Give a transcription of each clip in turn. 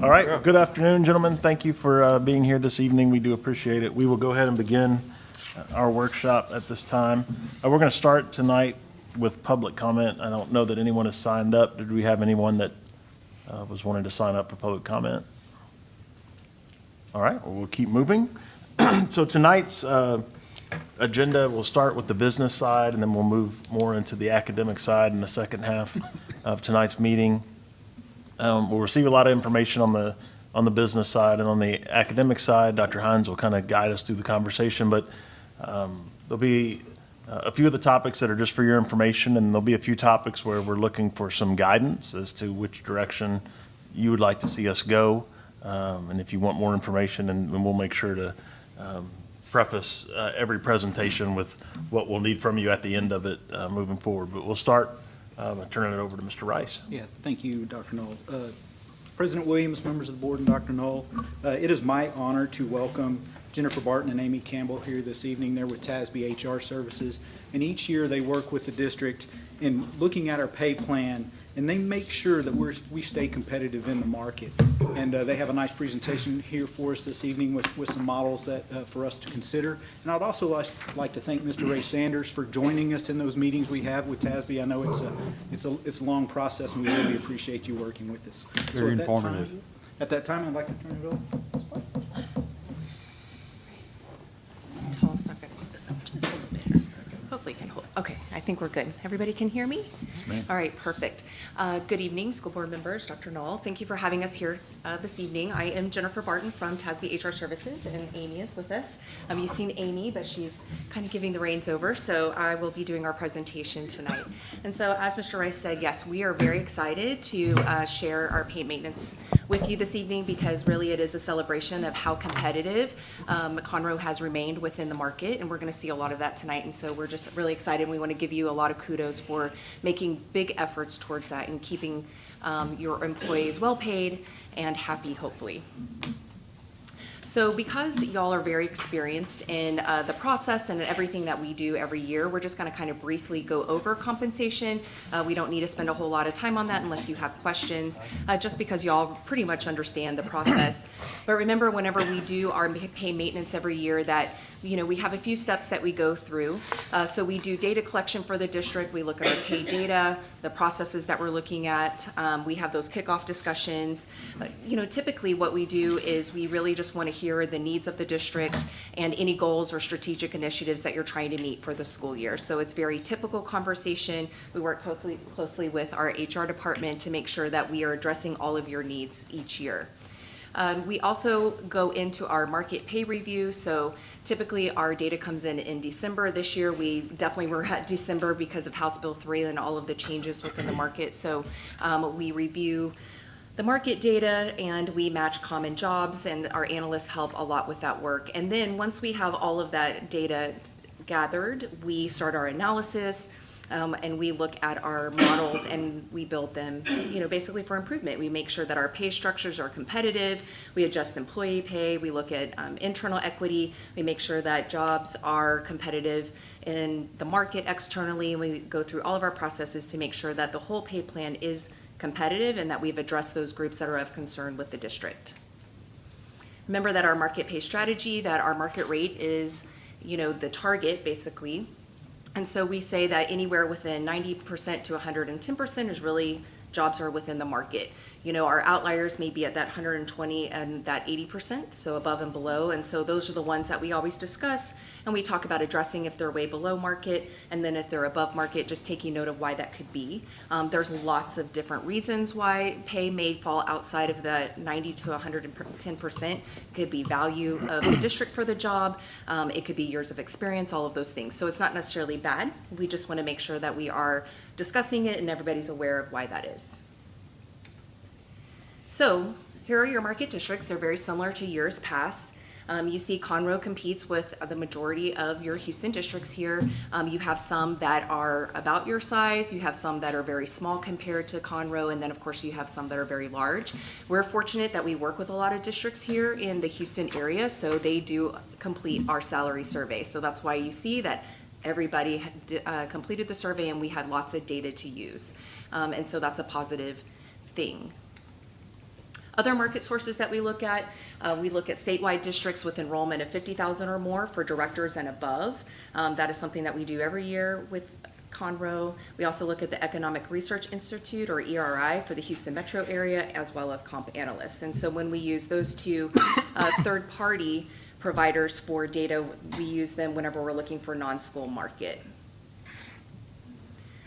All right, good afternoon, gentlemen. Thank you for uh, being here this evening. We do appreciate it. We will go ahead and begin our workshop at this time. Uh, We're going to start tonight with public comment. I don't know that anyone has signed up. Did we have anyone that uh, was wanting to sign up for public comment? All right, well, we'll keep moving. So tonight's uh, agenda, we'll start with the business side, and then we'll move more into the academic side in the second half of tonight's meeting. Um, We'll receive a lot of information on the, on the business side, and on the academic side, Dr. Hines will kind of guide us through the conversation, but um, there'll be uh, a few of the topics that are just for your information, and there'll be a few topics where we're looking for some guidance as to which direction you would like to see us go. Um, And if you want more information, and and we'll make sure to um, preface uh, every presentation with what we'll need from you at the end of it uh, moving forward. But we'll start, um, I'm turning it over to Mr. Rice. Yeah, thank you, Dr. Null. Uh, President Williams, members of the board, and Dr. Null, uh, it is my honor to welcome Jennifer Barton and Amy Campbell here this evening. They're with TASB HR Services, and each year they work with the district in looking at our pay plan, and they make sure that we're, we stay competitive in the market. And uh, they have a nice presentation here for us this evening with, with some models that, uh, for us to consider. And I'd also like, like to thank Mr. Ray Sanders for joining us in those meetings we have with TASB. I know it's a, it's a, it's a long process, and we really appreciate you working with us. So Very at that time- informative. At that time, I'd like to turn it over. Tall sucker, hold this up just a little bit here. Hopefully can hold, okay, I think we're good. Everybody can hear me? All right, perfect. Uh, Good evening, school board members, Dr. Null. Thank you for having us here uh, this evening. I am Jennifer Barton from TASB HR Services, and Amy is with us. Um, You've seen Amy, but she's kind of giving the reins over, so I will be doing our presentation tonight. And so, as Mr. Rice said, yes, we are very excited to uh, share our pay maintenance with you this evening because really it is a celebration of how competitive um, Conroe has remained within the market, and we're going to see a lot of that tonight. And so we're just really excited. and We want to give you a lot of kudos for making big efforts towards that and keeping um, your employees well paid and happy, hopefully. So because y'all are very experienced in uh, the process and everything that we do every year, we're just going to kind of briefly go over compensation. Uh, We don't need to spend a whole lot of time on that unless you have questions, uh, just because y'all pretty much understand the process. But remember, whenever we do our pay maintenance every year, that, you know, we have a few steps that we go through. Uh, So we do data collection for the district, we look at our pay data, the processes that we're looking at. Um, We have those kickoff discussions. You know, typically what we do is we really just want to hear the needs of the district and any goals or strategic initiatives that you're trying to meet for the school year. So it's very typical conversation. We work closely, closely with our HR department to make sure that we are addressing all of your needs each year. Um, We also go into our market pay review, so typically our data comes in in December. This year, we definitely were at December because of House Bill 3 and all of the changes within the market. So um, we review the market data and we match common jobs, and our analysts help a lot with that work. And then, once we have all of that data gathered, we start our analysis, um, and we look at our models and we build them, you know, basically for improvement. We make sure that our pay structures are competitive. We adjust employee pay. We look at um, internal equity. We make sure that jobs are competitive in the market externally. And we go through all of our processes to make sure that the whole pay plan is competitive and that we've addressed those groups that are of concern with the district. Remember that our market pay strategy, that our market rate is, you know, the target basically. And so we say that anywhere within ninety percent to hundred and ten percent is really jobs are within the market. You know, our outliers may be at that hundred and twenty and that eighty percent, so above and below. And so those are the ones that we always discuss. And we talk about addressing if they're way below market, and then if they're above market, just taking note of why that could be. Um, there's lots of different reasons why pay may fall outside of the ninety to hundred and ten percent. Could be value of the district for the job, um, it could be years of experience, all of those things. So it's not necessarily bad. We just want to make sure that we are discussing it and everybody's aware of why that is. So here are your market districts. They're very similar to years past. Um, you see Conroe competes with the majority of your Houston districts here. Um, you have some that are about your size. You have some that are very small compared to Conroe. And then, of course, you have some that are very large. We're fortunate that we work with a lot of districts here in the Houston area. So they do complete our salary survey. So that's why you see that everybody uh, completed the survey and we had lots of data to use. Um, and so that's a positive thing. Other market sources that we look at, uh, we look at statewide districts with enrollment of 50,000 or more for directors and above. Um, That is something that we do every year with Conroe. We also look at the Economic Research Institute, or ERI, for the Houston metro area, as well as Comp Analyst. And so when we use those two uh, third-party providers for data, we use them whenever we're looking for non-school market.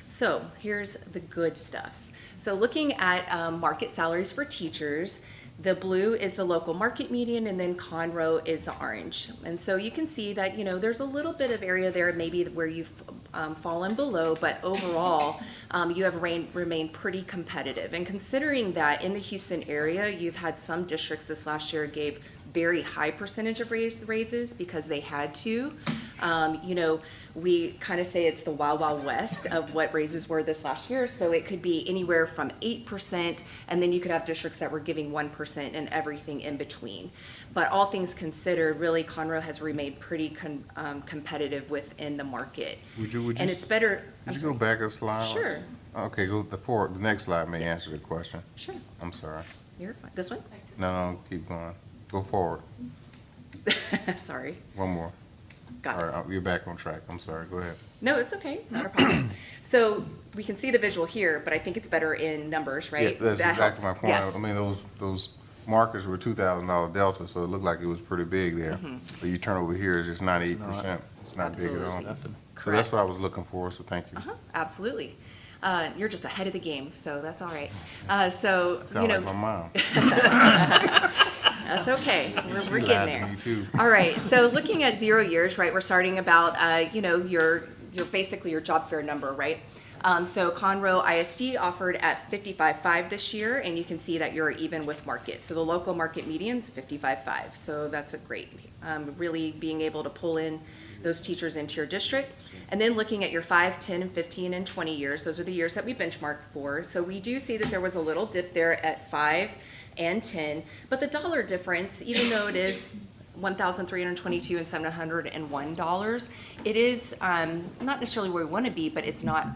So here's the good stuff. So looking at um, market salaries for teachers, the blue is the local market median, and then Conroe is the orange. And so you can see that, you know, there's a little bit of area there maybe where you've um, fallen below, but overall, um, you have rein- remained pretty competitive. And considering that in the Houston area, you've had some districts this last year gave very high percentage of raise- raises because they had to. Um, you know, we kind of say it's the wild, wild west of what raises were this last year. So it could be anywhere from eight percent, and then you could have districts that were giving one percent and everything in between. But all things considered, really Conroe has remained pretty con- um, competitive within the market. Would you, would you, And it's better. I'm would you go back a slide? Sure, Okay, go the forward, the next slide may Yes. answer the question. sure. I'm sorry. You're fine. This one? No, no, keep going. Go forward. Sorry. One more. Got All it. right, uh, you're back on track. I'm sorry. Go ahead. No, it's okay, not a problem. So we can see the visual here, but I think it's better in numbers, right? Yeah, That's That exactly my point. Yes. I mean, those, those markers were two thousand dollar delta, so it looked like it was pretty big there. Mm-hmm. But you turn over here, it's just ninety-eight percent. It's not big at all. Absolutely. So that's what I was looking for, so thank you. Uh-huh, absolutely. Uh, you're just ahead of the game, so that's all right. Uh, so, you Sound like know, my mom. that's okay. We're, we're getting there. All right, so looking at zero years, right, we're starting about, uh, you know, your, your, basically your job fair number, right? Um, so Conroe ISD offered at fifty-five-five this year, and you can see that you're even with market. So the local market median's fifty-five-five, so that's a great, um, really being able to pull in those teachers into your district. And then looking at your five, 10, and fifteen, and twenty years, those are the years that we benchmark for. So we do see that there was a little dip there at five and ten, but the dollar difference, even though it is one thousand three hundred twenty-two and seven hundred and one dollars, it is, um, not necessarily where we want to be, but it's not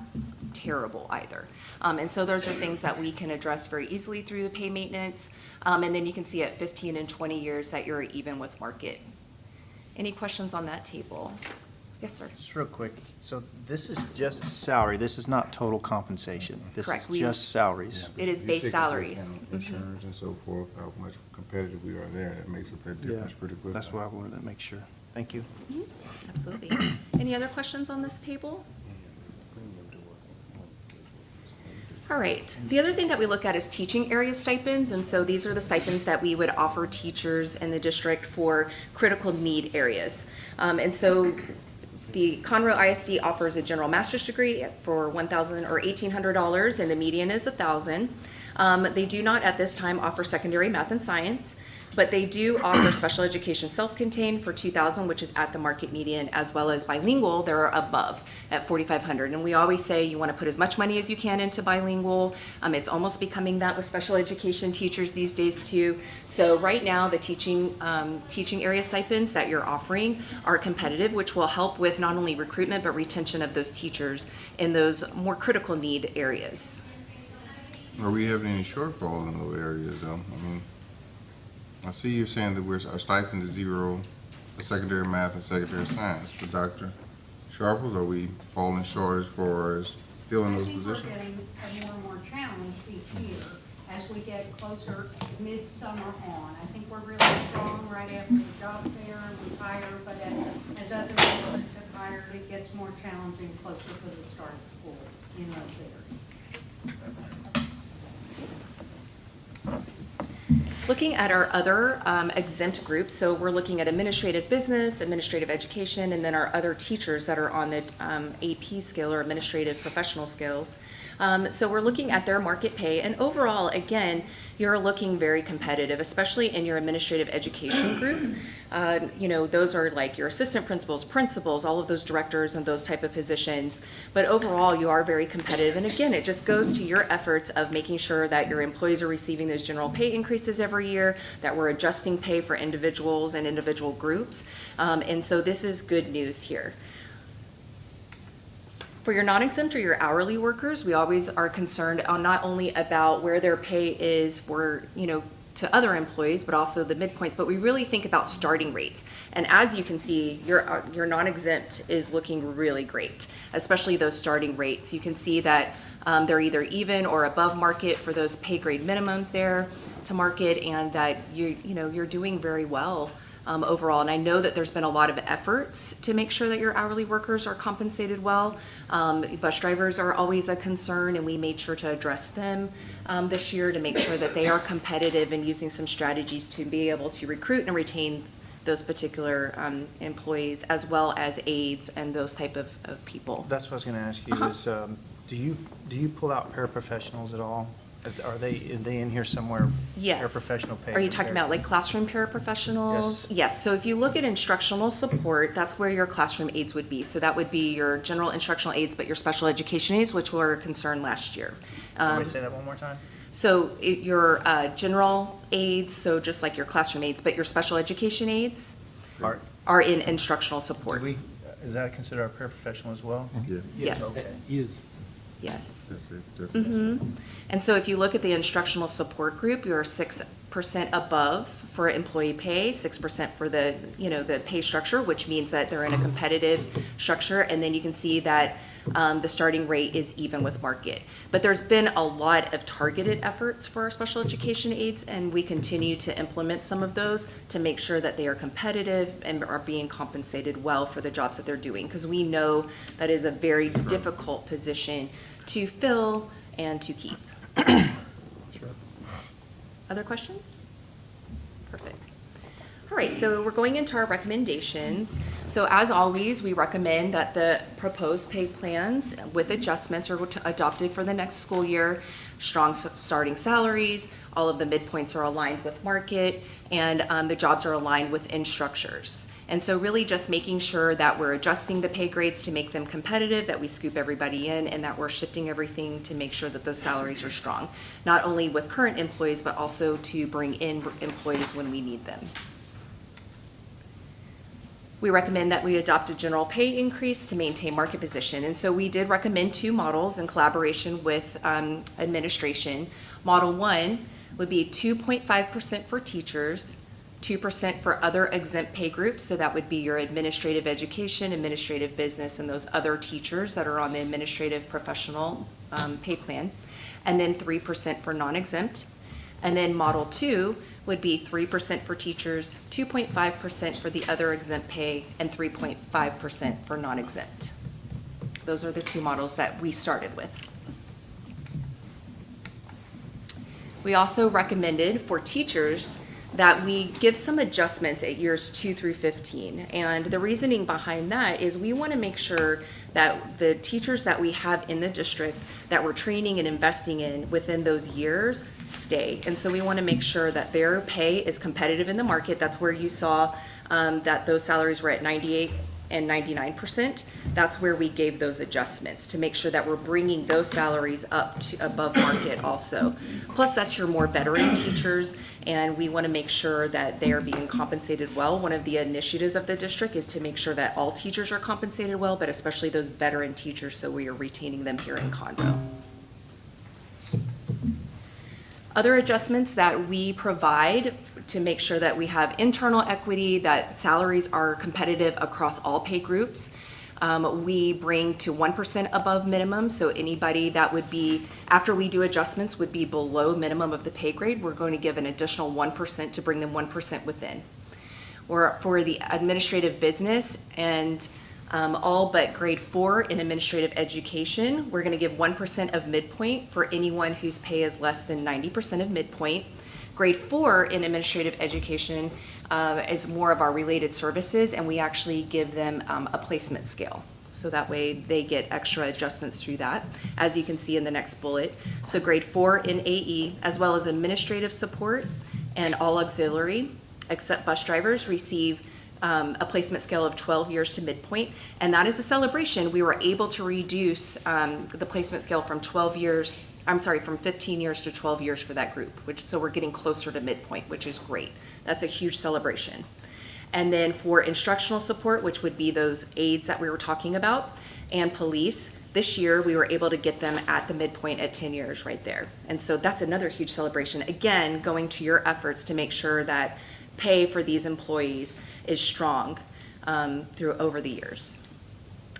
terrible either. Um, and so those are things that we can address very easily through the pay maintenance. Um, and then you can see at fifteen and twenty years that you're even with market. Any questions on that table? Yes, sir. Just real quick, so this is just salary, this is not total compensation. This Correct, is we- just salaries. It is You base take into salaries. account Insurance and so forth, how much competitive we are there, that makes up that difference pretty quickly. That's why I wanted to make sure. Thank you. Absolutely. Any other questions on this table? All right. The other thing that we look at is teaching area stipends, and so these are the stipends that we would offer teachers in the district for critical need areas. Um, and so the Conroe ISD offers a general master's degree for 1,000 or eighteen hundred dollars, and the median is a thousand. Um, they do not at this time offer secondary math and science, but they do offer special education self-contained for two thousand, which is at the market median, as well as bilingual, they're above at forty-five hundred. And we always say you want to put as much money as you can into bilingual. Um, it's almost becoming that with special education teachers these days too. So right now, the teaching, um, teaching area stipends that you're offering are competitive, which will help with not only recruitment, but retention of those teachers in those more critical need areas. Are we having any shortfalls in those areas though? I mean, I see you're saying that we're, our stipend is zero for secondary math and secondary science, but Dr. Sharples, are we falling short as far as filling those I think positions? we're getting more and more challenged each year as we get closer midsummer on. I think we're really strong right after the job fair and we hire, but as, as other districts have hired, it gets more challenging closer to the start of school in those areas. Looking at our other um, exempt groups, so we're looking at administrative business, administrative education, and then our other teachers that are on the um, AP scale or administrative professional skills. Um, So we're looking at their market pay, and overall, again, you're looking very competitive, especially in your administrative education group. Uh, You know, those are like your assistant principals, principals, all of those directors and those type of positions. But overall, you are very competitive. And again, it just goes to your efforts of making sure that your employees are receiving those general pay increases every year, that we're adjusting pay for individuals and individual groups. Um, And so this is good news here. For your non-exempt or your hourly workers, we always are concerned on not only about where their pay is for, you know, to other employees, but also the midpoints, but we really think about starting rates. And as you can see, your, your non-exempt is looking really great, especially those starting rates. You can see that um, they're either even or above market for those pay grade minimums there to market, and that you, you know, you're doing very well um, overall. And I know that there's been a lot of efforts to make sure that your hourly workers are compensated well. Um, bus drivers are always a concern, and we made sure to address them um, this year to make sure that they are competitive and using some strategies to be able to recruit and retain those particular um, employees, as well as aides and those type of, of people. That's what I was going to ask you Uh-huh. is, um, do you, do you pull out paraprofessionals at all? Are they, are they in here somewhere? Yes. Paraprofessional pay. Are you talking about like classroom paraprofessionals? Yes, Yes, so if you look at instructional support, that's where your classroom aides would be. So that would be your general instructional aides, but your special education aides, which were a concern last year. Can Um, we say that one more time? So it- your uh, general aides, so just like your classroom aides, but your special education aides Are, are in instructional do support. we, is that considered a paraprofessional as well? Yeah, Yes, Yes. Yes. that's it, definitely. Mhm. And so if you look at the instructional support group, you're six percent above for employee pay, six percent for the, you know, the pay structure, which means that they're in a competitive structure. And then you can see that um, the starting rate is even with market. But there's been a lot of targeted efforts for our special education aides, and we continue to implement some of those to make sure that they are competitive and are being compensated well for the jobs that they're doing. Because we know that is a very difficult position to fill and to keep. Other questions? Perfect. All right, so we're going into our recommendations. So as always, we recommend that the proposed pay plans with adjustments are adopted for the next school year. Strong starting salaries, all of the midpoints are aligned with market, and um, the jobs are aligned with instructors. And so really just making sure that we're adjusting the pay grades to make them competitive, that we scoop everybody in, and that we're shifting everything to make sure that those salaries are strong. Not only with current employees, but also to bring in employees when we need them. We recommend that we adopt a general pay increase to maintain market position. And so we did recommend two models in collaboration with um, administration. Model one would be 2.5% for teachers, 2% for other exempt pay groups. So that would be your administrative education, administrative business, and those other teachers that are on the administrative professional um, pay plan. And then 3% for non-exempt. And then Model Two would be three percent for teachers, two point five percent for the other exempt pay, and three point five percent for non-exempt. Those are the two models that we started with. We also recommended for teachers that we give some adjustments at years two through 15. And the reasoning behind that is we want to make sure that the teachers that we have in the district that we're training and investing in within those years stay. And so we want to make sure that their pay is competitive in the market. That's where you saw um, that those salaries were at 98 and 99%. That's where we gave those adjustments to make sure that we're bringing those salaries up to above market also. Plus, that's your more veteran teachers, and we want to make sure that they are being compensated well. One of the initiatives of the district is to make sure that all teachers are compensated well, but especially those veteran teachers, so we are retaining them here in Conroe. Other adjustments that we provide to make sure that we have internal equity, that salaries are competitive across all pay groups. Um, we bring to one percent above minimum, so anybody that would be, after we do adjustments, would be below minimum of the pay grade, we're going to give an additional one percent to bring them one percent within. Or for the administrative business and um, all but grade four in administrative education, we're gonna give one percent of midpoint for anyone whose pay is less than ninety percent of midpoint. Grade four in administrative education uh, is more of our related services, and we actually give them um, a placement scale. So that way they get extra adjustments through that, as you can see in the next bullet. So grade four in AE, as well as administrative support and all auxiliary, except bus drivers, receive um, a placement scale of 12 years to midpoint. And that is a celebration. We were able to reduce um, the placement scale from 12 years, I'm sorry, from 15 years to 12 years for that group, which, so we're getting closer to midpoint, which is great. That's a huge celebration. And then for instructional support, which would be those aides that we were talking about, and police, This year, we were able to get them at the midpoint at 10 years right there. And so that's another huge celebration. Again, going to your efforts to make sure that pay for these employees is strong um, through, over the years.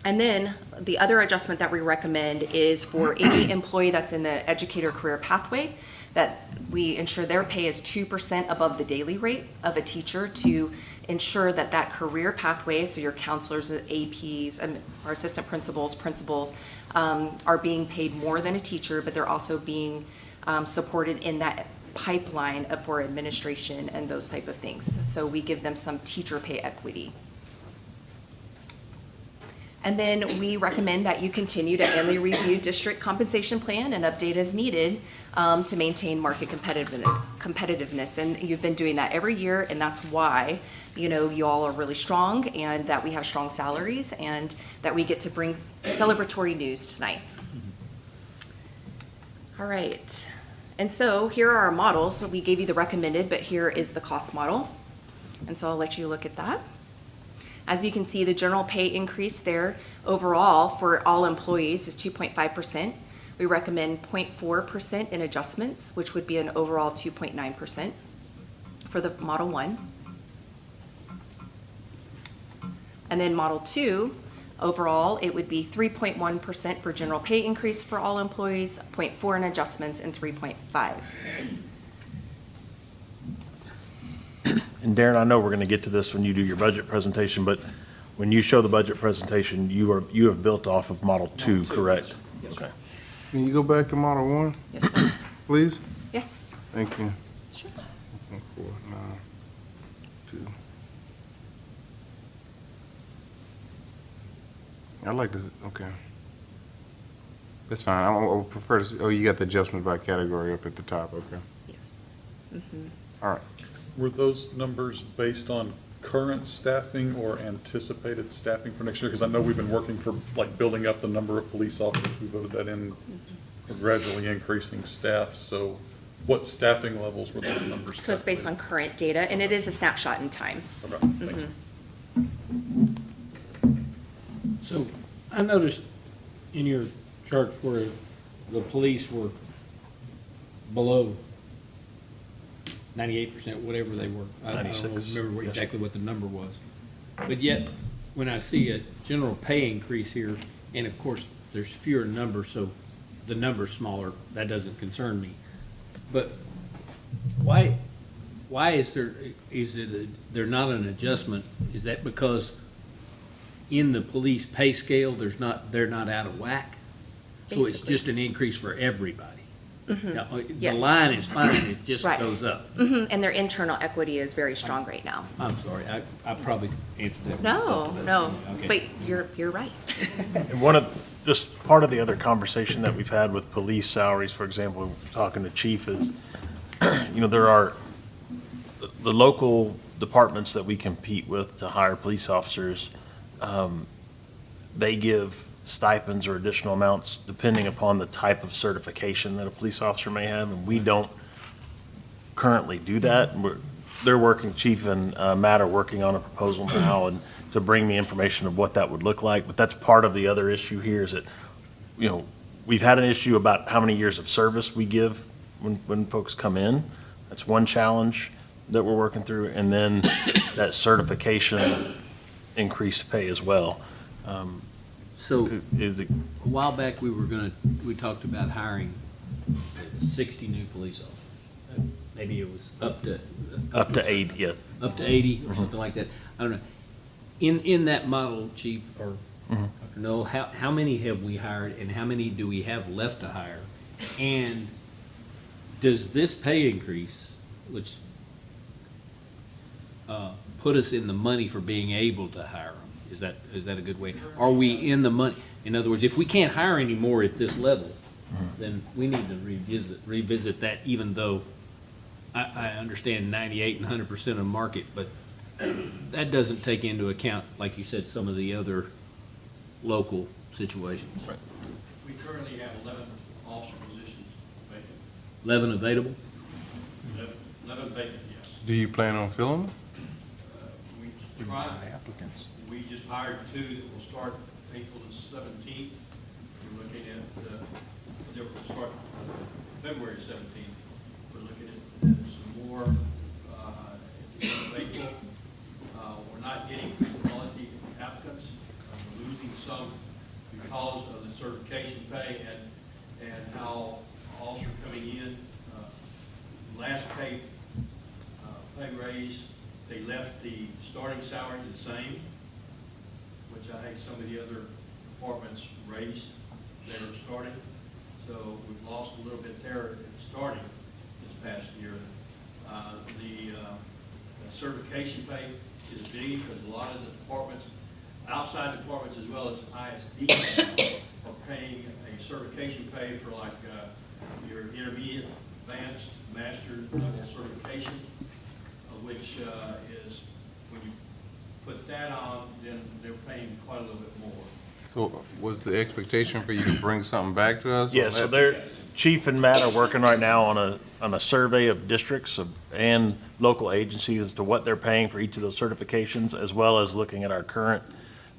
And then the other adjustment that we recommend is for any employee that's in the educator career pathway, that we ensure their pay is two percent above the daily rate of a teacher to ensure that that career pathway, so your counselors, APs, um, or assistant principals, principals, um, are being paid more than a teacher, but they're also being um, supported in that pipeline for administration and those type of things. So we give them some teacher pay equity. And then we recommend that you continue to annually review district compensation plan and update as needed um, to maintain market competitiveness, competitiveness. And you've been doing that every year, and that's why, you know, you all are really strong and that we have strong salaries and that we get to bring celebratory news tonight. All right. And so here are our models. So we gave you the recommended, but here is the cost model. And so I'll let you look at that. As you can see, the general pay increase there overall for all employees is two point five percent. We recommend 0.4 percent in adjustments, which would be an overall two point nine percent for the Model One. And then Model Two, overall, it would be three point one percent for general pay increase for all employees, 0.4 in adjustments, and three point five. And Darren, I know we're going to get to this when you do your budget presentation, but when you show the budget presentation, you are, you have built off of Model Two, correct? Okay. Can you go back to Model One, Yes, sir. please? Yes. Thank you. Sure. One, four, nine, two. I'd like to, okay. That's fine. I I would prefer to see, oh, you got the adjustment by category up at the top, okay. Yes. Mm-hmm. Were those numbers based on current staffing or anticipated staffing for next year? Because I know we've been working for, like, building up the number of police officers. We voted that in, for gradually increasing staff. So what staffing levels were those numbers? So it's based on current data, and it is a snapshot in time. Okay, thank you. Mm-hmm. So I noticed in your charts where the police were below ninety-eight percent, whatever they were. I I don't 96, remember what- yes. exactly what the number was. But yet, when I see a general pay increase here, and of course, there's fewer numbers, so the number's smaller, that doesn't concern me. But why, why is there, is it, a- there not an adjustment? Is that because in the police pay scale, there's not, they're not out of whack? So it's Basically. just an increase for everybody? Now, uh, The Yes. line is fine, it just Right. goes up. Mhm, And their internal equity is very strong right now. I'm sorry, I, I probably answered that No, myself. but- no, okay. but you're, you're right. And one of, just part of the other conversation that we've had with police salaries, for example, talking to chief is, you know, there are, the- the local departments that we compete with to hire police officers, um, they give stipends or additional amounts depending upon the type of certification that a police officer may have, and we don't currently do that. We're, they're working, Chief and uh, Matt are working on a proposal now and to bring me information of what that would look like. But that's part of the other issue here is that, you know, we've had an issue about how many years of service we give when, when folks come in. That's one challenge that we're working through. And then that certification increased pay as well. Um, So Is it, a while back, we were gonna, we talked about hiring sixty new police officers. Maybe it was up to. up to eight, yeah. up to eighty or something like that. I don't know. In, in that model, Chief, or Dr. Null, how, how many have we hired and how many do we have left to hire? And does this pay increase, which, uh, put us in the money for being able to hire them? Is that, is that a good way? Are we in the money? In other words, if we can't hire anymore at this level, then we need to revisit, revisit that even though I, I understand ninety-eight and hundred percent of market, but that doesn't take into account, like you said, some of the other local situations. We currently have eleven officer positions vacant, Eleven available? Eleven- eleven vacant, yes. Do you plan on filling them? Uh, We tried, we just hired two that will start April the seventeenth. We uh, they're gonna start February seventeenth. We're looking at some more, uh, at the end of April. Uh, we're not getting quality applicants. Uh, We're losing some because of the certification pay and, and how officers coming in, uh, last pay, uh, pay raise, they left the starting salary the same, which I think some of the other departments raised their starting. So we've lost a little bit there starting this past year. Uh, The uh, certification pay is big because a lot of the departments, outside departments as well as ISD are paying a certification pay for like uh, your intermediate, advanced, master level certification, uh, which uh, is, you put that on, then they're paying quite a little bit more. So was the expectation for you to bring something back to us? on Yeah, so that? they're, Chief and Matt are working right now on a, on a survey of districts of- and local agencies as to what they're paying for each of those certifications, as well as looking at our current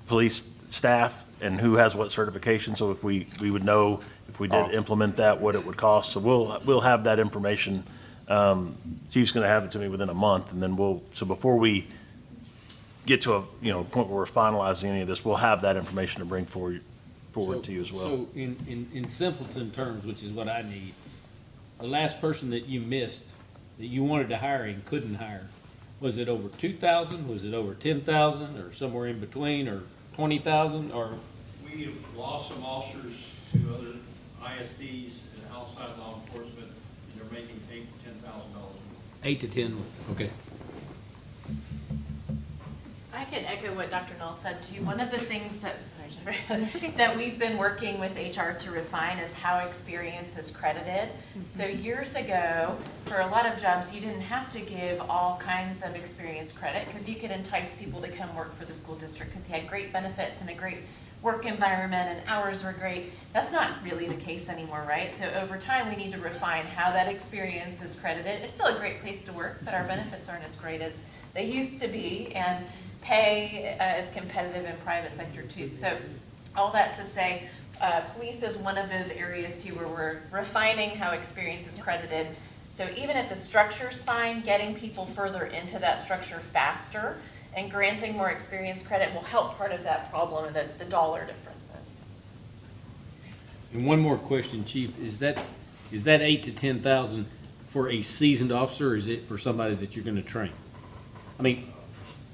police staff and who has what certification, so if we, we would know if we Oh. did implement that, what it would cost. So we'll, we'll have that information. Um, Chief's gonna have it to me within a month, and then we'll, so before we get to a, you know, point where we're finalizing any of this, we'll have that information to bring forward, forward to you as well. So in, in, in simpleton terms, which is what I need, the last person that you missed, that you wanted to hire and couldn't hire, was it over two thousand, was it over ten thousand, or somewhere in between, or twenty thousand, or? We have lost some officers to other ISDs and outside law enforcement, and they're making eight to ten thousand dollars. Eight to ten, okay. I can echo what Dr. Null said too. One of the things that, sorry, Jennifer, that we've been working with HR to refine is how experience is credited. Mm-hmm. So years ago, for a lot of jobs, you didn't have to give all kinds of experience credit because you could entice people to come work for the school district because you had great benefits and a great work environment and hours were great. That's not really the case anymore, right? So over time, we need to refine how that experience is credited. It's still a great place to work, but our mm-hmm. benefits aren't as great as they used to be. And pay uh, is competitive in private sector too. So all that to say, uh, police is one of those areas too where we're refining how experience is credited. So even if the structure's fine, getting people further into that structure faster and granting more experience credit will help part of that problem, the, the dollar differences. And one more question, Chief, is that, is that eight to ten thousand for a seasoned officer, or is it for somebody that you're gonna train? I mean,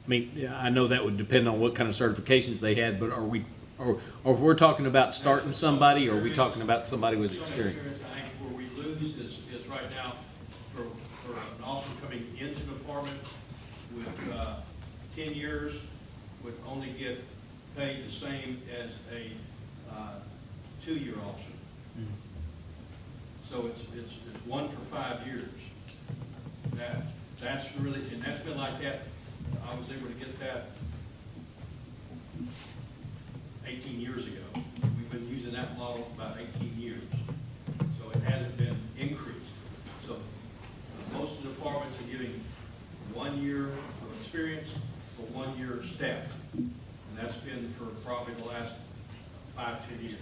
I mean, I know that would depend on what kind of certifications they had, but are we, or, or if we're talking about starting somebody, or are we talking about somebody with experience? I think where we lose is, is right now, for, for an officer coming into the department with, uh, ten years, would only get paid the same as a, uh, two-year officer. So it's, it's, it's one for five years. That, that's really, and that's been like that, I was able to get that eighteen years ago. We've been using that model about eighteen years, so it hasn't been increased. So most of the departments are giving one year of experience for one year of staff. And that's been for probably the last five, ten years.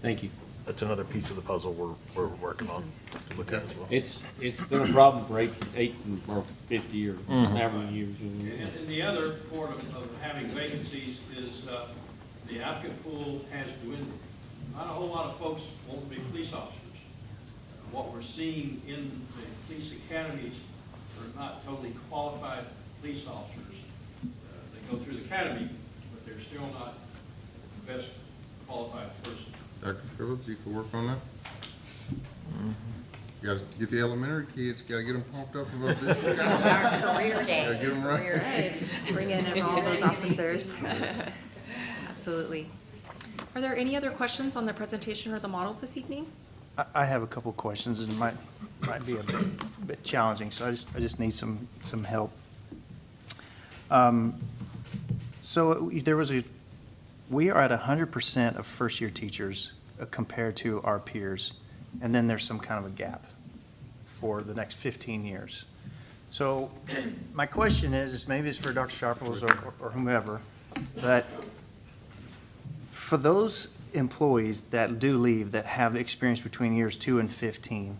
Thank you. That's another piece of the puzzle we're, we're working on to look at as well. It's, it's been a problem for eight, eight or fifty or however many years. And and the other part of, of having vacancies is, uh, the applicant pool has dwindled. Not a whole lot of folks want to be police officers. Uh, What we're seeing in the police academies are not totally qualified police officers. Uh, They go through the academy, but they're still not the best qualified person. Dr. Phillips, you can work on that? You gotta get the elementary kids, gotta get them pumped up about this. Our career day. Yeah, get 'em right. Career day. Bring in all those officers. Absolutely. Are there any other questions on the presentation or the models this evening? I, I have a couple questions, and it might, might be a bit, bit challenging, so I just, I just need some, some help. Um, So there was a, we are at hundred percent of first-year teachers uh, compared to our peers, and then there's some kind of a gap for the next fifteen years. So my question is, maybe it's for Dr. Sharples or, or whomever, but for those employees that do leave that have experience between years two and 15,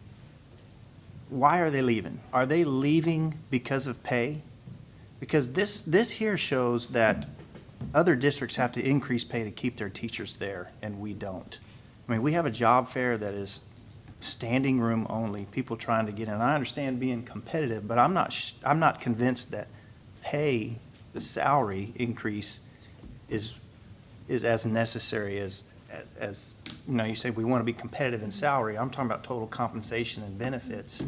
why are they leaving? Are they leaving because of pay? Because this, this here shows that other districts have to increase pay to keep their teachers there, and we don't. I mean, we have a job fair that is standing room only, people trying to get in. I understand being competitive, but I'm not, I'm not convinced that pay, the salary increase is, is as necessary as, as, you know, you say we want to be competitive in salary. I'm talking about total compensation and benefits.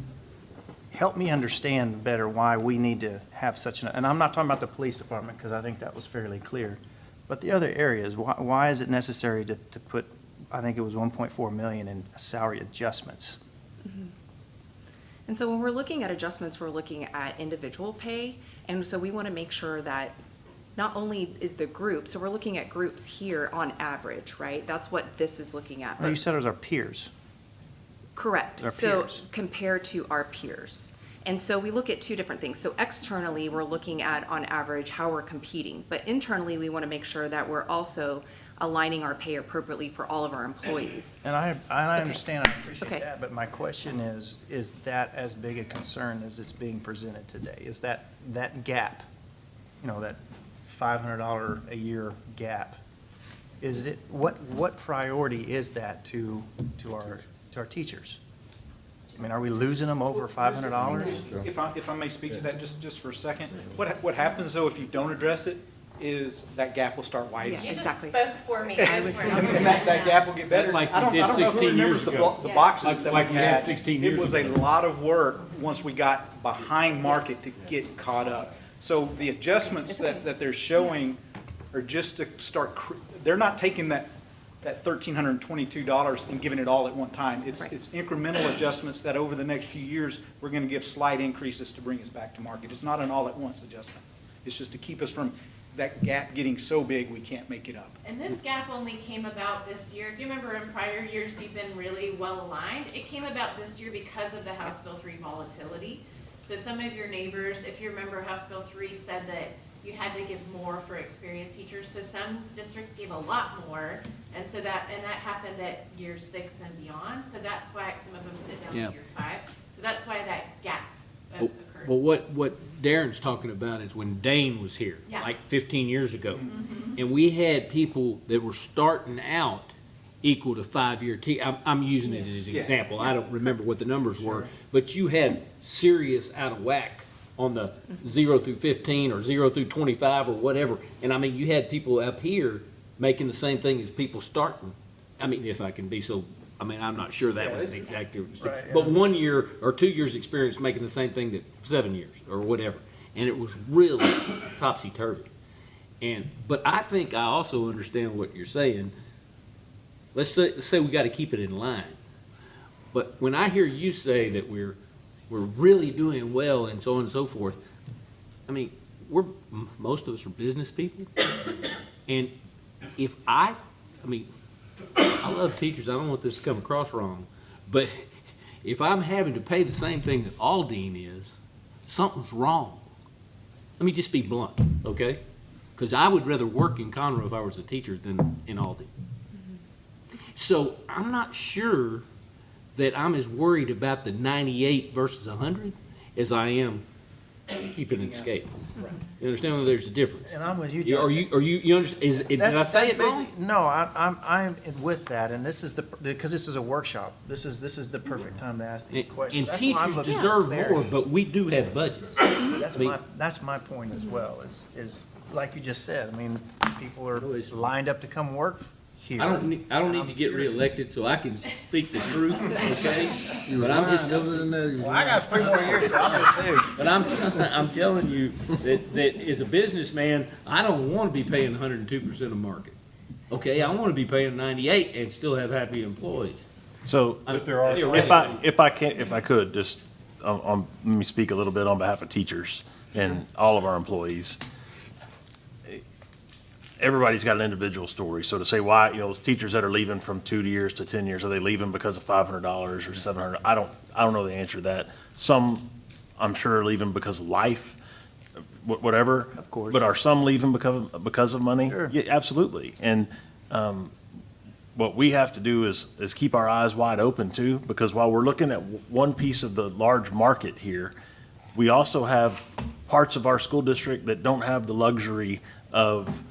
Help me understand better why we need to have such an, and I'm not talking about the police department, because I think that was fairly clear. But the other areas, why, why is it necessary to, to put, I think it was 1.4 million in salary adjustments? Mm-hmm. And so when we're looking at adjustments, we're looking at individual pay. And so we want to make sure that not only is the group, so we're looking at groups here on average, right? That's what this is looking at. Well, you said it was our peers. Correct. Our So peers. compared to our peers. And so we look at two different things. So externally, we're looking at, on average, how we're competing. But internally, we want to make sure that we're also aligning our pay appropriately for all of our employees. And I, and I Okay. understand, I appreciate Okay. that, but my question is, is that as big a concern as it's being presented today? Is that, that gap, you know, that five hundred dollar a year gap? Is it, what, what priority is that to, to our, to our teachers? I mean, are we losing them over five hundred dollars? If I, if I may speak to that just, just for a second, what, what happens though if you don't address it is that gap will start widening. Yeah. You just Exactly. spoke for me. I was- And that, that gap will get better. Like we I don't, did I don't know who 16 years remembers the, ago. blo- the Yeah. boxes Like- that we like we had had. 16 years It was a ago. lot of work once we got behind market to get caught up. So the adjustments that, that they're showing are just to start, cr- they're not taking that, that thirteen hundred and twenty-two dollars and giving it all at one time. It's, Right. it's incremental adjustments that over the next few years, we're gonna give slight increases to bring us back to market. It's not an all-at-once adjustment. It's just to keep us from that gap getting so big we can't make it up. And this gap only came about this year. If you remember in prior years, you've been really well aligned. It came about this year because of the House Bill three volatility. So some of your neighbors, if you remember, House Bill three said that you had to give more for experienced teachers. So some districts gave a lot more. And so that, and that happened at year six and beyond. So that's why some of them put it down Yeah. to year five. So that's why that gap uh, Well, occurred. well, what, what Darren's talking about is when Dane was here, Yeah. like fifteen years ago. And we had people that were starting out equal to five-year T, I'm, I'm using it as an Yeah. example, I don't remember what the numbers were. But you had serious out of whack on the zero through fifteen or zero through twenty-five or whatever. And I mean, you had people up here making the same thing as people starting. I mean, if I can be so, I mean, I'm not sure that was an exact, Right, but one year or two years' experience making the same thing that seven years or whatever. And it was really topsy-turvy. And, but I think I also understand what you're saying. Let's say, let's say we gotta keep it in line. But when I hear you say that we're, we're really doing well and so on and so forth, I mean, we're, most of us are business people. And if I, I mean, I love teachers, I don't want this to come across wrong, but if I'm having to pay the same thing that Aldine is, something's wrong. Let me just be blunt, okay? Because I would rather work in Conroe if I was a teacher than in Aldine. Mm-hmm. So I'm not sure that I'm as worried about the ninety-eight versus hundred as I am keeping it scale. You understand that there's a difference? And I'm with you, You- Are you, are you, you understand, is, did I That's- say that's it wrong? basic- No, I, I'm, I'm with that, and this is the, because this is a workshop. This is, this is the perfect time to ask these And questions. and That's why I'm teachers looking for deserve more, but we do have budgets. That's I mean- my, that's my point as well, is, is, like you just said, I mean, people are No, it's- lined up to come work here. I don't need, I don't need to get reelected so I can speak the truth, okay? But I'm just, Other than that, he was Well, I got three more years, so I'm good too. but I'm, I'm telling you that, that as a businessman, I don't want to be paying hundred and two percent of market. Okay, I want to be paying ninety-eight and still have happy employees. So I- if I, theoretically. if I can, if I could, just, um, um, let me speak a little bit on behalf of teachers and all of our employees. Everybody's got an individual story, so to say why, you know, those teachers that are leaving from two years to ten years, are they leaving because of five hundred dollars or seven hundred? I don't, I don't know the answer to that. Some, I'm sure are leaving because of life, wh- whatever. Of course. But are some leaving because, of- because of money? Sure. Yeah, absolutely. And, um, what we have to do is, is keep our eyes wide open too, because while we're looking at w- one piece of the large market here, we also have parts of our school district that don't have the luxury of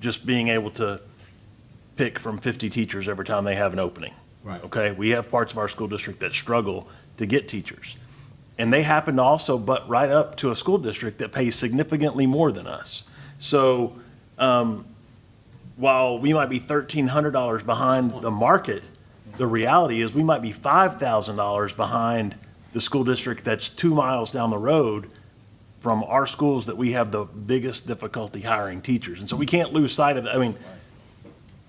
just being able to pick from 50 teachers every time they have an opening. Right. Okay, we have parts of our school district that struggle to get teachers. And they happen to also butt right up to a school district that pays significantly more than us. So, um, while we might be thirteen hundred dollars behind the market, the reality is we might be five thousand dollars behind the school district that's two miles down the road from our schools that we have the biggest difficulty hiring teachers. And so we can't lose sight of, that. I mean,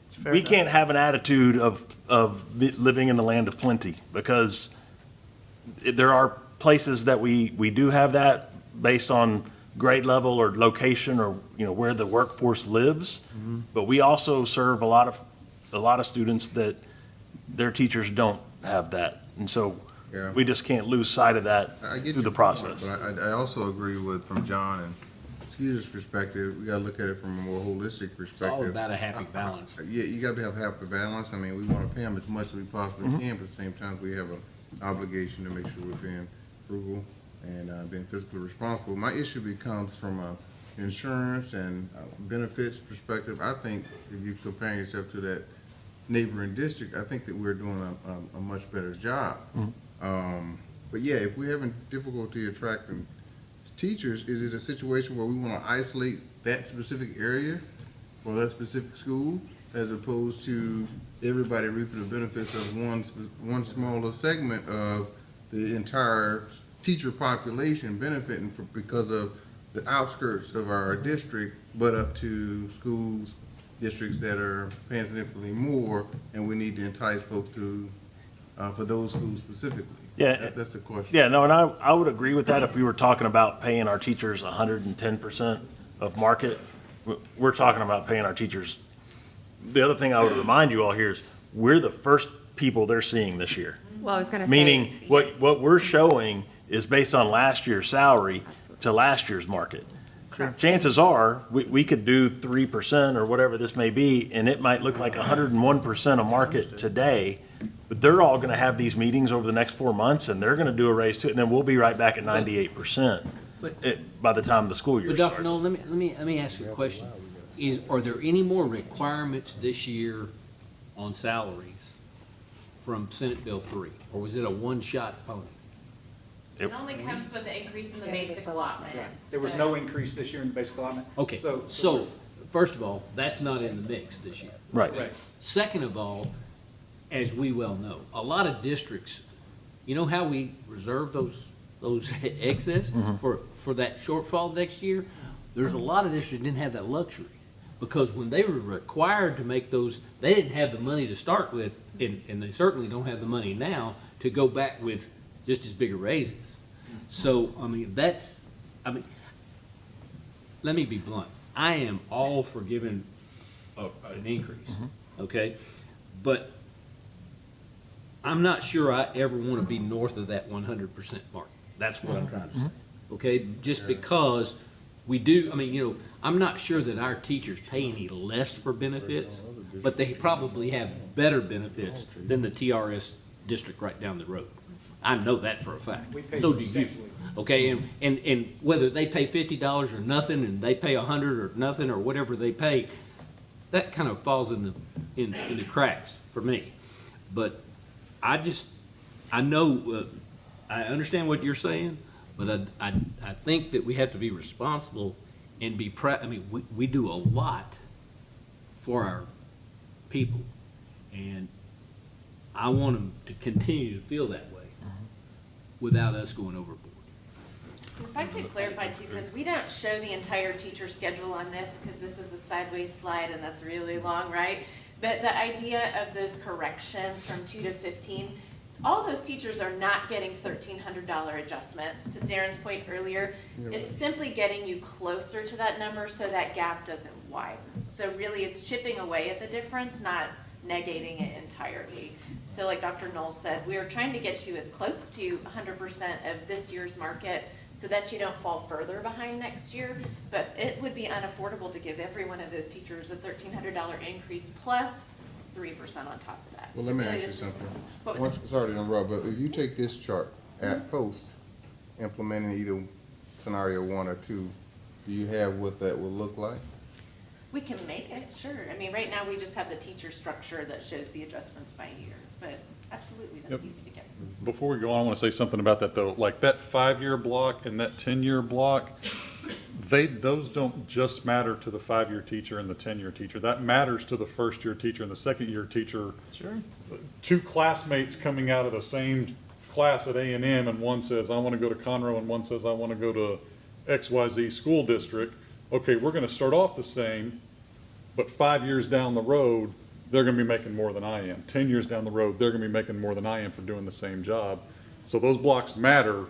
It's fair we enough. can't have an attitude of, of living in the land of plenty, because there are places that we, we do have that based on grade level or location or, you know, where the workforce lives. Mm-hmm. But we also serve a lot of, a lot of students that their teachers don't have that. And so Yeah. we just can't lose sight of that I get through the your point, process. But I, I also agree with, from John and Skeeter's perspective, we gotta look at it from a more holistic perspective. It's all about a happy balance. Yeah, you gotta have happy balance. I mean, we wanna pay them as much as we possibly Mm-hmm. can, but at the same time, we have an obligation to make sure we're being frugal and, uh, being fiscally responsible. My issue becomes from a insurance and uh, benefits perspective. I think if you're comparing yourself to that neighboring district, I think that we're doing a, a, a much better job. Um, but yeah, if we're having difficulty attracting teachers, is it a situation where we wanna isolate that specific area or that specific school as opposed to everybody reaping the benefits of one, one smaller segment of the entire teacher population benefiting because of the outskirts of our district, but up to schools, districts that are paying significantly more, and we need to entice folks to, uh, for those schools specifically. Yeah. That- That's the question. Yeah, no, and I, I would agree with that if we were talking about paying our teachers hundred and ten percent of market. We're talking about paying our teachers. The other thing I would remind you all here is, we're the first people they're seeing this year. Well, I was gonna say. Meaning, what, what we're showing is based on last year's salary to last year's market. Correct. Chances are, we, we could do three percent or whatever this may be, and it might look like hundred and one percent of market today. But they're all gonna have these meetings over the next four months, and they're gonna do a raise too, and then we'll be right back at ninety-eight percent But- by the time the school year But Dr. starts. Null, let me, let me, let me ask you a question. Is, are there any more requirements this year on salaries from Senate Bill three? Or was it a one-shot pony? It only comes with the increase in the basic allotment. There was so- no increase this year in the basic allotment. Okay, So- so, first of all, that's not in the mix this year. Right. Right. Second of all, as we well know, a lot of districts, you know how we reserve those, those excess mm-hmm. for, for that shortfall next year? There's a lot of districts didn't have that luxury, because when they were required to make those, they didn't have the money to start with, and, and they certainly don't have the money now to go back with just as big a raises. So, I mean, that's, I mean, let me be blunt, I am all for giving a, an increase, mm-hmm. okay? But I'm not sure I ever wanna be north of that one hundred percent mark. That's what I'm trying to say, mm-hmm. okay? Just because we do, I mean, you know, I'm not sure that our teachers pay any less for benefits, but they probably have better benefits than the TRS district right down the road. I know that for a fact. So do you. Okay, and, and, and whether they pay fifty dollars or nothing, and they pay a hundred or nothing, or whatever they pay, that kind of falls in the, in, in the cracks for me. But I just, I know, uh, I understand what you're saying, but I, I, I think that we have to be responsible and be I mean, we, we do a lot for our people. And I want them to continue to feel that way without us going overboard. If I could clarify too, because we don't show the entire teacher schedule on this, because this is a sideways slide and that's really long, right? But the idea of those corrections from two to fifteen, all those teachers are not getting thirteen hundred dollar adjustments. To Darren's point earlier, it's simply getting you closer to that number so that gap doesn't widen. So really, it's chipping away at the difference, not negating it entirely. So like Dr. Null said, we are trying to get you as close to hundred percent of this year's market so that you don't fall further behind next year. But it would be unaffordable to give every one of those teachers a thirteen hundred dollar increase plus plus three percent on top of that. Well, So let me ask you something. What was Once- it? Sorry to interrupt, but if you take this chart at mm-hmm. post, implementing either scenario one or two, do you have what that will look like? We can make it, sure. I mean, right now, we just have the teacher structure that shows the adjustments by year, but absolutely, that's Yep. easy to get. Before we go on, I want to say something about that, though. Like, that five-year block and that ten-year block, they, those don't just matter to the five-year teacher and the ten-year teacher. That matters to the first-year teacher and the second-year teacher. Sure. Two classmates coming out of the same class at A and M, and one says, I want to go to Conroe, and one says, I want to go to XYZ school district. Okay, we're going to start off the same, but five years down the road, they're gonna be making more than I am. Ten years down the road, they're gonna be making more than I am for doing the same job. So those blocks matter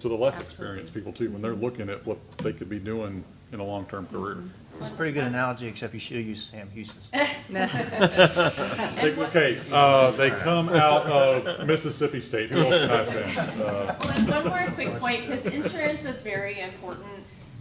to the less experienced people too, when they're looking at what they could be doing in a long-term career. It's a pretty good analogy, except you should have used Sam Houston's. They- Okay, uh, they come out of Mississippi State, who else can I offend? Uh, Well, one more quick point, because insurance is very important.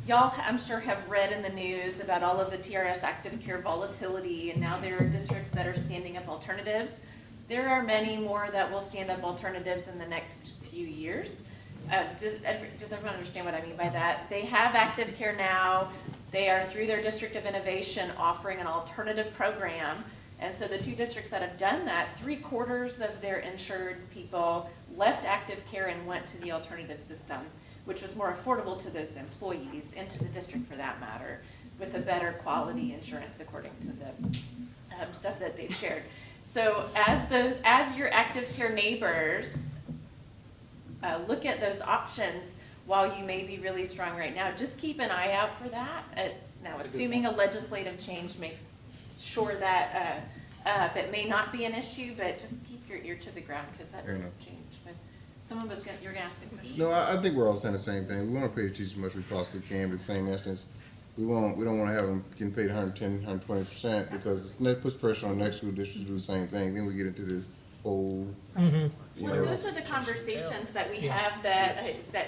Y'all, I'm sure, have read in the news about all of the TRS active care volatility, and now there are districts that are standing up alternatives. There are many more that will stand up alternatives in the next few years. Uh, does, does everyone understand what I mean by that? They have active care now, they are through their district of innovation offering an alternative program. And so the two districts that have done that, three quarters of their insured people left active care and went to the alternative system, which was more affordable to those employees and to the district for that matter, with a better quality insurance according to the um, stuff that they've shared. So as those, as your active care neighbors uh, look at those options while you may be really strong right now. Just keep an eye out for that. Uh, Now, assuming a legislative change, make sure that, uh, uh, that may not be an issue, but just keep your ear to the ground because that Fair will enough. change. But someone was gonna, you're gonna ask a question? No, I, I think we're all saying the same thing. We wanna pay the teachers as much as we possibly can, but the same instance, we won't, we don't wanna have them getting paid 110, 120 percent, because it's, that puts pressure on the next school district to do the same thing, then we get into this whole, you Well, know. those are the conversations that we have that, uh, that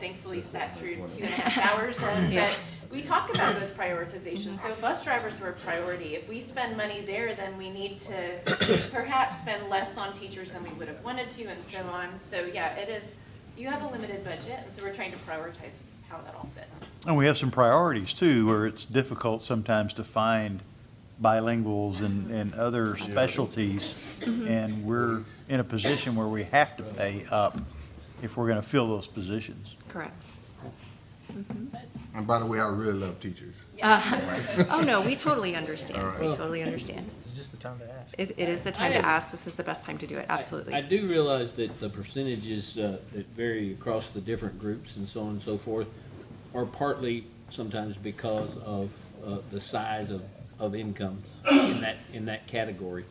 thankfully sat through two and a half hours of, but we talk about those prioritizations. So bus drivers were a priority. If we spend money there, then we need to perhaps spend less on teachers than we would have wanted to and so on. So yeah, it is, you have a limited budget, and so we're trying to prioritize how that all fits. And we have some priorities too, where it's difficult sometimes to find bilinguals and, and other specialties. Mm-hmm. And we're in a position where we have to pay up if we're gonna fill those positions. Correct. And by the way, I really love teachers. Oh, no, we totally understand. We All totally understand. It's just the time to ask. It, it is the time to ask. This is the best time to do it, I- I do realize that the percentages uh, that vary across the different groups and so on and so forth are partly sometimes because of uh, the size of, of incomes in that, in that category.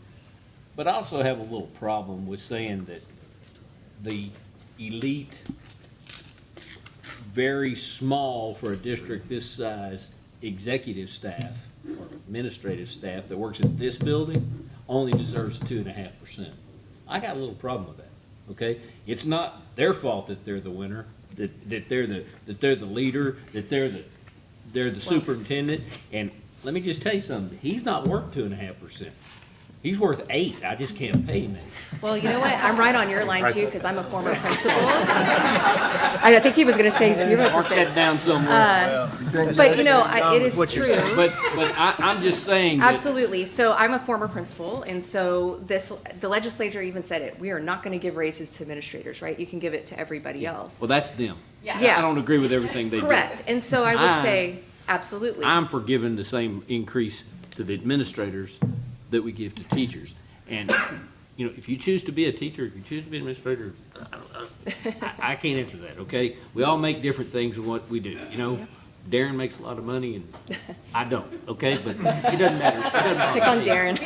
But I also have a little problem with saying that the elite, very small for a district this size, executive staff or administrative staff that works at this building only deserves two and a half percent. I got a little problem with that, okay? It's not their fault that they're the winner, that, that they're the, that they're the leader, that they're the, they're the superintendent. And let me just tell you something, he's not worth two and a half percent. He's worth eight, I just can't pay him. Well, you know what? I'm right on your line too, because I'm a former principal. I think he was gonna say zero Mark that percent. down somewhere. Uh, but you know, I- it is What you're true. But, but I, I'm just saying that. Absolutely. So I'm a former principal, and so this, the legislature even said it. We are not gonna give raises to administrators, right? You can give it to everybody else. Well, that's them. Yeah. Yeah. I don't agree with everything they do. Correct. And so I would I- say, absolutely. I'm for giving the same increase to the administrators that we give to teachers. And, you know, if you choose to be a teacher, if you choose to be an administrator, I, I- I can't answer that, okay? We all make different things in what we do, you know? Darren makes a lot of money and I don't, okay? But it doesn't matter. It doesn't matter. Pick on Darren.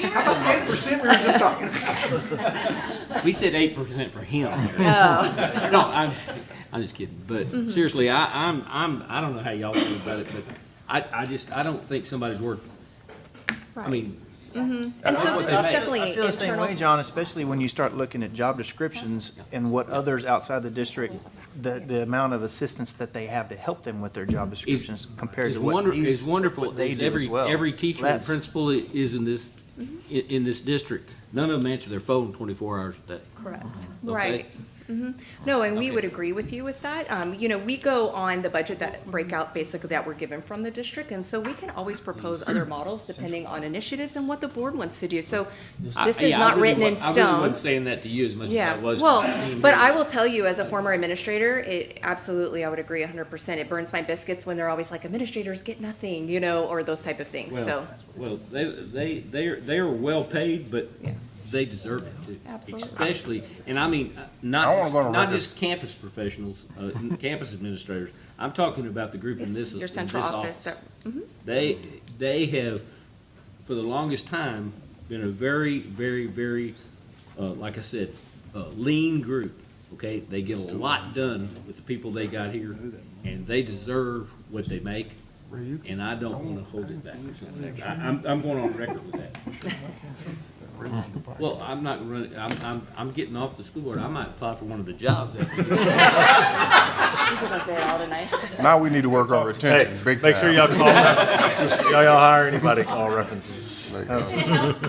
We said eight percent for him. Oh. No, I'm, I'm just kidding. But mm-hmm. seriously, I, I'm, I'm, I don't know how y'all feel about it, but I, I just, I don't think somebody's worth, I mean, Mm-hmm. And so this is definitely I feel the same way. John, especially when you start looking at job descriptions and what others outside the district, the, the amount of assistance that they have to help them with their job descriptions compared It's to what wonder, these, it's wonderful, what they as do every, as well. every So teacher and principal is in this, mm-hmm. in, in this district, none of them answer their phone twenty-four hours a day. Correct. Okay. Right. Mhm. No, and we would agree with you with that. Um, you know, we go on the budget that breakout basically that we're given from the district, and so we can always propose other models depending on initiatives and what the board wants to do. So this is yeah, not really written in wa- I really stone. wasn't saying that to you as much as Yeah, I was. well, to the team but. I will tell you, as a former administrator, it, absolutely, I would agree hundred percent. It burns my biscuits when they're always like, administrators get nothing, you know, or those type of things, so. Well, well, they, they, they're, they're well paid, but Yeah. They deserve it too. Absolutely. Especially, and I mean, uh, I wanna not, go on not record. just campus professionals, uh, campus administrators. I'm talking about the group in Yes, this, in Your central office office. that, mhm. They, they have, for the longest time, been a very, very, very, uh, like I said, uh, lean group, okay? They get a lot done with the people they got here, and they deserve what they make, and I don't wanna hold it back. I, I'm, I'm going on record with that. Well, I'm not running, I'm, I'm, I'm getting off the school board, I might apply for one of the jobs after this. She's just gonna say it all tonight. Now we need to work on Hey, retention, big make sure y'all call references. Y'all, y'all hire anybody, call references. It helps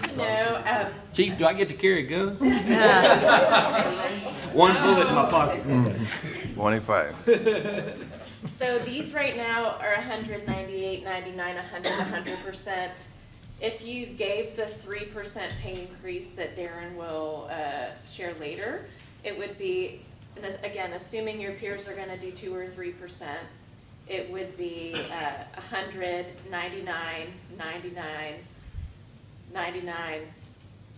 to know, um, Chief, do I get to carry a gun? One bullet in my pocket. Twenty-five. So these right now are a hundred ninety-eight, ninety-nine, a hundred, a hundred percent. If you gave the three percent pay increase that Darren will, uh, share later, it would be, this- again, assuming your peers are gonna do two or three percent, it would be, uh, a hundred, ninety-nine, ninety-nine, ninety-nine,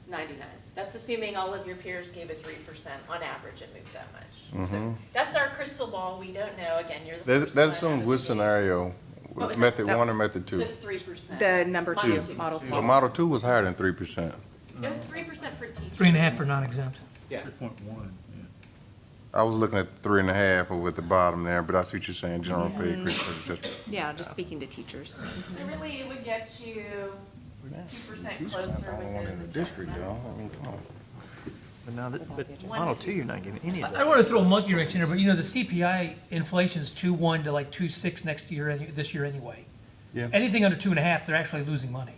ninety-nine. That's assuming all of your peers gave a three percent on average and moved that much. So That's our crystal ball, we don't know, again, you're the That, first that one assumes out what of the gate. scenario? What was Method that? one or method two? The three percent. The number two, Model two. two. So model two was higher than three percent. It was three percent for teachers. Three and a half for non-exempt. Yeah. Three point one. I was looking at three and a half over at the bottom there, but I see what you're saying, general pay increase for just. Yeah, just speaking to teachers. So really, it would get you two percent closer I don't want with in those the district, y'all. adjustments. I mean, come on. But now, that- but Model Two, you're not getting any I of I that. don't want to throw a monkey wrench in there, but you know, the CPI inflation's two one to like two six next year, any- this year anyway. Yeah. Anything under two and a half, they're actually losing money.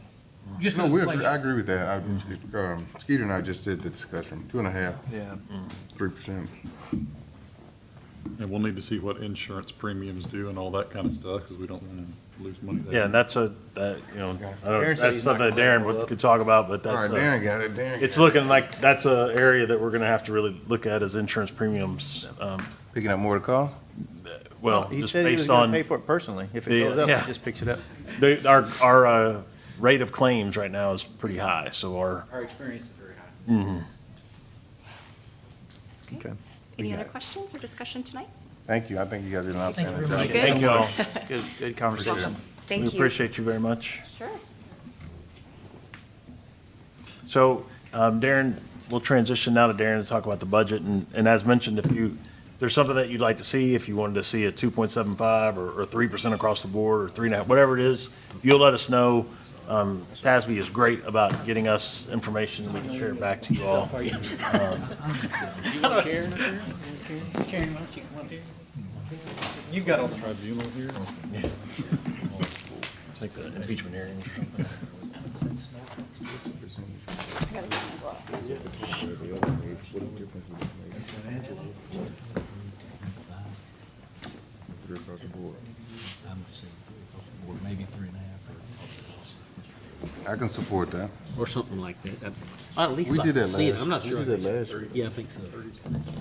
Just No, because we of agree, I inflation. agree with that. I, um, Skeeter and I just did the discussion, two and a half, Yeah. three percent. And we'll need to see what insurance premiums do and all that kind of stuff, because we don't want to lose money there. Yeah, and that's a, that, you know, I don't, Darren said that's he's not something that gonna Darren would- could talk about, but All right, that's, uh, Darren got it, Darren. it's got it. looking like that's a area that we're gonna have to really look at as insurance premiums. Um, Picking up more to call? well, He just said he was based gonna on, pay for it personally. If the- it goes up, yeah. he just picks it up. the, our, our, uh, rate of claims right now is pretty high, so our, Our experience is very high. Okay. Any other questions or discussion tonight? Thank you, I think you guys did an outstanding very job. much. Good. thank you all. Good, good conversation. Thank We you. appreciate you very much. Sure. So, um, Darren, we'll transition now to Darren to talk about the budget, and, and as mentioned, if you, if there's something that you'd like to see, if you wanted to see a two point seven five, or, or three percent across the board, or three and a half, whatever it is, you'll let us know. Um, TASB is great about getting us information, and we can share it back to you all. You've got all the Tribunal here? Yeah. Take the impeachment hearings or something. Three across the board. Or maybe three and a half. I can support that. Or something like that. I'd- I'd at least We like did to that see it. last- I'm not we sure. did that last year. Yeah, I think so.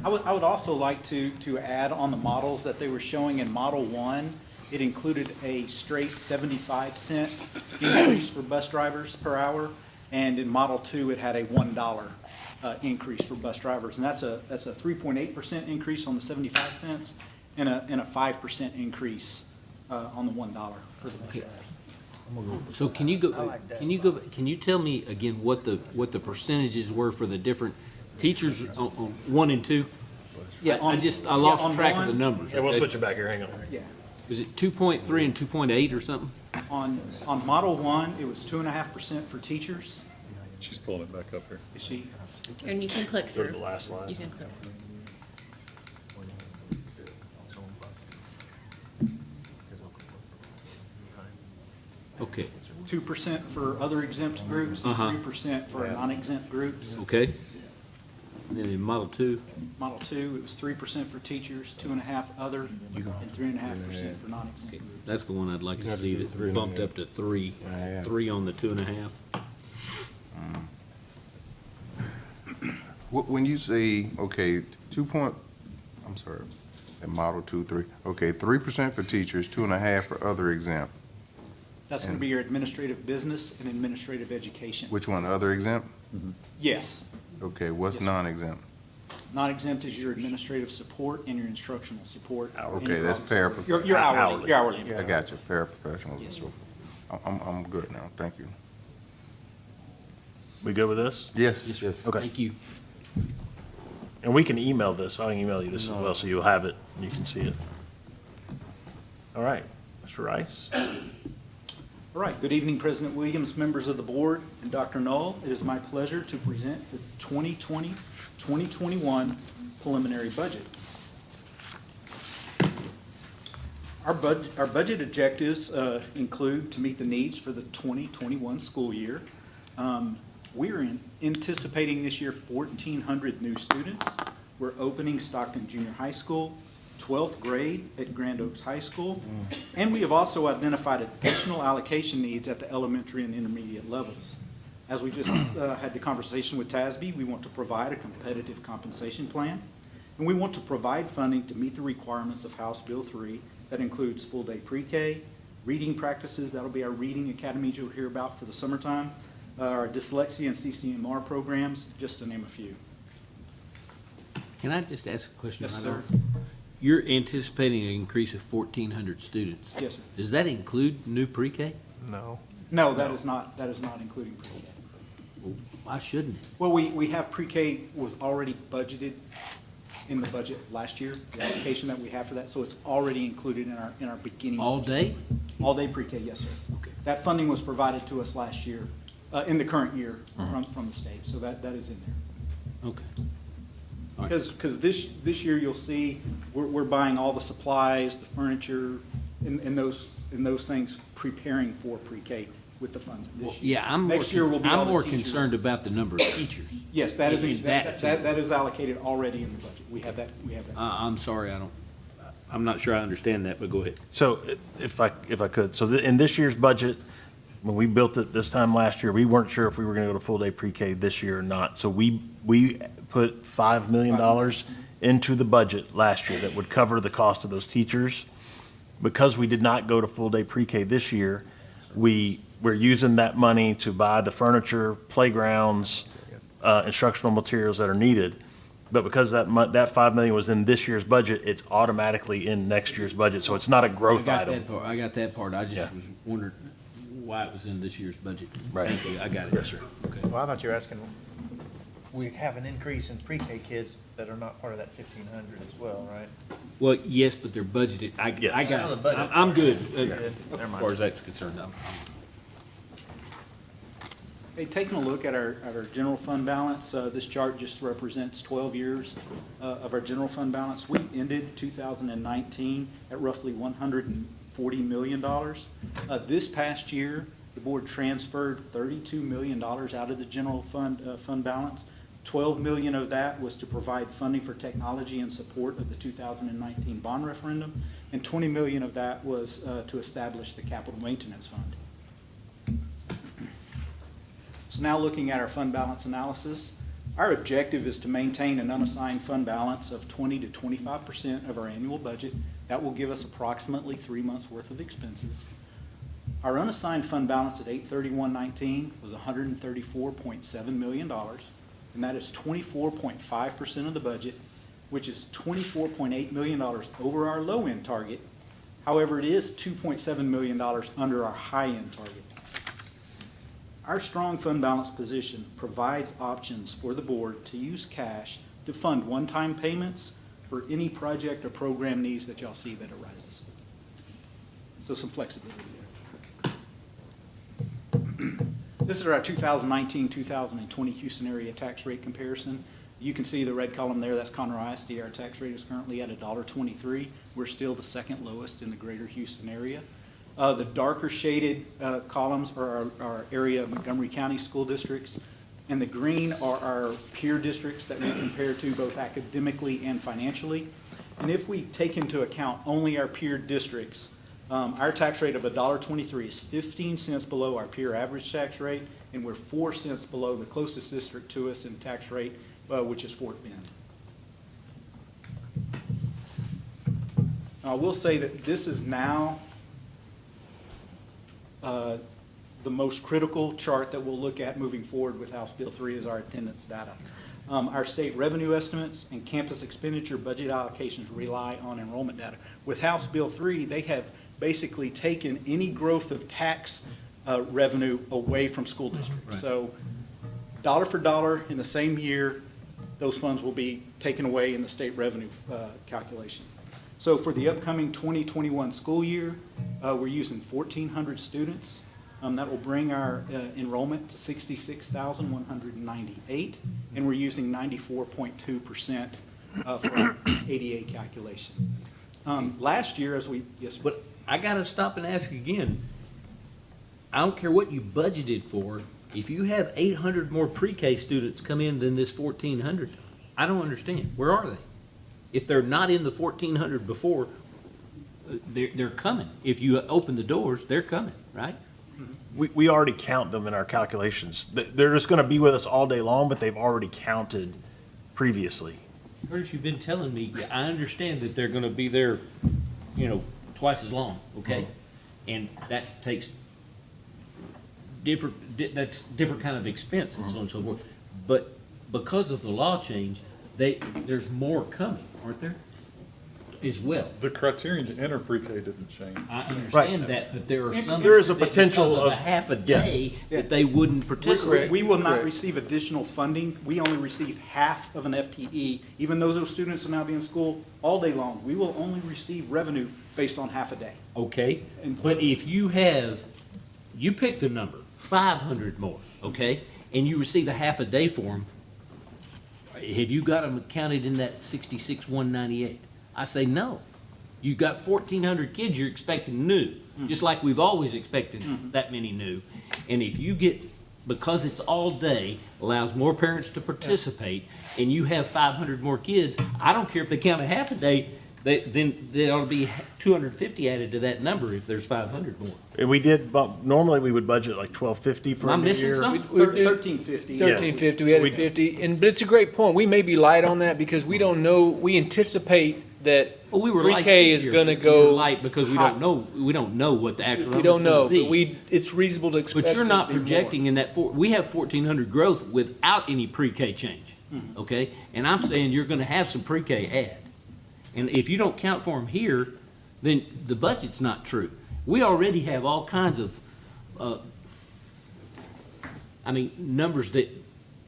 I would, I would also like to, to add on the models that they were showing in Model One, it included a straight seventy-five cent increase for bus drivers per hour, and in Model Two, it had a one dollar, uh, increase for bus drivers, and that's a, that's a three point eight percent increase on the seventy-five cents, and a, and a five percent increase, uh, on the one dollar for the bus Okay. drivers. So can you go, can you go, can you tell me again what the, what the percentages were for the different teachers on, on one and two? Yeah, I- I on- just, I yeah, lost on track of the one- numbers. Yeah, we'll switch it back here, hang on. Yeah. Is it two point three and two point eight or something? On, on Model One, it was two and a half percent for teachers. She's pulling it back up here. Is she, And you can click Go to the last line. You can click through. Okay, two percent for other exempt groups, and Uh-huh. three percent for non-exempt groups. Okay. And then in Model Two, Model two, it was three percent for teachers, two and a half other, and three and a half percent for non-exempt okay, groups. that's the one I'd like to see that bumped up to three, three on the two and a half. Wh- When you say, okay, two point, I'm sorry, at model two, three, okay, three percent for teachers, two and a half for other exempt. That's gonna be your administrative business and administrative education. Which one, other exempt? Mm-hmm. Yes, Okay, what's Yes, sir. non-exempt? non-exempt is your administrative support and your instructional support. Okay, that's Any- parapro- Your, your hourly, Hourly. your hourly. I got you, paraprofessionals Yes, and sir. so forth. I'm, I'm, I'm good now, thank you. We good with this? Yes, yes. Okay. Thank you. And we can email this. I can email you this as well, so you'll have it and you can see it. All right, Mr. Rice? All right, good evening, President Williams, members of the board, and Dr. Null. It is my pleasure to present the 2020-2021 preliminary budget. Our bud, our budget objectives uh, include to meet the needs for the 2021 school year. Um, We're in- anticipating this year 1,400 new students. We're opening Stockton Junior High School, 12th grade at Grand Oaks High School, and we have also identified additional allocation needs at the elementary and intermediate levels. As we just uh, had the conversation with TASB, we want to provide a competitive compensation plan, and we want to provide funding to meet the requirements of House Bill 3 that includes full-day pre-K, reading practices, that'll be our reading academies you'll hear about for the summertime, uh, our dyslexia and CCMR programs, just to name a few. Can I just ask a question? Yes, sir. Off? You're anticipating an increase of fourteen hundred students. Yes, sir. Does that include new pre-K? No. No, that is not, that is not including pre-K. Why shouldn't it? Well, we, we have pre-K was already budgeted in the budget last year, the application that we have for that, so it's already included in our, in our beginning. All day? All-day pre-K, yes, sir. Okay. That funding was provided to us last year, uh, in the current year from, from the state, so that, that is in there. Okay. All right. Because, because this, this year you'll see, we're, we're buying all the supplies, the furniture, and, and those, and those things preparing for pre-K with the funds Well, this year. Yeah, I'm more, year will be I'm more teachers. concerned about the number of teachers. Yes, that is, in that, that that, that is allocated already in the budget. We have that, we have that. I, I'm sorry, I don't, I'm not sure I understand that, but go ahead. So if I, if I could, so th- in this year's budget, when we built it this time last year, we weren't sure if we were gonna go to full-day pre-K this year or not. So we, we put five million dollars into the budget last year that would cover the cost of those teachers. Because we did not go to full-day pre-K this year, we, we're using that money to buy the furniture, playgrounds, uh, instructional materials that are needed. But because that mon, that five million was in this year's budget, it's automatically in next year's budget, so it's not a growth got item. that part, I got that part, I Yeah. just was wondering why it was in this year's budget. Right. Thank you, I got it. Yes, sir. Okay. Well, I thought you were asking, we have an increase in pre-K kids that are not part of that fifteen hundred as well, right? Well, yes, but they're budgeted, I, Yes. I I know got the it, budget I'm, I'm good, uh, Good. as Never mind. far as that's concerned, I'm, I'm Hey, taking a look at our, at our general fund balance, uh, this chart just represents twelve years, uh, of our general fund balance. We ended two thousand and nineteen at roughly one hundred and forty million dollars. Uh, this past year, the board transferred thirty-two million dollars out of the general fund, uh, fund balance. Twelve million of that was to provide funding for technology in support of the two thousand and nineteen bond referendum, and twenty million of that was, uh, to establish the capital maintenance fund. So now looking at our fund balance analysis, our objective is to maintain an unassigned fund balance of twenty to twenty-five percent of our annual budget. That will give us approximately three months' worth of expenses. Our unassigned fund balance at eight thirty-one nineteen was hundred and thirty-four point seven million dollars, and that is twenty-four point five percent of the budget, which is twenty-four point eight million dollars over our low-end target. However, it is two point seven million dollars under our high-end target. Our strong fund balance position provides options for the board to use cash to fund one-time payments for any project or program needs that y'all see that arises. So some flexibility there. This is our 2019, 2020 Houston area tax rate comparison. You can see the red column there, that's Conroe ISD. Our tax rate is currently at $1.23. We're still the second lowest in the greater Houston area. Uh, The darker shaded uh, columns are our- our area of Montgomery County school districts, and the green are our peer districts that we compare to both academically and financially. And if we take into account only our peer districts, um, our tax rate of $1.23 is 15 cents below our peer average tax rate, and we're 4 cents below the closest district to us in tax rate, uh, which is Fort Bend. I will say that this is now uh, the most critical chart that we'll look at moving forward with House Bill 3 is our attendance data. Um, Our state revenue estimates and campus expenditure budget allocations rely on enrollment data. With House Bill 3, they have basically taken any growth of tax uh, revenue away from school districts. So dollar for dollar in the same year, those funds will be taken away in the state revenue uh, calculation. So for the upcoming 2021 school year, uh, we're using 1,400 students. Um, That will bring our uh, enrollment to 66,198, and we're using 94.2% uh, for our ADA calculation. Um, Last year, as we, yes, sir. But I gotta stop and ask again. I don't care what you budgeted for, if you have eight hundred more pre-K students come in than this fourteen hundred, I don't understand. Where are they? If they're not in the fourteen hundred before, they're, they're coming. If you open the doors, they're coming, right? Mm-hmm. We, we already count them in our calculations. They- They're just gonna be with us all day long, but they've already counted previously. Curtis, you've been telling me, I understand that they're gonna be there, you know, twice as long, okay? Uh-huh. And that takes different, di- that's different kind of expense and so on and so uh-huh. forth. But because of the law change, they, there's more coming, aren't there? As well. The criterion to enter pre-K didn't change. I understand that, but there are some. There is a that potential because of- a half a yes. day that they wouldn't participate. We will not Correct. receive additional funding. We only receive half of an FTE. Even though those students will now be in school all day long, we will only receive revenue based on half a day. Okay, And- but if you have, you pick the number, five hundred more, okay? And you receive a half a day for them, have you got them counted in that sixty-six, one ninety-eight? I say no. You've got fourteen hundred kids you're expecting new, mm-hmm. just like we've always expected mm-hmm. that many new. And if you get, because it's all day, allows more parents to participate, and you have five hundred more kids, I don't care if they count a half a day, they, then there ought to be two hundred and fifty added to that number if there's five hundred more. And we did, bump normally we would budget like twelve fifty for Am I a new missing year. something? We do- Thirteen fifty. Thirteen fifty, we had We- it fifty, and, but it's a great point, we may be light on that because we don't know, we anticipate that Well, we were light pre-K this is year. gonna We were go. Light because we high. don't know, we don't know what the actual We number's don't know, gonna be. but we, it's reasonable to expect. But you're it not to be more. projecting in that four, we have fourteen hundred growth without any pre-K change, hmm. okay? And I'm saying you're gonna have some pre-K add. And if you don't count for them here, then the budget's not true. We already have all kinds of, uh, I mean, numbers that,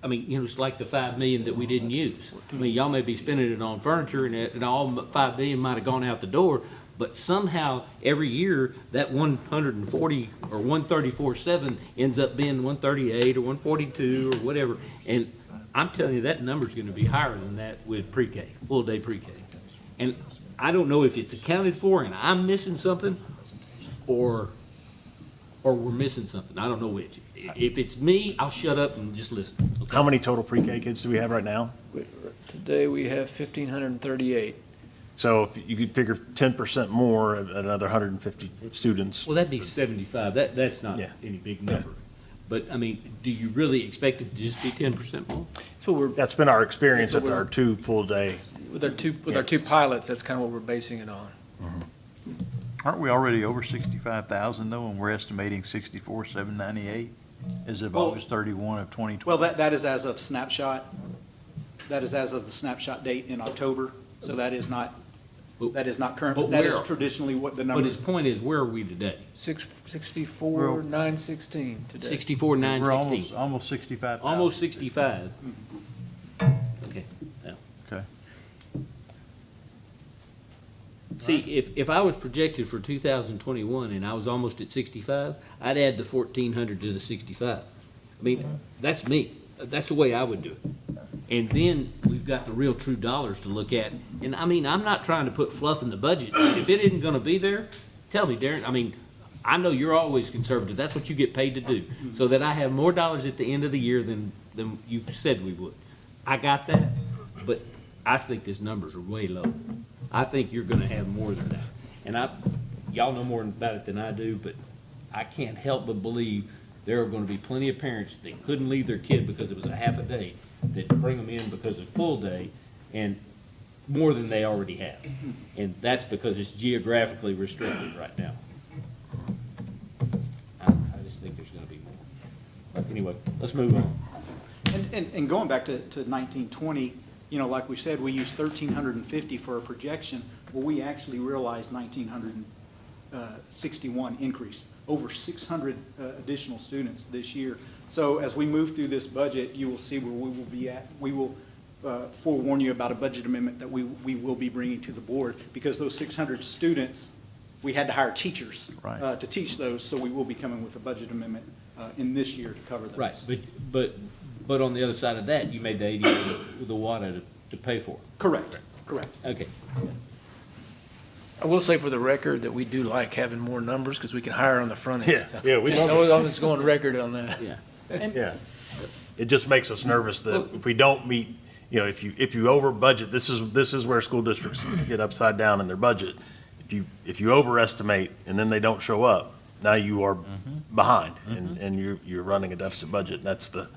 I mean, you know, it's like the five million that we didn't use. I mean, y'all may be spending it on furniture and and all five million might have gone out the door, but somehow every year that one hundred and forty or one thirty-four seven ends up being one thirty-eight or one forty-two or whatever. And I'm telling you, that number's gonna be higher than that with pre-K, full-day pre-K. And I don't know if it's accounted for and I'm missing something, or, or we're missing something. I don't know which. If it's me, I'll shut up and just listen. okay? How many total pre-K kids do we have right now? Today, we have fifteen hundred and thirty-eight. So if you could figure ten percent more, at another hundred and fifty students. Well, that'd be seventy-five. That, that's not Yeah. any big number. But, I mean, do you really expect it to just be ten percent more? So we're, That's been our experience That's at our two full-day. With our two, with our two pilots, that's kind of what we're basing it on. Mm-hmm. Aren't we already over sixty-five thousand though, and we're estimating sixty-four, seven ninety-eight as of Well- August thirty-one of twenty Well, twenty? that, that is as of snapshot. That is as of the snapshot date in October, so that is not, But- that is not but current. That is where- traditionally what the number But number. his point is, where are we today? Six, sixty-four, nine sixteen today. Sixty-four, nine We're sixteen? almost, almost sixty-five thousand. Almost sixty-five. Mm-hmm. See, if, if I was projected for two thousand twenty-one and I was almost at sixty-five, I'd add the fourteen hundred to the sixty-five. I mean, that's me. That's the way I would do it. And then we've got the real true dollars to look at. And I mean, I'm not trying to put fluff in the budget. If it isn't gonna be there, tell me, Darren. I mean, I know you're always conservative, that's what you get paid to do, so that I have more dollars at the end of the year than, than you said we would. I got that, but I think these numbers are way low. I think you're gonna have more than that. And I, y'all know more about it than I do, but I can't help but believe there are gonna be plenty of parents that couldn't leave their kid because it was a half a day, that bring them in because of full day, and more than they already have. And that's because it's geographically restricted right now. I, I just think there's gonna be more. But anyway, let's move on. And, and, and going back to, to nineteen twenty, you know, like we said, we used thirteen hundred and fifty for a projection. Well, we actually realized nineteen hundred and uh, increase, over six hundred uh, additional students this year. So as we move through this budget, you will see where we will be at. We will uh, forewarn you about a budget amendment that we, we will be bringing to the board, because those six hundred students, we had to hire teachers Right. uh, to teach those, so we will be coming with a budget amendment uh, in this year to cover those. Right, but, but, but on the other side of that, you made the eighty with the WADA to, to pay for Correct, correct. Okay. I will say for the record that we do like having more numbers because we can hire on the front end. Yeah, So, yeah, we just- love I was going record on that. Yeah. Yeah. It just makes us nervous that if we don't meet, you know, if you, if you over budget, this is, this is where school districts get upside down in their budget. If you, if you overestimate and then they don't show up, now you are mm-hmm. behind and, mm-hmm. and you're, you're running a deficit budget. And that's the,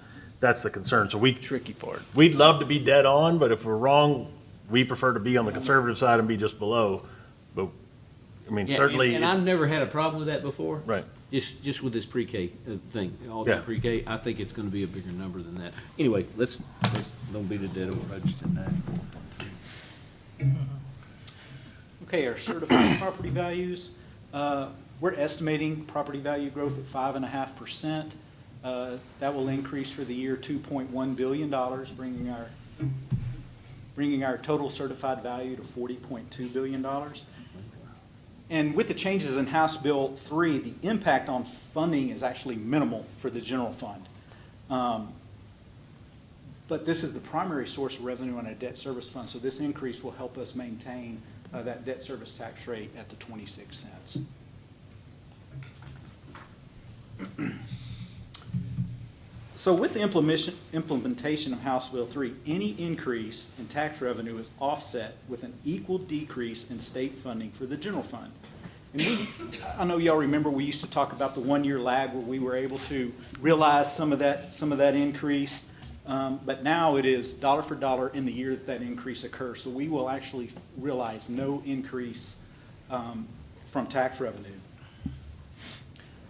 that's the concern. So we, Tricky part. we'd love to be dead on, but if we're wrong, we prefer to be on the conservative side and be just below. But, I mean, Yeah, and- certainly. And I've never had a problem with that before. Right. Just, just with this pre-K uh, thing, all Yeah. that pre-K, I think it's gonna be a bigger number than that. Anyway, let's, let's, don't beat a dead horse. Okay, our certified property values, uh, we're estimating property value growth at five and a half percent. Uh, That will increase for the year two point one billion dollars, bringing our, bringing our total certified value to forty point two billion dollars. And with the changes in House Bill three, the impact on funding is actually minimal for the general fund. Um, But this is the primary source of revenue on a debt service fund, so this increase will help us maintain uh, that debt service tax rate at the 26 cents. So with the implementation, implementation of House Bill 3, any increase in tax revenue is offset with an equal decrease in state funding for the general fund. And we, I know y'all remember, we used to talk about the one-year lag where we were able to realize some of that, some of that increase. Um, But now it is dollar for dollar in the year that that increase occurs. So we will actually realize no increase um, from tax revenue.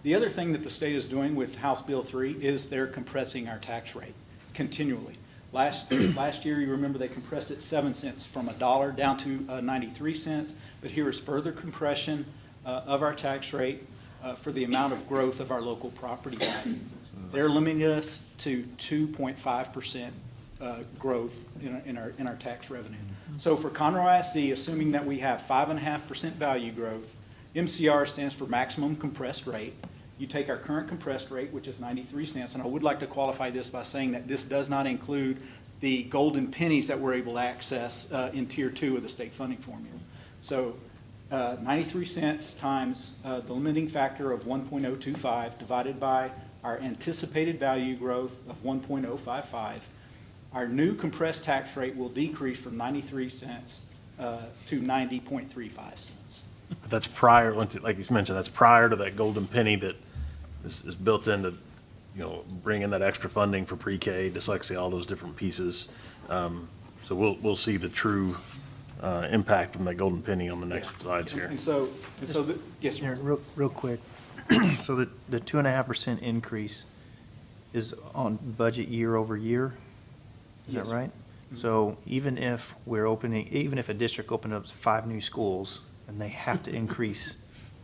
The other thing that the state is doing with House Bill 3 is they're compressing our tax rate continually. Last, last year, you remember they compressed it 7 cents from a dollar down to uh, 93 cents, but here is further compression uh, of our tax rate uh, for the amount of growth of our local property value. They're limiting us to 2.5% uh, growth in in our, in our tax revenue. So for Conroe ISD, assuming that we have 5.5% value growth, MCR stands for maximum compressed rate. You take our current compressed rate, which is 93 cents, and I would like to qualify this by saying that this does not include the golden pennies that we're able to access uh, in Tier 2 of the state funding formula. So uh, 93 cents times uh, the limiting factor of 1.025 divided by our anticipated value growth of 1.055, our new compressed tax rate will decrease from 93 cents uh, to 90.35 cents. That's prior, like you mentioned, that's prior to that golden penny that is, is built into, you know, bringing that extra funding for pre-K, dyslexia, all those different pieces. Um, So we'll, we'll see the true uh, impact from that golden penny on the next slides here. And so, and so, the- yes, Yeah, sir. real, real quick. So the, the two and a half percent increase is on budget year over year? Is that right? Yes. right? So even if we're opening, even if a district opened up five new schools and they have to increase,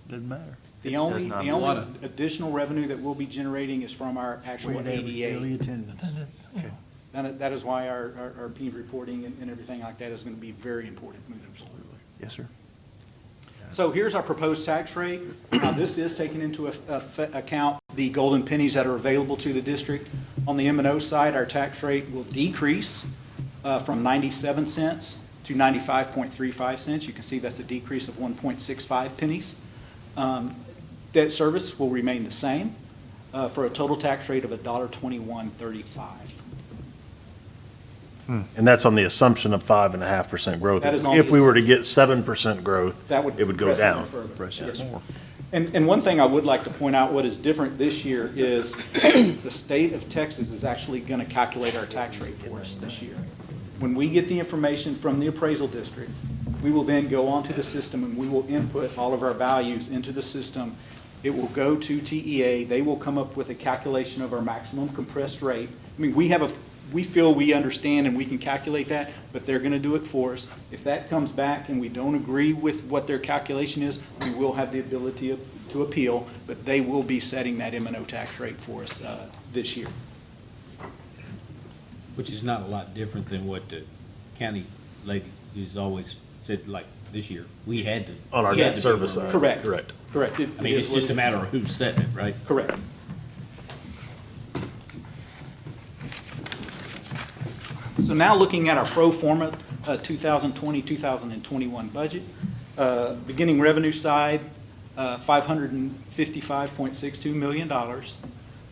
Doesn't matter. The It only, not the only Water. additional revenue that we'll be generating is from our actual ADA. attendance. And it's, you That, that is why our, our, our P reporting and, and everything like that is gonna be very important moving forward. yes, sir? So here's our proposed tax rate. Now, this is taking into eff- eff- account the golden pennies that are available to the district. On the M and O side, our tax rate will decrease uh, from 97 cents to 95.35 cents. You can see that's a decrease of 1.65 pennies. Um, Debt service will remain the same uh, for a total tax rate of $1.2135. And that's on the assumption of five and a half percent growth. That is If we were to get seven percent growth, That would. it would go down. Yes. And, and one thing I would like to point out, what is different this year is the state of Texas is actually going to calculate our tax rate for us this year. When we get the information from the appraisal district, we will then go onto the system and we will input all of our values into the system. It will go to TEA. They will come up with a calculation of our maximum compressed rate. I mean, we have a, we feel we understand and we can calculate that, but they're gonna do it for us. If that comes back and we don't agree with what their calculation is, we will have the ability of- to appeal, but they will be setting that M and O tax rate for us uh, this year. Which is not a lot different than what the county lady has always said, like this year, we had to. On our debt service side. Correct. Correct. Correct. It- I mean, it it's just a it is. matter of who's setting it, right? Correct. So now looking at our pro forma uh, 2020, 2021 budget, uh, beginning revenue side, uh, $555.62 million.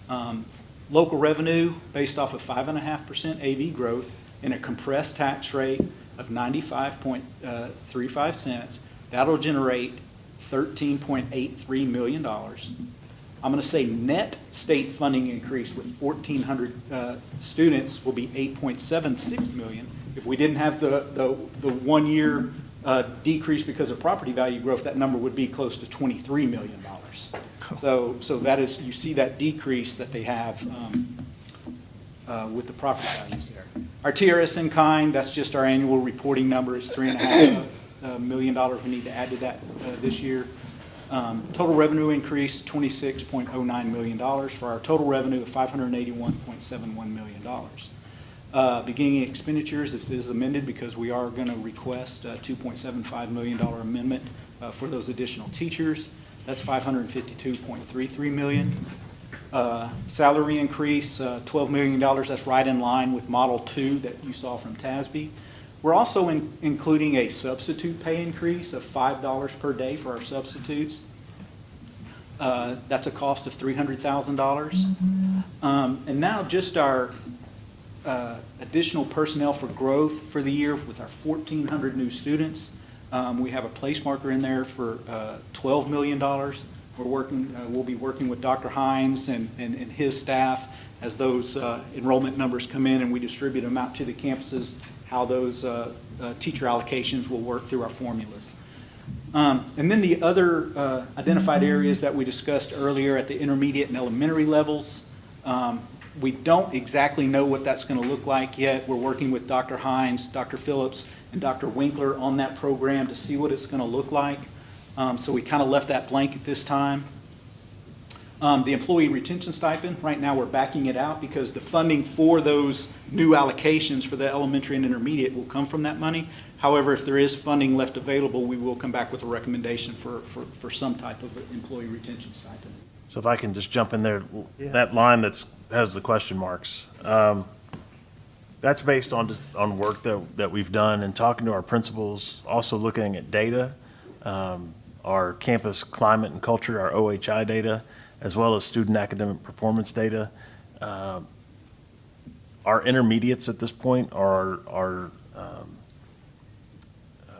Um, Local revenue based off of 5.5% AV growth and a compressed tax rate of 95.35 cents. That'll generate $13.83 million. I'm going to say net state funding increase with 1,400 uh, students will be 8.76 million. If we didn't have the, the, the one-year uh, decrease because of property value growth, that number would be close to $23 million. So, so that is, you see that decrease that they have um, uh, with the property values there. Our TRS in kind, that's just our annual reporting number, is three and a half million dollars we need to add to that uh, this year. Um, Total revenue increase, twenty-six point oh nine million dollars for our total revenue of five hundred and eighty-one point seven one million dollars. Uh, Beginning expenditures, this is amended because we are going to request a two point seven five million dollar amendment uh, for those additional teachers. That's five hundred and fifty-two point three three million. Uh, Salary increase, uh, $12 million, that's right in line with Model 2 that you saw from TASB. We're also in- including a substitute pay increase of $5 per day for our substitutes. Uh, That's a cost of $300,000. Um, And now just our uh, additional personnel for growth for the year with our 1,400 new students. Um, We have a place marker in there for uh, $12 million. We're working, uh, we'll be working with Dr. Hines and, and and his staff as those uh, enrollment numbers come in and we distribute them out to the campuses, how those uh, uh, teacher allocations will work through our formulas. Um, And then the other uh, identified areas that we discussed earlier at the intermediate and elementary levels, um, we don't exactly know what that's going to look like yet. We're working with Dr. Hines, Dr. Phillips, and Dr. Winkler on that program to see what it's going to look like. Um, So we kind of left that blank at this time. Um, The employee retention stipend, right now, we're backing it out because the funding for those new allocations for the elementary and intermediate will come from that money. However, if there is funding left available, we will come back with a recommendation for, for, for some type of employee retention stipend. So if I can just jump in there, that line that's, has the question marks, um, that's based on, on work that, that we've done and talking to our principals, also looking at data, um, our campus climate and culture, our OHI data, as well as student academic performance data. Um, Our intermediates at this point are, are, um, uh,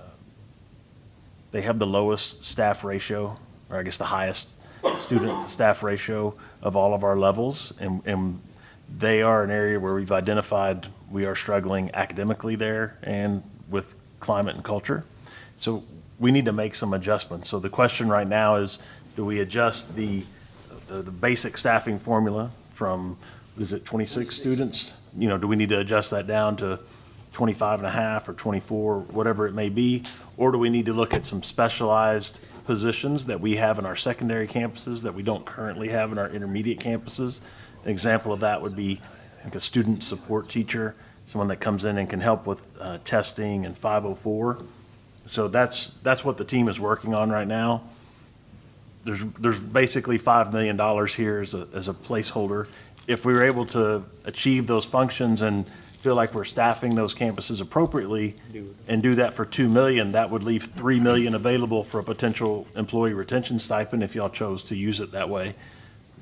they have the lowest staff ratio, or I guess the highest student staff ratio of all of our levels. And, and they are an area where we've identified we are struggling academically there and with climate and culture. So we need to make some adjustments. So the question right now is, do we adjust the, the, the basic staffing formula from, is it 26 students? You know, do we need to adjust that down to 25 and a half or 24, whatever it may be? Or do we need to look at some specialized positions that we have in our secondary campuses that we don't currently have in our intermediate campuses? An example of that would be like a student support teacher, someone that comes in and can help with uh, testing and 504. So that's, that's what the team is working on right now. There's, there's basically $5 million here as a, as a placeholder. If we were able to achieve those functions and feel like we're staffing those campuses appropriately and do that for two million, that would leave three million available for a potential employee retention stipend if y'all chose to use it that way.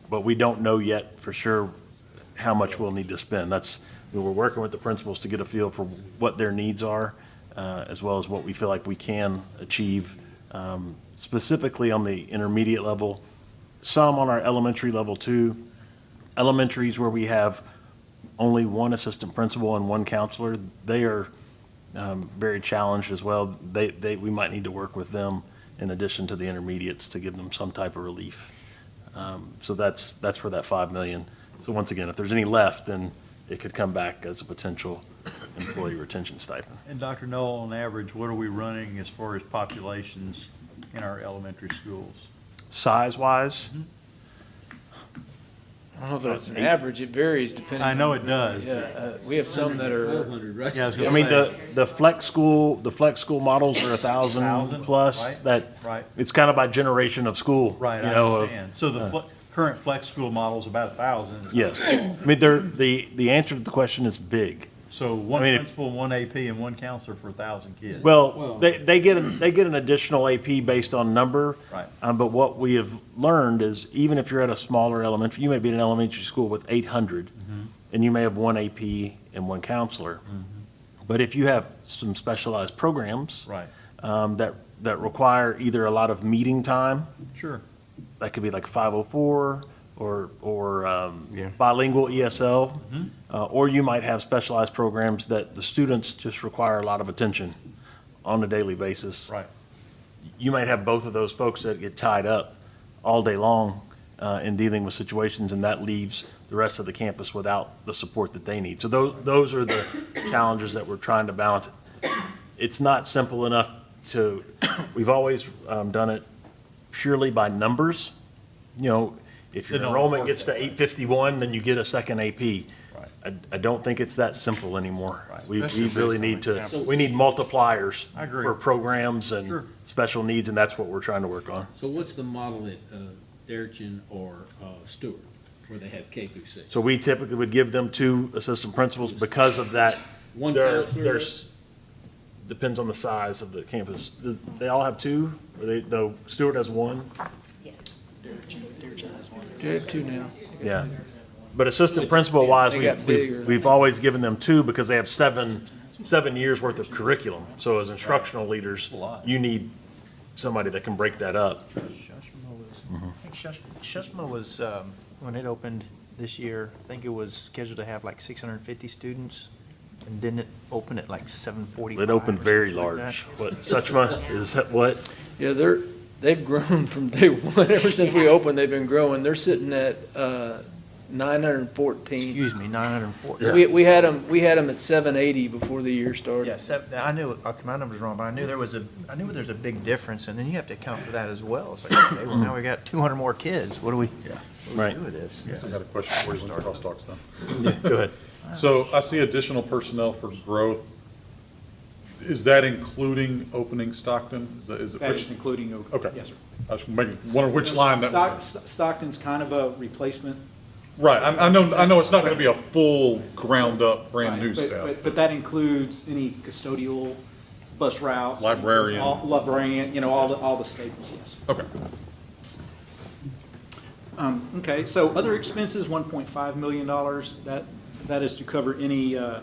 But we don't know yet for sure how much we'll need to spend. That's, we're working with the principals to get a feel for what their needs are, uh, as well as what we feel like we can achieve, um, specifically on the intermediate level, some on our elementary level too. Elementaries where we have only one assistant principal and one counselor, they are um, very challenged as well. They, they, we might need to work with them in addition to the intermediates to give them some type of relief. Um, So that's, that's where that 5 million. So once again, if there's any left, then it could come back as a potential employee retention stipend. And Dr. Null, on average, what are we running as far as populations in our elementary schools? Size-wise, I don't know if that's an average, it varies depending. I know it does. Yeah, uh, we have some that are, hundred, right? Yeah, I was I gonna mean, the, the flex school, the flex school models are a thousand Thousand, plus, right, that, right. it's kind of by generation of school. Right, you I know, of- understand. So the fle- current flex school model is about a thousand. Yes. I mean, they're, the, the answer to the question is big. So one I mean, if- principal, one AP, and one counselor for a thousand kids. Well, Well- they, they get, an- they get an additional AP based on number. Right. Um, but what we have learned is even if you're at a smaller elementary, you may be in an elementary school with eight hundred, Mm-hmm. and you may have one AP and one counselor. But if you have some specialized programs. Right, Um, that, that require either a lot of meeting time, sure. that could be like 504 or, or um, Yeah. bilingual ESL. Mm-hmm. Uh, Or you might have specialized programs that the students just require a lot of attention on a daily basis. Right. You might have both of those folks that get tied up all day long uh, in dealing with situations, and that leaves the rest of the campus without the support that they need. So those, those are the challenges that we're trying to balance. It's not simple enough to, we've always um, done it purely by numbers. You know, if your It don't enrollment gets to 851, then you get a second AP. Right. I, I don't think it's that simple anymore. Right. We, we Especially really based on need to, examples. we need multipliers I agree. for programs Sure. and special needs, and that's what we're trying to work on. So what's the model at, uh, Deretchin or, uh, Stewart, where they have K through six? So we typically would give them two assistant principals because of that. One There- counselor? There's, depends on the size of the campus. Do They all have two, or they, though Stewart has one? They have two now. Yeah. But assistant principal wise, They we- got bigger. we've, we've always given them two because they have seven, seven years worth of curriculum. So as instructional leaders, you need somebody that can break that up. I think Shush- Suchma was, um, when it opened this year, I think it was scheduled to have like 650 students, and didn't it open at like 745? It opened very something like that? large. What, Suchma, is that what? Yeah, they're, they've grown from day one, ever since we opened, they've been growing. They're sitting at, uh, nine hundred and fourteen. Excuse me, 940. Yeah. We, we had them, we had them at seven eighty before the year started. Yeah, seven, I knew, okay, my number's wrong, but I knew there was a, I knew there's a big difference, and then you have to account for that as well. It's like, okay, well, now we got 200 more kids, what do we, what do we Right. do with this? I got a question for you when the crosstalk's done. Yeah, Go ahead. So I see additional personnel for growth. Is that including opening Stockton? Is that, is it? That which- is including, o- Okay. yes, sir. I was making, wondering which line that Stock- was. in. Stockton's kind of a replacement. Right, I, I know, I know it's not gonna be a full ground-up, brand-new Right, but- staff. But, but that includes any custodial, bus routes. Librarian. all- Librarian, you know, all the, all the staples, yes. Okay. Um, okay, so other expenses, one point five million dollars, that, that is to cover any, uh,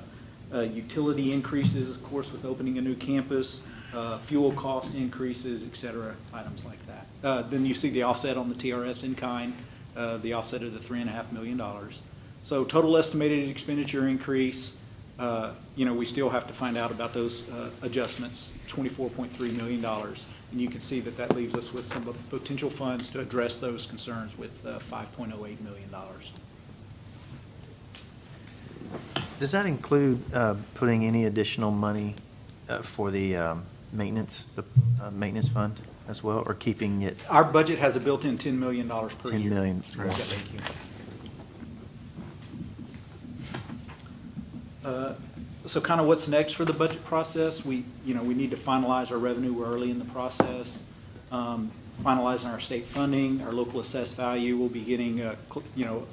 utility increases, of course, with opening a new campus, uh, fuel cost increases, et cetera, items like that. Uh, then you see the offset on the TRS in kind, uh, the offset of the three and a half million dollars. So total estimated expenditure increase, uh, you know, we still have to find out about those, uh, adjustments, twenty-four point three million dollars. And you can see that that leaves us with some potential funds to address those concerns with uh, $5.08 million. Does that include uh, putting any additional money uh, for the um, maintenance, the uh, maintenance fund as well, or keeping it Our budget has a built-in $10 million per year. 10 million? Yes, sir. Uh, So kind of what's next for the budget process? We, you know, we need to finalize our revenue. We're early in the process. Um, Finalizing our state funding, our local assessed value. We'll be getting, uh, cl- you know,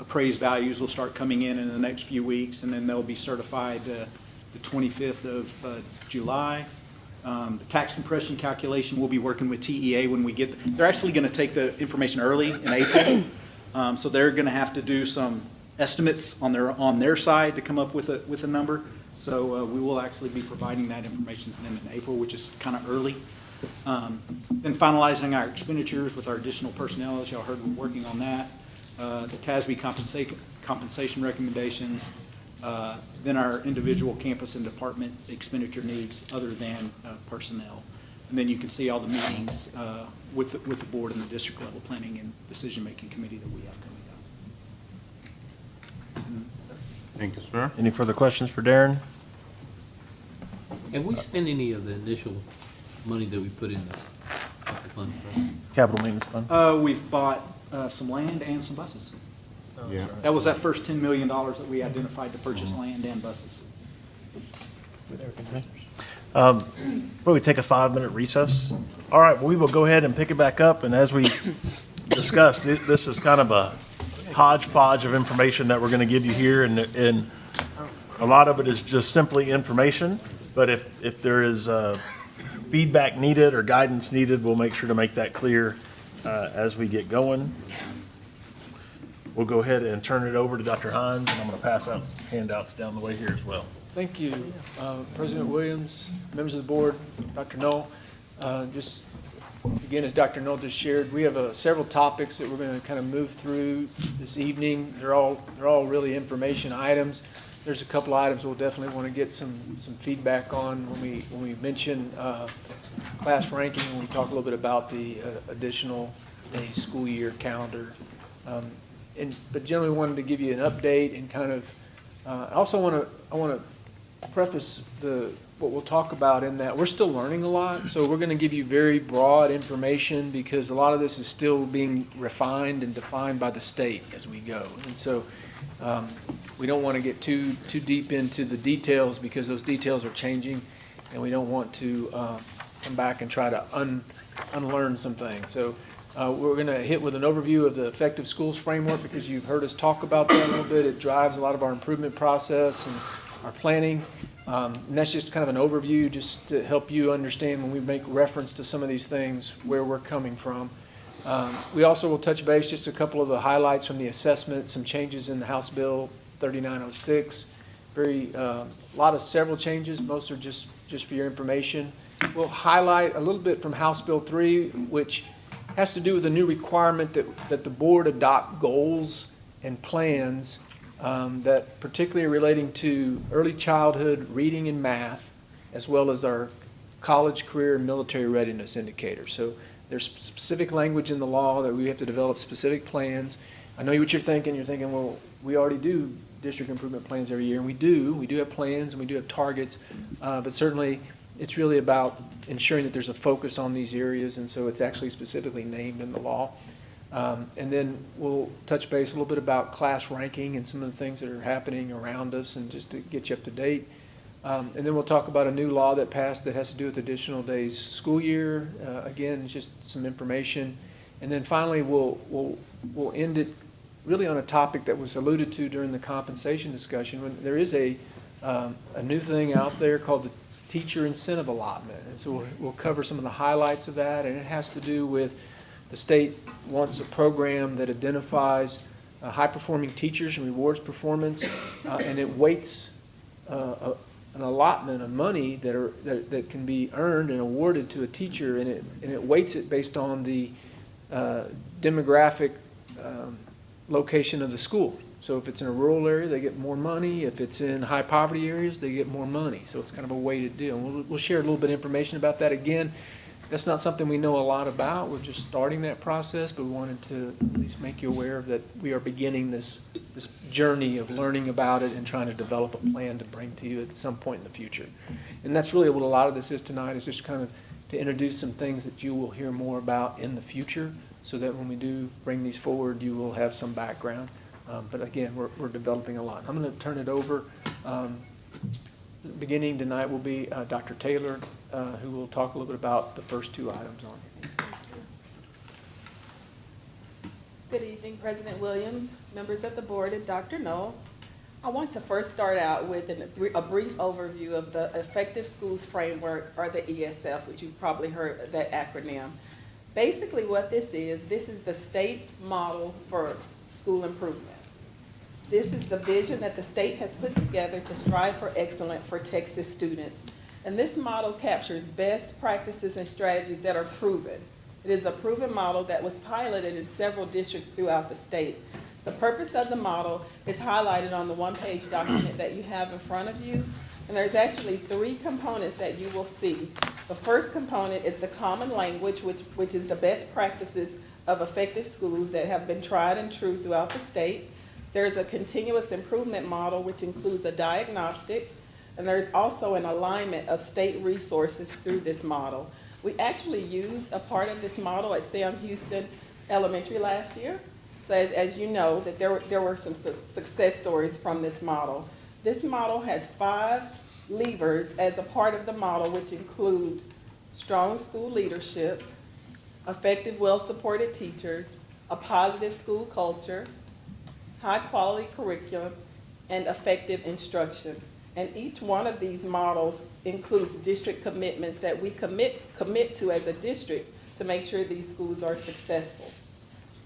appraised values will start coming in in the next few weeks, and then they'll be certified uh, the 25th of uh, July. Um, The tax compression calculation, we'll be working with TEA when we get, they're actually going to take the information early in April. Um, So they're going to have to do some estimates on their, on their side to come up with a, with a number. So uh, we will actually be providing that information to them in April, which is kind of early. Um, Then finalizing our expenditures with our additional personnel, as y'all heard, we're working on that. Uh, The TASB compensation, compensation recommendations, uh, then our individual campus and department expenditure needs other than uh, personnel. And then you can see all the meetings uh, with, the- with the board and the district level planning and decision-making committee that we have coming up. Thank you, sir. Any further questions for Darren? Have we spent any of the initial money that we put in the capital fund? Capital Maintenance Fund? Uh, We've bought uh, some land and some buses. Yeah. That was that first $10 million that we identified to purchase land and buses. Um, Will we take a five-minute recess? All right, well, we will go ahead and pick it back up, and as we discussed, thi- this is kind of a hodgepodge of information that we're going to give you here, and, and a lot of it is just simply information, but if, if there is uh, feedback needed or guidance needed, we'll make sure to make that clear uh, as we get going. We'll go ahead and turn it over to Dr. Hines, and I'm going to pass out handouts down the way here as well. Thank you, uh, President Williams, members of the board, Dr. Null. Uh, Just, again, as Dr. Null just shared, we have uh, several topics that we're going to kind of move through this evening. They're all, they're all really information items. There's a couple items we'll definitely want to get some, some feedback on when we, when we mention uh, class ranking, when we talk a little bit about the uh, additional school year calendar. Um, And, but generally wanted to give you an update and kind of, uh, I also want to, I want to preface the, what we'll talk about in that, we're still learning a lot, so we're gonna give you very broad information because a lot of this is still being refined and defined by the state as we go. And so, um, we don't wanna get too, too deep into the details because those details are changing, and we don't want to, uh, come back and try to un, unlearn some things. So, uh, we're gonna hit with an overview of the effective schools framework because you've heard us talk about that a little bit. It drives a lot of our improvement process and our planning. Um, And that's just kind of an overview, just to help you understand when we make reference to some of these things, where we're coming from. Um, We also will touch base, just a couple of the highlights from the assessment, some changes in the House Bill 3906. Very, uh, a lot of several changes, most are just, just for your information. We'll highlight a little bit from House Bill 3, which has to do with a new requirement that, that the board adopt goals and plans um, that particularly relating to early childhood reading and math, as well as our college, career, and military readiness indicators. So there's specific language in the law that we have to develop specific plans. I know what you're thinking. You're thinking, well, we already do district improvement plans every year, and we do. We do have plans and we do have targets, uh, but certainly it's really about ensuring that there's a focus on these areas, and so it's actually specifically named in the law. Um, And then we'll touch base a little bit about class ranking and some of the things that are happening around us and just to get you up to date. Um, And then we'll talk about a new law that passed that has to do with additional days school year. Uh, Again, just some information. And then finally, we'll, we'll, we'll end it really on a topic that was alluded to during the compensation discussion. When There is a, um, a new thing out there called the teacher incentive allotment. And so we'll, we'll cover some of the highlights of that, and it has to do with the state wants a program that identifies uh, high-performing teachers and rewards performance, uh, and it weights uh, a- an allotment of money that are, that, that can be earned and awarded to a teacher, and it, and it weights it based on the uh, demographic um, location of the school. So if it's in a rural area, they get more money. If it's in high poverty areas, they get more money. So it's kind of a weighted deal. And We'll, we'll share a little bit of information about that. Again, that's not something we know a lot about. We're just starting that process, but we wanted to at least make you aware of that we are beginning this, this journey of learning about it and trying to develop a plan to bring to you at some point in the future. And that's really what a lot of this is tonight, is just kind of to introduce some things that you will hear more about in the future, so that when we do bring these forward, you will have some background. Um, But again, we're, we're developing a lot. I'm going to turn it over. Um, Beginning tonight will be uh, Dr. Taylor, uh, who will talk a little bit about the first two items on it. Good evening, President Williams, members of the board, and Dr. Null. I want to first start out with an- a brief overview of the Effective Schools Framework, or the ESF, which you've probably heard that acronym. Basically, what this is, this is the state's model for school improvement. This is the vision that the state has put together to strive for excellence for Texas students. And this model captures best practices and strategies that are proven. It is a proven model that was piloted in several districts throughout the state. The purpose of the model is highlighted on the one-page document that you have in front of you. And there's actually three components that you will see. The first component is the common language, which, which is the best practices of effective schools that have been tried and true throughout the state. There's a continuous improvement model, which includes a diagnostic, and there's also an alignment of state resources through this model. We actually used a part of this model at Sam Houston Elementary last year. So as, as you know, that there were, there were some su- success stories from this model. This model has five levers as a part of the model, which include strong school leadership, effective, well-supported teachers, a positive school culture, high-quality curriculum, and effective instruction. And each one of these models includes district commitments that we commit, commit to as a district to make sure these schools are successful.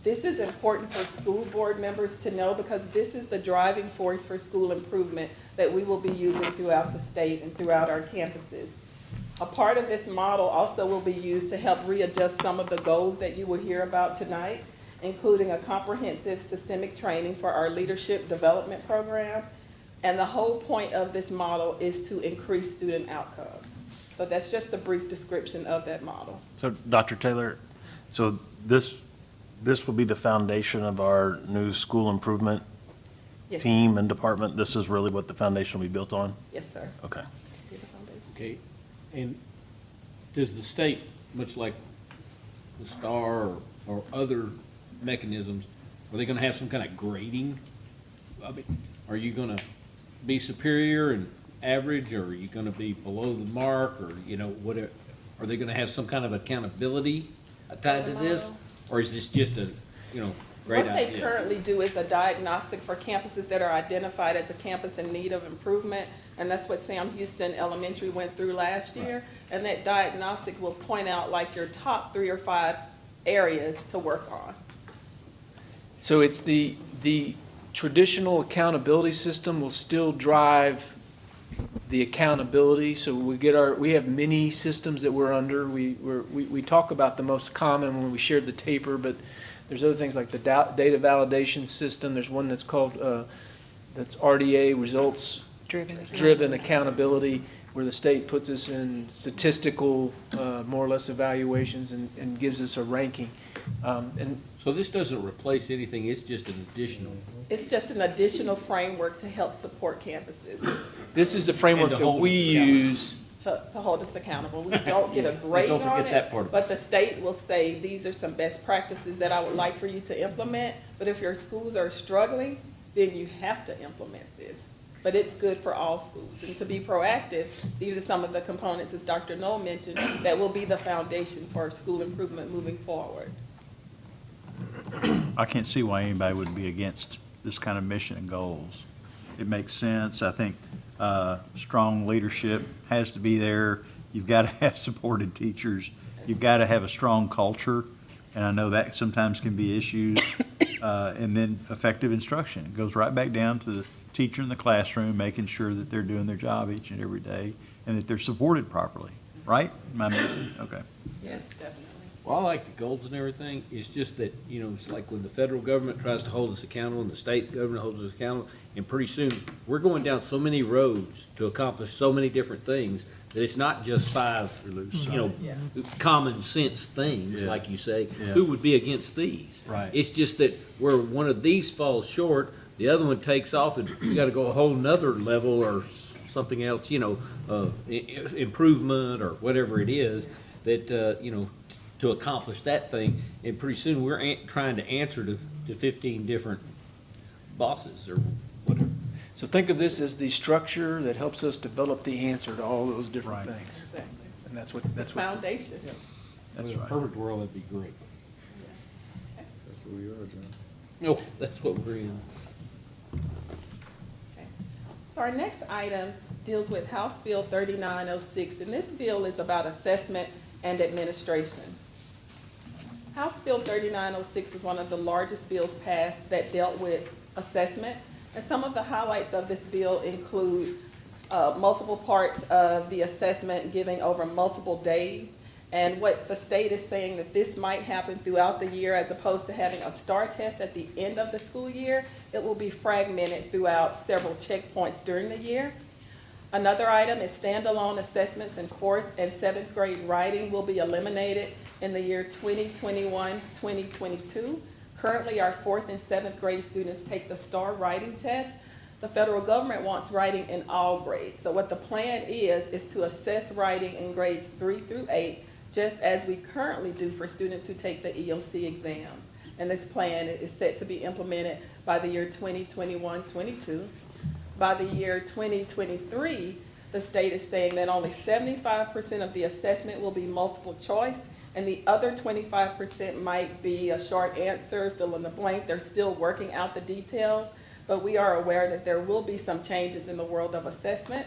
This is important for school board members to know because this is the driving force for school improvement that we will be using throughout the state and throughout our campuses. A part of this model also will be used to help readjust some of the goals that you will hear about tonight, including a comprehensive systemic training for our leadership development program. And the whole point of this model is to increase student outcomes. So that's just a brief description of that model. So, Dr. Taylor, so this, this will be the foundation of our new school improvement Yes. team and department? This is really what the foundation will be built on? Yes, sir. Okay. Be the foundation. Okay, and does the state, much like the STAAR or, or other mechanisms, are they gonna have some kind of grading? I mean, are you gonna be superior and average, or are you gonna be below the mark, or, you know, whatever? Are they gonna have some kind of accountability tied to this? Or is this just a, you know, great What they currently do is a diagnostic for campuses that are identified as a campus in need of improvement. And that's what Sam Houston Elementary went through last year. And that diagnostic will point out like your top three or five areas to work on. So it's the, the traditional accountability system will still drive the accountability. So we get our, we have many systems that we're under. We, we're, we, we talk about the most common when we shared the TAPR, but there's other things like the data validation system. There's one that's called, uh, that's RDA, Results Driven. Driven Accountability, where the state puts us in statistical, uh, more or less evaluations and, and gives us a ranking. Um, and So this doesn't replace anything, it's just an additional. It's just an additional framework to help support campuses, This is the framework And to that hold we us accountable. use. to, to hold us accountable. We don't get a grade Don't on forget that part it, of it. but the state will say, these are some best practices that I would like for you to implement. But if your schools are struggling, then you have to implement this. But it's good for all schools. And to be proactive, these are some of the components, as Dr. Null mentioned, that will be the foundation for school improvement moving forward. I can't see why anybody would be against this kind of mission and goals. It makes sense. I think uh, strong leadership has to be there. You've got to have supported teachers. You've got to have a strong culture, and I know that sometimes can be issues. Uh, And then effective instruction. It goes right back down to the teacher in the classroom, making sure that they're doing their job each and every day, and that they're supported properly, right? Am I missing? Okay. Yes, definitely. Well, I like the goals and everything, it's just that, you know, it's like when the federal government tries to hold us accountable and the state government holds us accountable, and pretty soon, we're going down so many roads to accomplish so many different things, that it's not just five, you know, Yeah. common sense things, Yeah. like you say. Yeah. Who would be against these? Right. It's just that where one of these falls short, the other one takes off, and we gotta go a whole nother level or something else, you know, uh, i- i- improvement or whatever it is, that, uh, you know, to accomplish that thing, and pretty soon we're an- trying to answer to, to fifteen different bosses or whatever. So think of this as the structure that helps us develop the answer to all those different Right. things. Exactly. And that's what, That's that's what. Foundation. That's In a right. perfect world, that'd be great. So we are, John. Oh, that's what we're in. So our next item deals with House Bill thirty-nine oh six, and this bill is about assessment and administration. House Bill thirty-nine oh six is one of the largest bills passed that dealt with assessment. And some of the highlights of this bill include, uh, multiple parts of the assessment giving over multiple days. And what the state is saying that this might happen throughout the year as opposed to having a STAAR test at the end of the school year. It will be fragmented throughout several checkpoints during the year. Another item is standalone assessments in fourth and seventh grade writing will be eliminated in the year 2021, 2022. Currently, our fourth and seventh grade students take the STAAR writing test. The federal government wants writing in all grades. So what the plan is, is to assess writing in grades three through eight, just as we currently do for students who take the EOC exams. And this plan is set to be implemented by the year 2021, 22. By the year 2023, the state is saying that only 75% of the assessment will be multiple choice, and the other 25% might be a short answer, fill in the blank. They're still working out the details, but we are aware that there will be some changes in the world of assessment.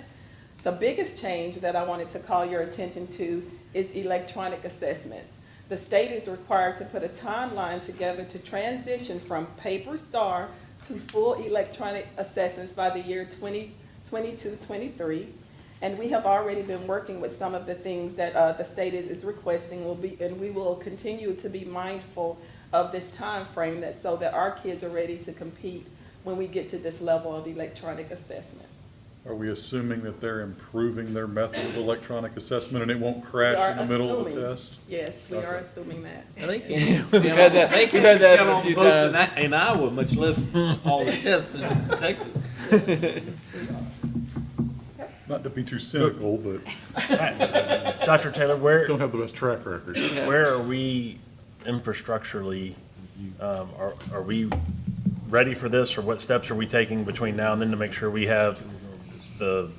The biggest change that I wanted to call your attention to is electronic assessments. The state is required to put a timeline together to transition from paper STAAR to full electronic assessments by the year 2022, 23. And we have already been working with some of the things that uh, the state is, is requesting will be, and we will continue to be mindful of this time frame that so that our kids are ready to compete when we get to this level of electronic assessment. Are we assuming that they're improving their method of electronic assessment and it won't crash in the middle of the assuming- test? Yes, we are assuming that. I think We've had that- we've had that a few In, times. I- in Iowa, much less all the tests in Texas. Not to be too cynical, but Dr. Taylor, where, don't have the best track record. where are we infrastructurally? Um, are, are we ready for this, or what steps are we taking between now and then to make sure we have the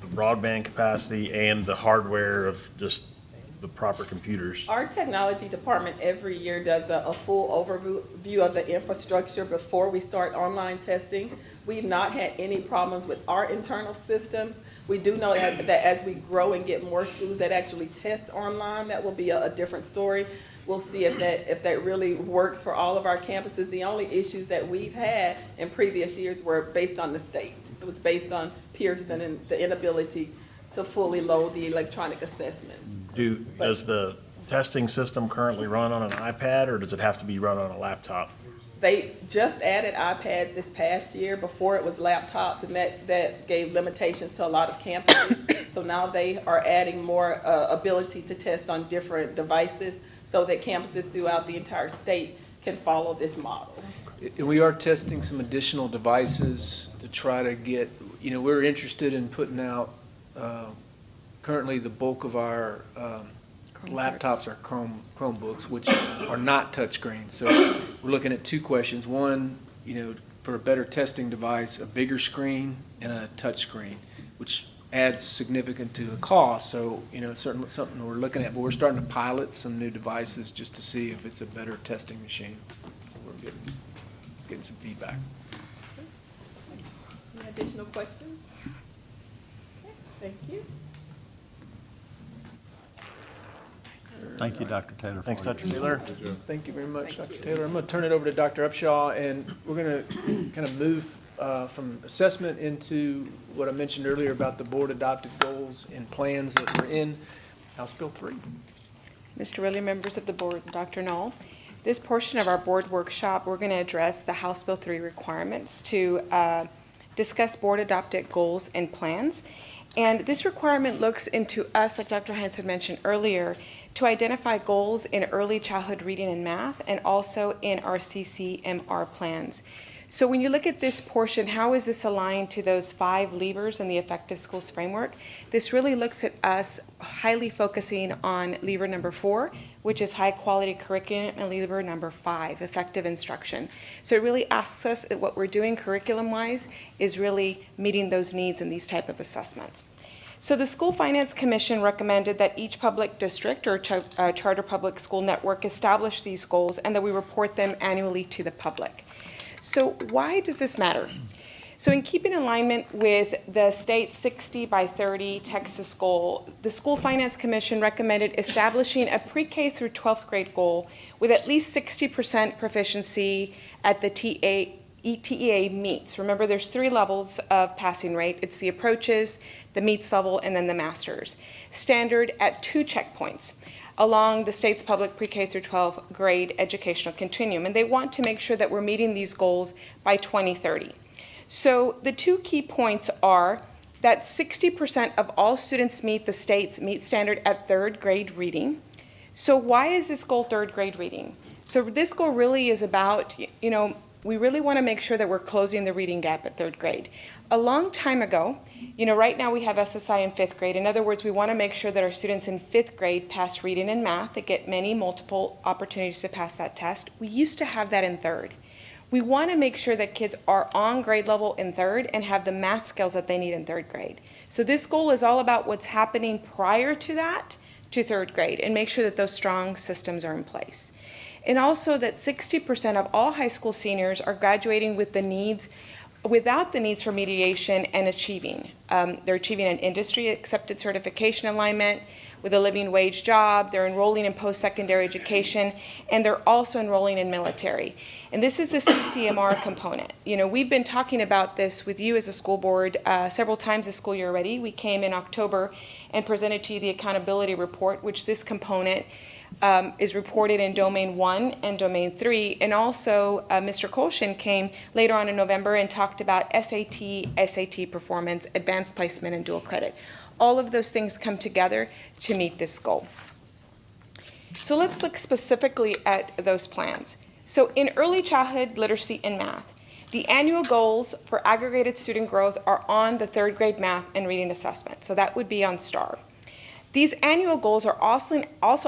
the broadband capacity and the hardware of just the proper computers? Our technology department every year does a, a full overview of the infrastructure before we start online testing. We've not had any problems with our internal systems. We do know that, that as we grow and get more schools that actually test online, that will be a, a different story. We'll see if that, if that really works for all of our campuses. The only issues that we've had in previous years were based on the state. It was based on Pearson and the inability to fully load the electronic assessments. Do, does the testing system currently run on an iPad, or does it have to be run on a laptop? They just added iPads this past year. Before it was laptops, and that, that gave limitations to a lot of campuses. So now they are adding more uh, ability to test on different devices so that campuses throughout the entire state can follow this model. And we are testing some additional devices to try to get, you know, we're interested in putting out, uh, currently the bulk of our um, Chrome laptops cards. are Chrome, Chromebooks, which are not touchscreen. So we're looking at two questions. One, you know, for a better testing device, a bigger screen and a touch screen, which adds significant to the cost. So, you know, it's certainly something we're looking at, but we're starting to pilot some new devices just to see if it's a better testing machine. So We're getting, getting some feedback. Any additional questions? Okay, Thank you. Thank you, Dr. Taylor. Thanks, Dr. Taylor. Thank you very much, Thank Dr. you. Taylor. I'm going to turn it over to Dr. Upshaw, and we're going to kind of move uh, from assessment into what I mentioned earlier about the board-adopted goals and plans that were in House Bill 3. Mr. Willie, members of the board, Dr. Null. This portion of our board workshop, we're going to address the House Bill 3 requirements to uh, discuss board-adopted goals and plans. And this requirement looks into us, like Dr. Hanson mentioned earlier, to identify goals in early childhood reading and math and also in our CCMR plans. So when you look at this portion, how is this aligned to those five levers in the Effective Schools Framework? This really looks at us highly focusing on lever number four, which is high-quality curriculum, and lever number five, effective instruction. So it really asks us that what we're doing curriculum-wise is really meeting those needs in these type of assessments. So the School Finance Commission recommended that each public district or char- uh, charter public school network establish these goals and that we report them annually to the public. So why does this matter? So in keeping alignment with the state 60 by 30 Texas goal, the School Finance Commission recommended establishing a pre-K through 12th grade goal with at least 60% proficiency at the TA, ETEA meets. Remember, there's three levels of passing rate. It's the approaches, the meets level, and then the masters. Standard at two checkpoints along the state's public pre-K through 12 grade educational continuum. And they want to make sure that we're meeting these goals by 2030. So the two key points are that 60% of all students meet the state's meet standard at third grade reading. So why is this goal third grade reading? So this goal really is about, you know, we really want to make sure that we're closing the reading gap at third grade. A long time ago, you know, right now we have SSI in fifth grade. In other words, we want to make sure that our students in fifth grade pass reading and math. They get many multiple opportunities to pass that test. We used to have that in third. We want to make sure that kids are on grade level in third and have the math skills that they need in third grade. So this goal is all about what's happening prior to that to third grade and make sure that those strong systems are in place. And also that 60% of all high school seniors are graduating with the needs, without the needs for mediation and achieving. Um, they're achieving an industry accepted certification alignment with a living wage job, they're enrolling in post-secondary education, and they're also enrolling in military. And this is the CCMR component. You know, we've been talking about this with you as a school board uh, several times this school year already. We came in October and presented to you the accountability report, which this component um, is reported in domain one and domain three. And also, uh, Mr. Kolshin came later on in November and talked about SAT, SAT performance, advanced placement, and dual credit. All of those things come together to meet this goal. So let's look specifically at those plans. So in early childhood literacy and math, the annual goals for aggregated student growth are on the third grade math and reading assessment. So that would be on STAAR. These annual goals are also,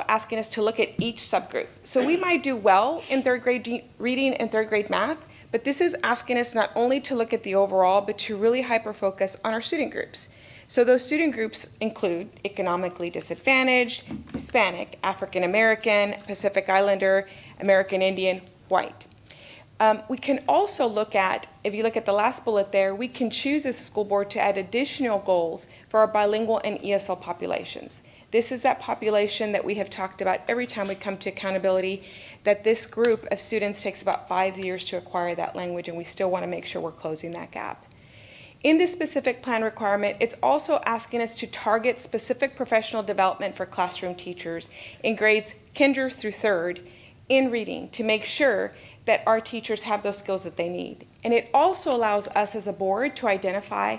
asking us to look at each subgroup. So we might do well in third grade reading and third grade math, but this is asking us not only to look at the overall, but to really hyper focus on our student groups. So those student groups include economically disadvantaged, Hispanic, African American, Pacific Islander, American Indian, white. Um, we can also look at, if you look at the last bullet there, we can choose as a school board to add additional goals for our bilingual and ESL populations. This is that population that we have talked about every time we come to accountability, that this group of students takes about five years to acquire that language, and we still want to make sure we're closing that gap. In this specific plan requirement, it's also asking us to target specific professional development for classroom teachers in grades kinder through third in reading to make sure that our teachers have those skills that they need. And it also allows us as a board to identify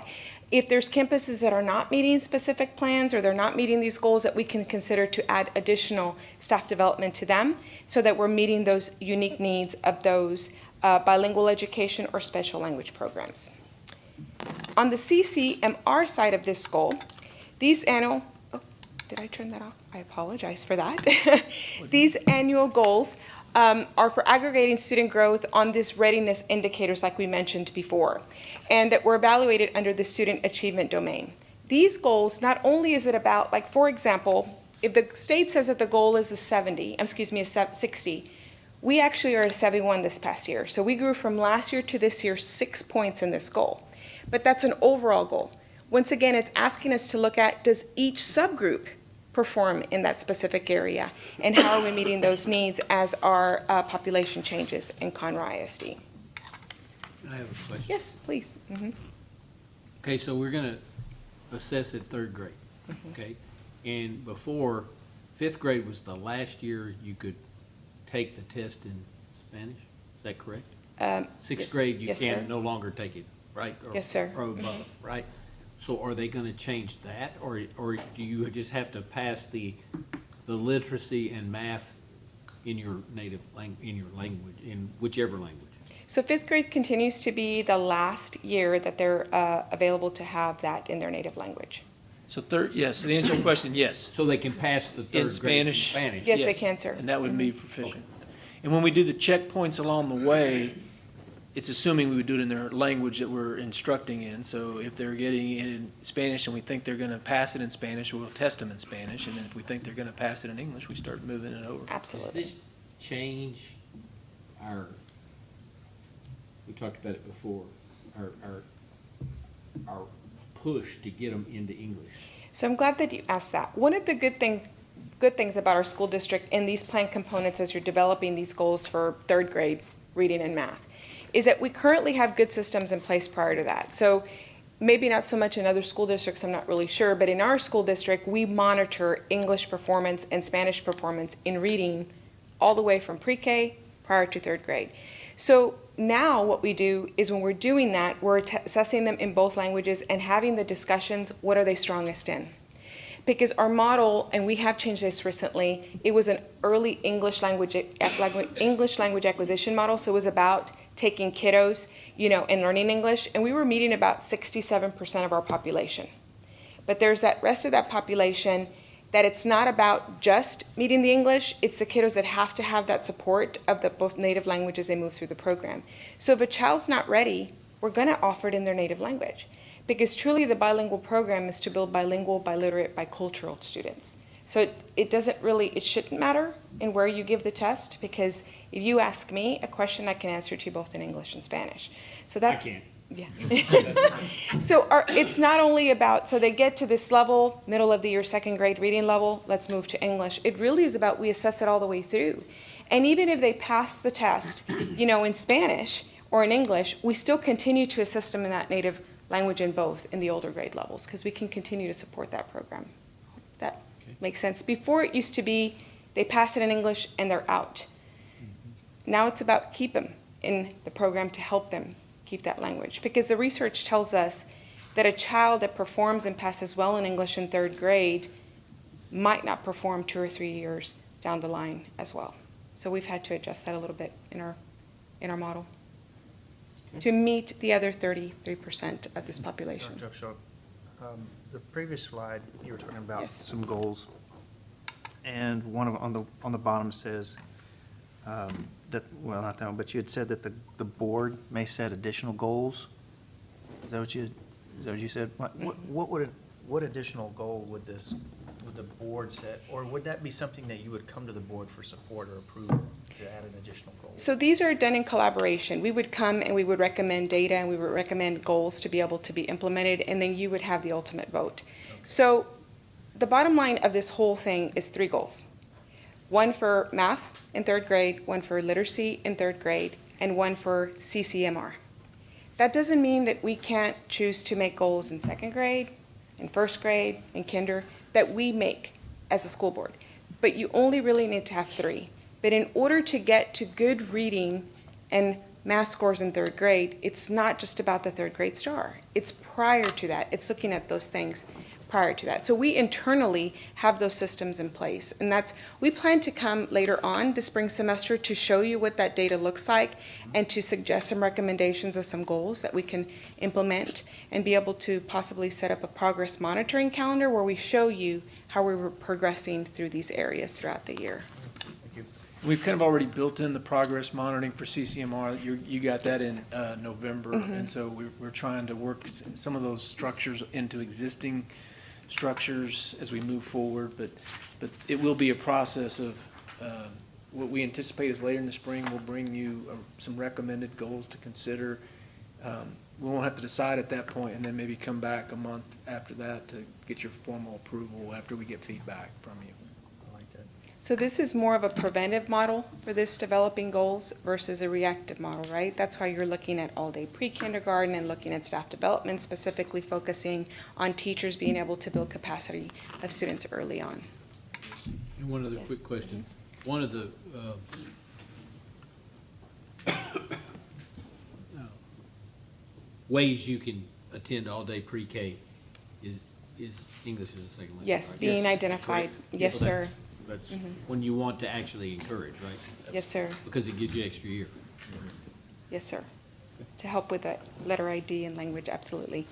if there's campuses that are not meeting specific plans or they're not meeting these goals that we can consider to add additional staff development to them so that we're meeting those unique needs of those uh, bilingual education or special language programs. On the CCMR side of this goal, these annual, oh, did I turn that off? I apologize for that. these annual goals um, are for aggregating student growth on this readiness indicators like we mentioned before, and that were evaluated under the student achievement domain. These goals, not only is it about, like for example, if the state says that the goal is a 70, excuse me, a 60, we actually are a 71 this past year. So we grew from last year to this year six points in this goal. But that's an overall goal. Once again, it's asking us to look at, does each subgroup perform in that specific area? And how are we meeting those needs as our uh, population changes in Conroe ISD? I have a question. Yes, please. Mhm. Okay, so we're gonna assess at third grade, okay? And before, fifth grade was the last year you could take the test in Spanish, is that correct? Um, Sixth yes. grade, you Yes, can sir. no longer take it, right? Or- Yes, sir. Or above, right? So are they gonna change that, or, or do you just have to pass the, the literacy and math in your native lang, in your language, in whichever language? So fifth grade continues to be the last year that they're uh, available to have that in their native language. So third, yes, to answer your question, yes. So they can pass the In third grade in Spanish. Spanish? Yes, they can, sir. And that would be proficient. And when we do the checkpoints along the way, it's assuming we would do it in their language that we're instructing in. So if they're getting it in Spanish and we think they're gonna pass it in Spanish, we'll test them in Spanish. And then if we think they're gonna pass it in English, we start moving it over. Absolutely. Does this change our, we talked about it before, our, our, our push to get them into English? So I'm glad that you asked that. One of the good thing, good things about our school district in these plan components as you're developing these goals for third grade reading and math is that we currently have good systems in place prior to that. So maybe not so much in other school districts, I'm not really sure, but in our school district, we monitor English performance and Spanish performance in reading all the way from pre-K prior to third grade. So now what we do is when we're doing that, we're assessing them in both languages and having the discussions, what are they strongest in? Because our model, and we have changed this recently, it was an early English language, English language acquisition model, so it was about taking kiddos, you know, and learning English, and we were meeting about 67% of our population. But there's that rest of that population that it's not about just meeting the English, it's the kiddos that have to have that support of the both native languages they move through the program. So if a child's not ready, we're going to offer it in their native language. Because truly the bilingual program is to build bilingual, biliterate, bicultural students. So it, it doesn't really, it shouldn't matter in where you give the test because if you ask me a question, I can answer to you both in English and Spanish. So I that's. can't. Yeah. so our, it's not only about, so they get to this level, middle of the year, second grade reading level, let's move to English. It really is about we assess it all the way through. And even if they pass the test, you know, in Spanish or in English, we still continue to assist them in that native language in both in the older grade levels because we can continue to support that program. That makes sense. Before it used to be they pass it in English and they're out. Now it's about keep them in the program to help them keep that language because the research tells us that a child that performs and passes well in English in third grade might not perform two or three years down the line as well. So we've had to adjust that a little bit in our in our model to meet the other 33% of this population. Dr. Upshaw, um, the previous slide, you were talking about Yes. some goals. And one of, on the, on the bottom says, um, that, well, not that one, but you had said that the, the board may set additional goals. Is that what you, is that what you said? What, what what would, it- what additional goal would this, would the board set? Or would that be something that you would come to the board for support or approval to add an additional goal? So these are done in collaboration. We would come and we would recommend data and we would recommend goals to be able to be implemented, and then you would have the ultimate vote. So the bottom line of this whole thing is three goals. One for math in third grade, one for literacy in third grade, and one for CCMR. That doesn't mean that we can't choose to make goals in second grade, in first grade, in kinder, that we make as a school board. But you only really need to have three. But in order to get to good reading and math scores in third grade, it's not just about the third grade STAAR. It's prior to that. It's looking at those things prior to that. So we internally have those systems in place. And that's, we plan to come later on this spring semester to show you what that data looks like and to suggest some recommendations of some goals that we can implement and be able to possibly set up a progress monitoring calendar where we show you how we were progressing through these areas throughout the year. We've kind of already built in the progress monitoring for CCMR. You, you got that in uh, November. Mhm. And so we're, we're trying to work some of those structures into existing structures as we move forward. But, but it will be a process of, uh, what we anticipate is later in the spring, we'll bring you uh, some recommended goals to consider. Um, We won't have to decide at that point and then maybe come back a month after that to get your formal approval after we get feedback from you. I like that. So this is more of a preventive model for this developing goals versus a reactive model, right? That's why you're looking at all-day pre-kindergarten and looking at staff development, specifically focusing on teachers being able to build capacity of students early on. And one other Yes. quick question. One of the, uh, ways you can attend all-day pre-K is, is English as a second language, Yes, right? being Yes. identified. Yes, So sir. That's- Mhm. when you want to actually encourage, right? Yes, sir. Because it gives you extra year. Yes, sir. To help with that letter ID and language, absolutely.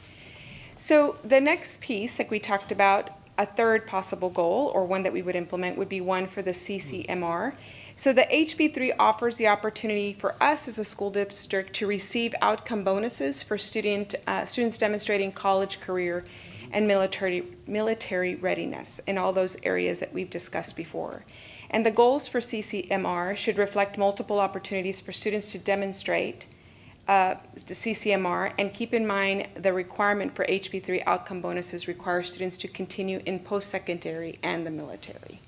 So the next piece, like we talked about, a third possible goal or one that we would implement would be one for the CCMR. So the HB3 offers the opportunity for us as a school district to receive outcome bonuses for student, uh, students demonstrating college, career, and military, military readiness in all those areas that we've discussed before. And the goals for CCMR should reflect multiple opportunities for students to demonstrate uh, CCMR, and keep in mind the requirement for HB3 outcome bonuses requires students to continue in post-secondary and the military.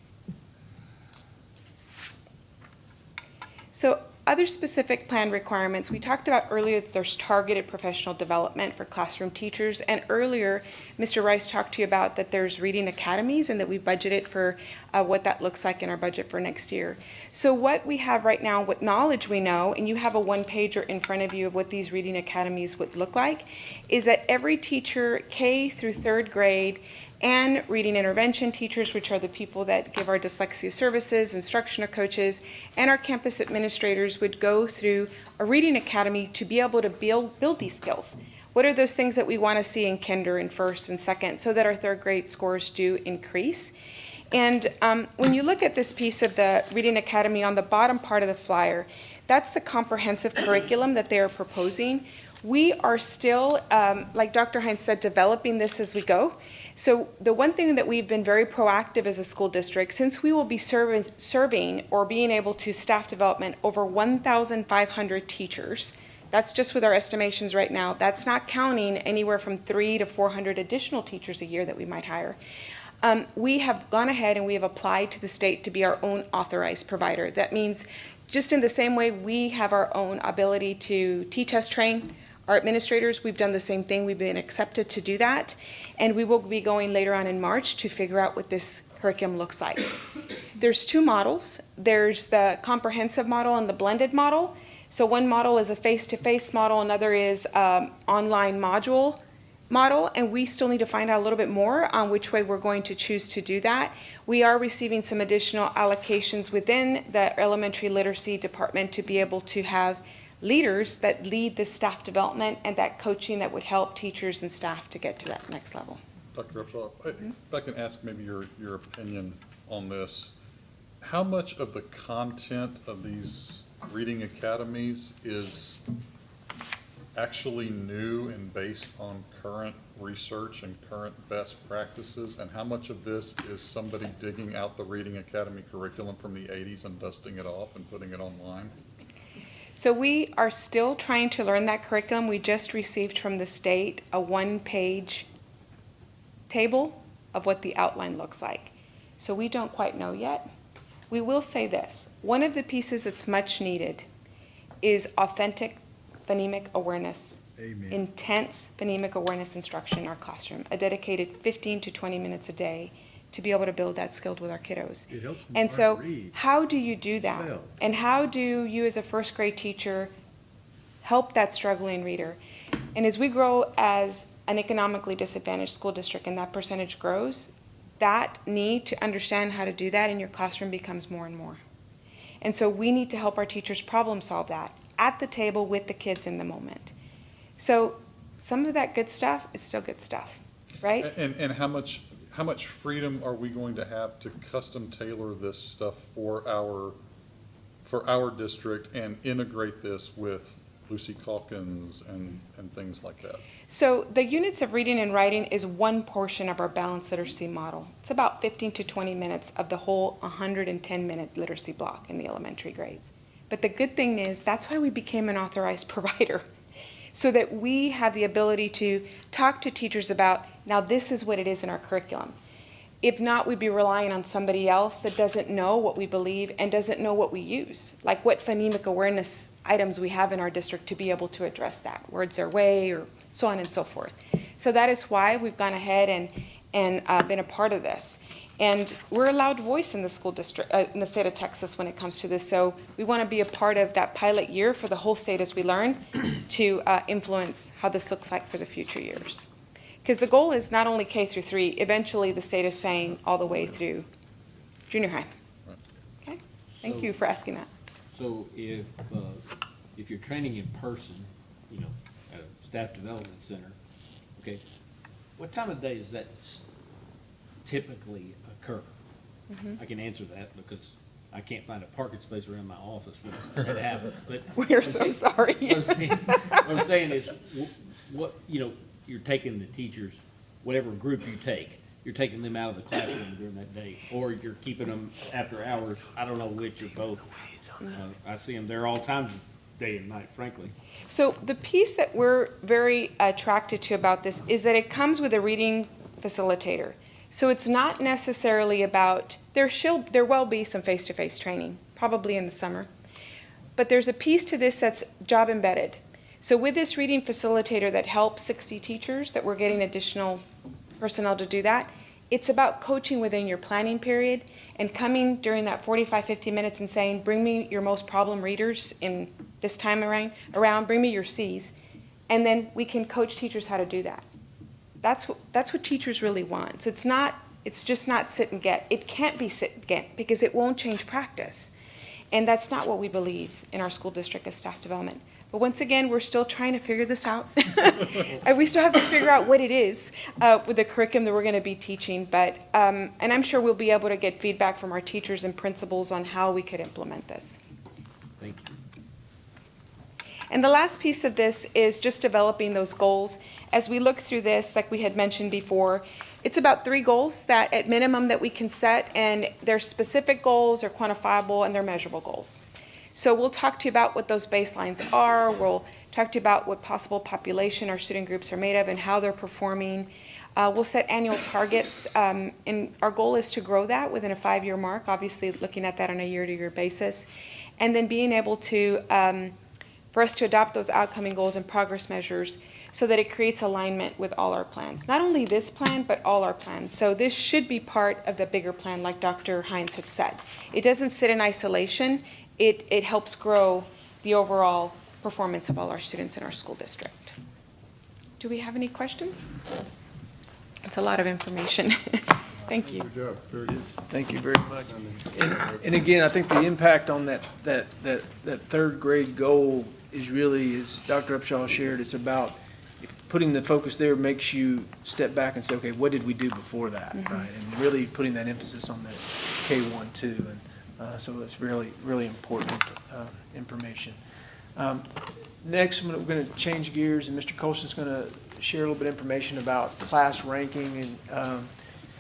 So other specific plan requirements, we talked about earlier that there's targeted professional development for classroom teachers. And earlier, Mr. Rice talked to you about that there's reading academies and that we budgeted for uh, what that looks like in our budget for next year. So what we have right now, what knowledge we know, and you have a one pager in front of you of what these reading academies would look like, is that every teacher K through third grade and reading intervention teachers, which are the people that give our dyslexia services, instructional coaches, and our campus administrators would go through a reading academy to be able to build, build these skills. What are those things that we want to see in kinder and first and second so that our third grade scores do increase? And um, when you look at this piece of the Reading Academy on the bottom part of the flyer, that's the comprehensive curriculum that they are proposing. We are still, um, like Dr. Hines said, developing this as we go. So the one thing that we've been very proactive as a school district, since we will be serving, serving or being able to staff development over 1,500 teachers, that's just with our estimations right now. That's not counting anywhere from three to 400 additional teachers a year that we might hire. Um, we have gone ahead and we have applied to the state to be our own authorized provider. That means just in the same way we have our own ability to T-TESS train our administrators, we've done the same thing. We've been accepted to do that. And we will be going later on in March to figure out what this curriculum looks like. There's two models. There's the comprehensive model and the blended model. So one model is a face-to-face model, another is um, online module model, and we still need to find out a little bit more on which way we're going to choose to do that. We are receiving some additional allocations within the elementary literacy department to be able to have leaders that lead the staff development and that coaching that would help teachers and staff to get to that next level. Dr. Upshaw, if I can ask maybe your, your opinion on this. How much of the content of these reading academies is actually new and based on current research and current best practices? And how much of this is somebody digging out the reading academy curriculum from the eighties and dusting it off and putting it online? So we are still trying to learn that curriculum. We just received from the state a one-page table of what the outline looks like. So we don't quite know yet. We will say this, one of the pieces that's much needed is authentic phonemic awareness. Amen. Intense phonemic awareness instruction in our classroom, a dedicated 15 to 20 minutes a day to be able to build that skill with our kiddos. It helps And so, read. how do you do that? Spell. And how do you, as a first grade teacher, help that struggling reader? And as we grow as an economically disadvantaged school district and that percentage grows, that need to understand how to do that in your classroom becomes more and more. And so we need to help our teachers problem solve that at the table with the kids in the moment. So some of that good stuff is still good stuff, right? And, and how much, how much freedom are we going to have to custom tailor this stuff for our, for our district and integrate this with Lucy Calkins and, and things like that? So the units of reading and writing is one portion of our balanced literacy model. It's about 15 to 20 minutes of the whole 110-minute literacy block in the elementary grades. But the good thing is that's why we became an authorized provider, so that we have the ability to talk to teachers about, now this is what it is in our curriculum. If not, we'd be relying on somebody else that doesn't know what we believe and doesn't know what we use, like what phonemic awareness items we have in our district to be able to address that, words their way, or so on and so forth. So that is why we've gone ahead and, and uh, been a part of this. And we're a loud voice in the school district, uh, in the state of Texas when it comes to this. So we want to be a part of that pilot year for the whole state as we learn to uh, influence how this looks like for the future years. Because the goal is not only K through three, eventually the state is saying all the way through junior high. Okay, thank you for asking that. So if, uh, if you're training in person, you know, at a staff development center, okay, what time of day does that typically occur? Mhm. I can answer that because I can't find a parking space around my office when that happens, but. We're so sorry. What I'm saying, what I'm saying is, what, you know, you're taking the teachers, whatever group you take, you're taking them out of the classroom during that day, or you're keeping them after hours, I don't know which or both. Uh, I see them there all times, day and night, frankly. So the piece that we're very attracted to about this is that it comes with a reading facilitator. So it's not necessarily about, there shall, there will be some face-to-face training, probably in the summer. But there's a piece to this that's job embedded. So with this reading facilitator that helps 60 teachers, that we're getting additional personnel to do that, it's about coaching within your planning period and coming during that 45, 50 minutes and saying, bring me your most problem readers in this time around, around bring me your Cs. And then we can coach teachers how to do that. That's what, that's what teachers really want. So it's not, it's just not sit and get. It can't be sit and get because it won't change practice. And that's not what we believe in our school district as staff development. But once again, we're still trying to figure this out. and we still have to figure out what it is uh, with the curriculum that we're going to be teaching. But, um, and I'm sure we'll be able to get feedback from our teachers and principals on how we could implement this. Thank you. And the last piece of this is just developing those goals. As we look through this, like we had mentioned before, it's about three goals that at minimum that we can set and they're specific goals, they're quantifiable, and they're measurable goals. So we'll talk to you about what those baselines are. We'll talk to you about what possible population our student groups are made of and how they're performing. Uh, we'll set annual targets, um, and our goal is to grow that within a five-year mark, obviously looking at that on a year-to-year basis. And then being able to, um, for us to adopt those outcoming goals and progress measures so that it creates alignment with all our plans. Not only this plan, but all our plans. So this should be part of the bigger plan, like Dr. Hines had said. It doesn't sit in isolation. It, it helps grow the overall performance of all our students in our school district. Do we have any questions? It's a lot of information. Thank you. Good job, very good. Thank you very much. And, and again, I think the impact on that, that, that, that third grade goal is really, as Dr. Upshaw shared, it's about putting the focus there makes you step back and say, okay, what did we do before that, mm-hmm. right? And really putting that emphasis on that K one, two, and, uh, so it's really, really important, uh, information. Um, Next, we're going to change gears, and Mr. Colson's going to share a little bit of information about class ranking, and, um,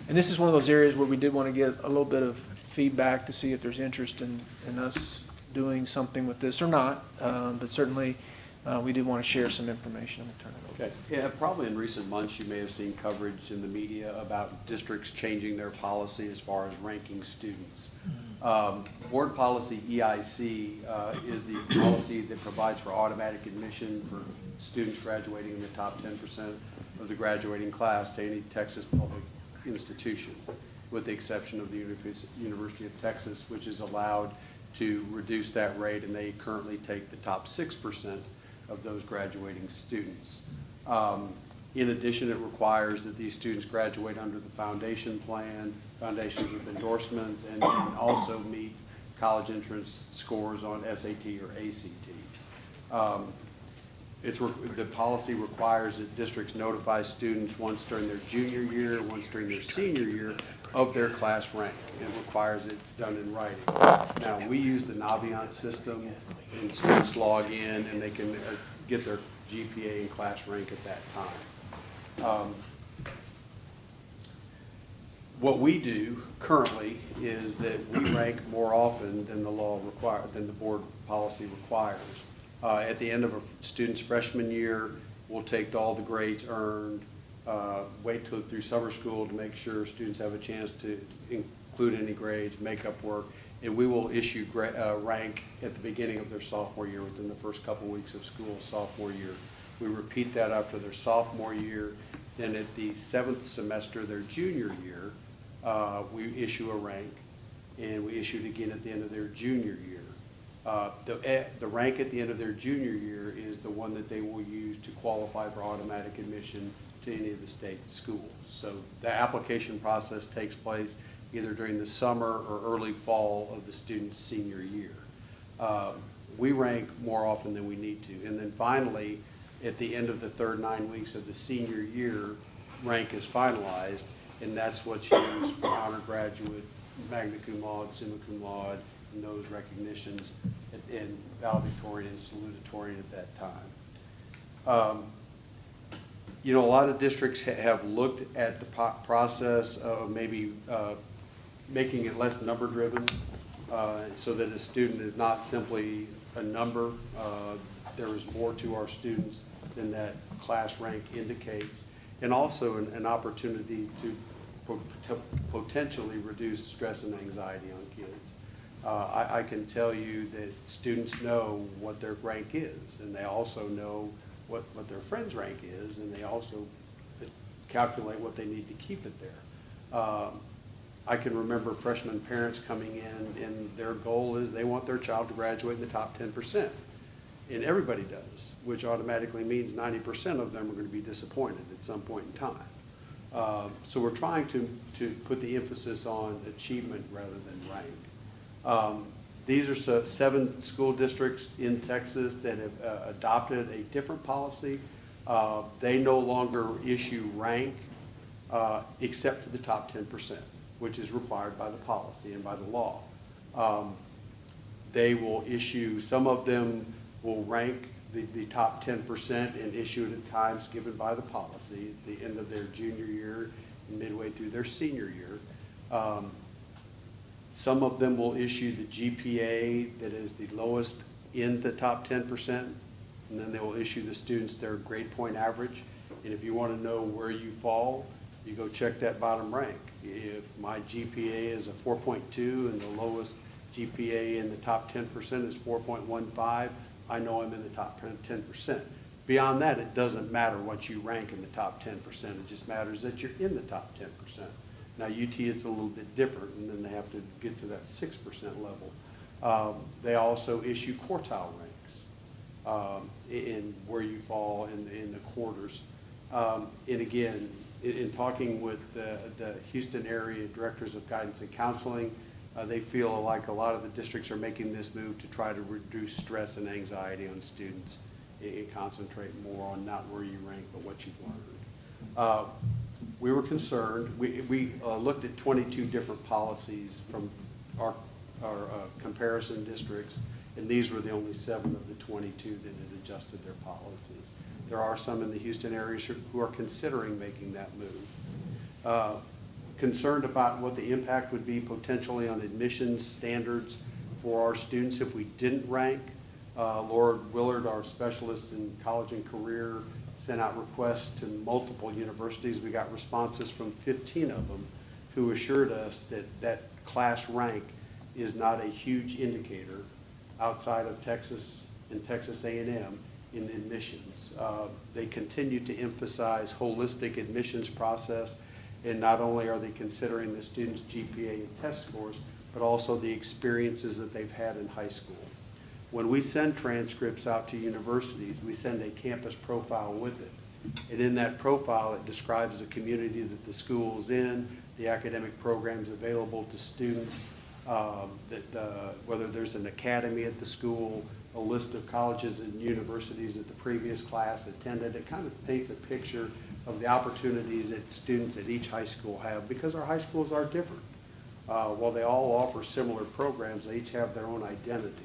and this is one of those areas where we did want to get a little bit of feedback to see if there's interest in, in us doing something with this or not, um, but certainly, uh, we did want to share some information. I'm going to turn it over. Okay, yeah, probably in recent months, you may have seen coverage in the media about districts changing their policy as far as ranking students. Um, Board policy EIC uh, is the policy that provides for automatic admission for students graduating in the top ten percent of the graduating class to any Texas public institution, with the exception of the University of Texas, which is allowed to reduce that rate, and they currently take the top six percent of those graduating students. Um, In addition, it requires that these students graduate under the foundation plan, foundations with endorsements, and also meet college entrance scores on SAT or ACT. Um, It's, the policy requires that districts notify students once during their junior year, once during their senior year of their class rank, and requires it's done in writing. Now, we use the Naviance system, and students log in, and they can uh, get their GPA and class rank at that time. Um, What we do currently is that we rank more often than the law require, than the board policy requires. Uh, at the end of a student's freshman year, we'll take all the grades earned, uh, wait till, through summer school to make sure students have a chance to include any grades, make up work, and we will issue gra- uh, rank at the beginning of their sophomore year, within the first couple weeks of school sophomore year. We repeat that after their sophomore year, then at the seventh semester, their junior year, uh, we issue a rank, and we issue it again at the end of their junior year. Uh, The, eh, the rank at the end of their junior year is the one that they will use to qualify for automatic admission to any of the state schools. So the application process takes place either during the summer or early fall of the student's senior year. Um, We rank more often than we need to. And then finally, at the end of the third nine weeks of the senior year, rank is finalized, and that's what's used for honor graduate, magna cum laude, summa cum laude, and those recognitions in valedictorian and salutatorian at that time. Um, You know, a lot of districts ha- have looked at the process of maybe uh, making it less number-driven, uh, so that a student is not simply a number. Uh, There is more to our students than that class rank indicates, and also an, an opportunity to to potentially reduce stress and anxiety on kids. Uh, I, I can tell you that students know what their rank is, and they also know what, what their friend's rank is, and they also calculate what they need to keep it there. Um, I can remember freshman parents coming in, and their goal is they want their child to graduate in the top ten percent. And everybody does, which automatically means ninety percent of them are gonna be disappointed at some point in time. Uh, So we're trying to, to put the emphasis on achievement rather than rank. Um, These are se- seven school districts in Texas that have uh, adopted a different policy. Uh, They no longer issue rank uh, except for the top ten percent, which is required by the policy and by the law. Um, They will issue, some of them will rank the, the top ten percent and issue it at times given by the policy, at the end of their junior year and midway through their senior year. Um, Some of them will issue the GPA that is the lowest in the top ten percent, and then they will issue the students their grade point average. And if you want to know where you fall, you go check that bottom rank. If my GPA is a four point two and the lowest GPA in the top ten percent is four point one five, I know I'm in the top ten percent. Beyond that, it doesn't matter what you rank in the top ten percent, it just matters that you're in the top ten percent. Now, UT is a little bit different, and then they have to get to that six percent level. Um, They also issue quartile ranks um, in where you fall in, in the quarters. Um, And again, in, in talking with the, the Houston area directors of guidance and counseling, uh, they feel like a lot of the districts are making this move to try to reduce stress and anxiety on students and, concentrate more on not where you rank, but what you've learned. Uh, We were concerned, we, we uh, looked at twenty-two different policies from our, our uh, comparison districts, and these were the only seven of the twenty-two that had adjusted their policies. There are some in the Houston area who are considering making that move. Concerned about what the impact would be potentially on admissions standards for our students if we didn't rank. Uh, Laura Willard, our specialist in college and career, sent out requests to multiple universities. We got responses from fifteen of them who assured us that that class rank is not a huge indicator outside of Texas and Texas A and M in admissions. Uh, They continue to emphasize holistic admissions process, and not only are they considering the student's GPA and test scores, but also the experiences that they've had in high school. When we send transcripts out to universities, we send a campus profile with it. And in that profile, it describes the community that the school's in, the academic programs available to students, um, that, uh, whether there's an academy at the school, a list of colleges and universities that the previous class attended. It kind of paints a picture of the opportunities that students at each high school have, because our high schools are different. Uh, While they all offer similar programs, they each have their own identity.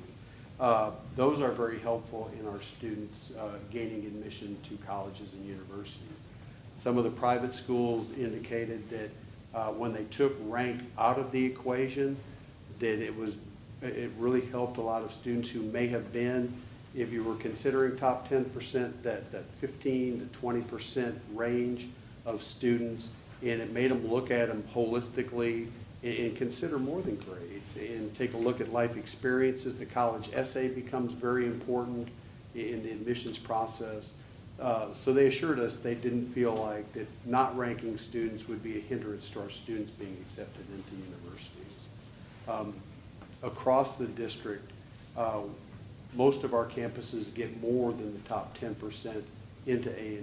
Uh, Those are very helpful in our students uh, gaining admission to colleges and universities. Some of the private schools indicated that uh, when they took rank out of the equation, that it was, it really helped a lot of students who may have been, if you were considering top ten percent, that, that fifteen to twenty percent range of students, and it made them look at them holistically and, and consider more than grades, and take a look at life experiences. The college essay becomes very important in the admissions process. Uh, So they assured us they didn't feel like that not ranking students would be a hindrance to our students being accepted into universities. Um, Across the district, uh, most of our campuses get more than the top ten percent into A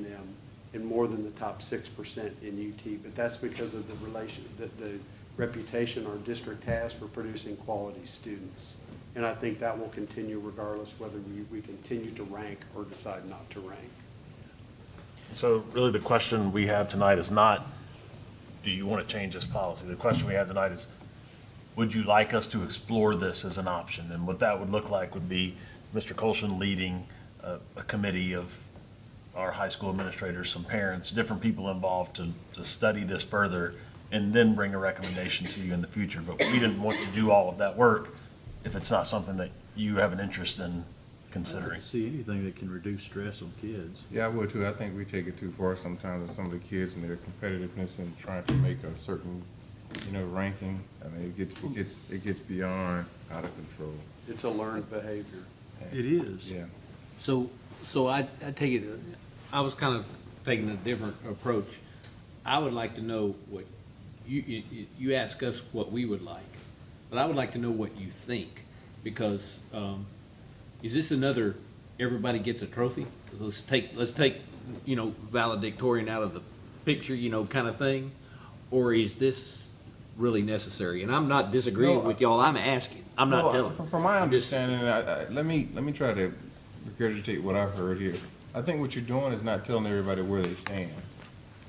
and more than the top six percent in UT, but that's because of the relation, the, the reputation our district has for producing quality students. And I think that will continue regardless whether we, we continue to rank or decide not to rank. So really, the question we have tonight is not, do you want to change this policy? The question we have tonight is, would you like us to explore this as an option? And what that would look like would be Mr. Colson leading a, a committee of our high school administrators, some parents, different people involved to, to study this further and then bring a recommendation to you in the future. But we didn't want to do all of that work if it's not something that you have an interest in considering. See anything that can reduce stress on kids. Yeah, I would too. I think we take it too far sometimes with some of the kids and their competitiveness and trying to make a certain, you know, ranking. I mean, it gets, it gets, it gets beyond out of control. It's a learned behavior. It is. Yeah. So, so I, I take it, I was kind of taking a different approach. I would like to know what, you, you, you ask us what we would like, but I would like to know what you think, because, um, is this another, everybody gets a trophy? Let's take, let's take, you know, valedictorian out of the picture, you know, kind of thing? Or is this really necessary? And I'm not disagreeing No, with y'all, I'm asking, I'm not Well, telling. From from my I'm just- understanding, I, I, let me, let me try to regurgitate what I've heard here. I think what you're doing is not telling everybody where they stand.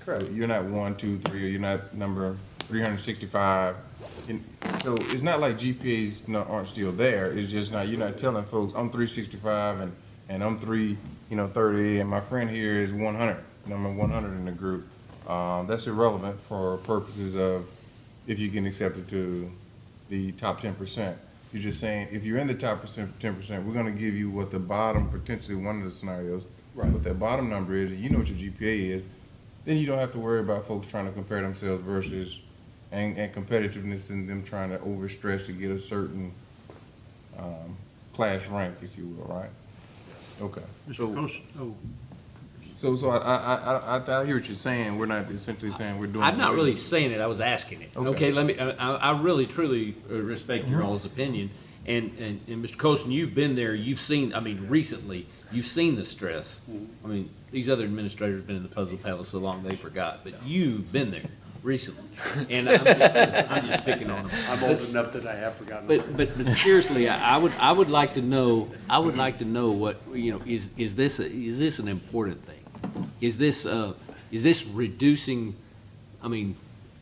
So You're not one, two, three, or you're not number three hundred and sixty-five. So it's not like GPAs not, aren't still there, it's just not, you're not telling folks, I'm three sixty-five and, and I'm three, you know, thirty, and my friend here is one hundred, number one hundred in the group. Uh, that's irrelevant for purposes of if you can accept it to the top ten percent. You're just saying, if you're in the top percent, ten percent, we're gonna give you what the bottom, potentially one of the scenarios, Right. what that bottom number is, and you know what your GPA is, then you don't have to worry about folks trying to compare themselves versus, and, and competitiveness and them trying to overstress to get a certain, um, class rank, if you will, right? Okay. Mr. Colson, oh, So, so I, I, I, I, I hear what you're saying, we're not essentially saying we're doing. I'm not really saying it, I was asking it. Okay. Okay, let me, I, I I really truly uh, respect your all's opinion. And, and, and Mr. Colson, you've been there, you've seen, I mean, recently, you've seen the stress. I mean, these other administrators have been in the puzzle palace so long they forgot, but you've been there recently. And I'm just, I'm just picking on them. I'm old But- enough that I have forgotten. But, but, but seriously, I, I would, I would like to know, I would like to know what, you know, is, is this, a- is this an important thing? Is this, uh, is this reducing, I mean,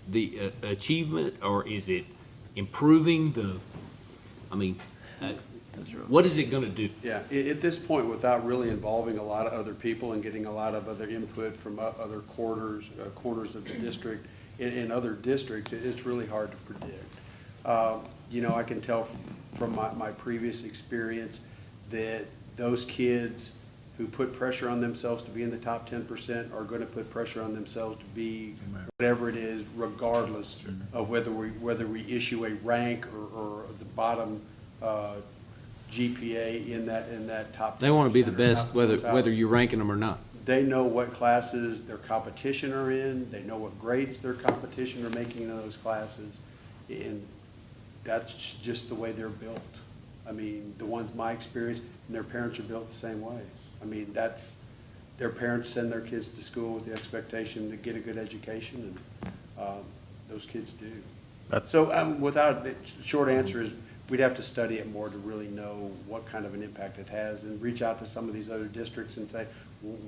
the uh, achievement, or is it improving the, I mean, uh, what is it gonna do? Yeah, at, this point, without really involving a lot of other people and getting a lot of other input from other quarters, uh, corners of the district, in, in other districts, it's really hard to predict. Uh, You know, I can tell from my, my previous experience that those kids who put pressure on themselves to be in the top ten percent are gonna put pressure on themselves to be whatever it is, regardless of whether we, whether we issue a rank or, or the bottom, uh, GPA in that, in that top. They wanna be the best, whether, quartile. whether you're ranking them or not. They know what classes their competition are in, they know what grades their competition are making in those classes, and that's just the way they're built. I mean, the ones my experience, and their parents are built the same way. I mean, that's, their parents send their kids to school with the expectation to get a good education, and, um, those kids do. That's- So, um, without, the short answer is, we'd have to study it more to really know what kind of an impact it has, and reach out to some of these other districts and say,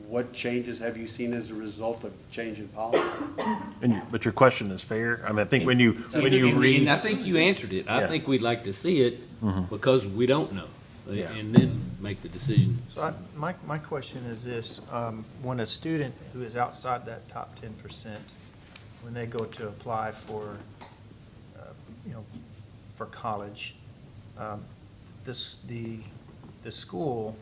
what changes have you seen as a result of change in policy? And you, but your question is fair. I mean, I think when you, when you And- read. And I think you answered it. I Yeah. think we'd like to see it Mhm. because we don't know. Yeah. And then make the decision. So I, my, my question is this, um, when a student who is outside that top ten percent, when they go to apply for, uh, you know, for college, um, this, the, the school,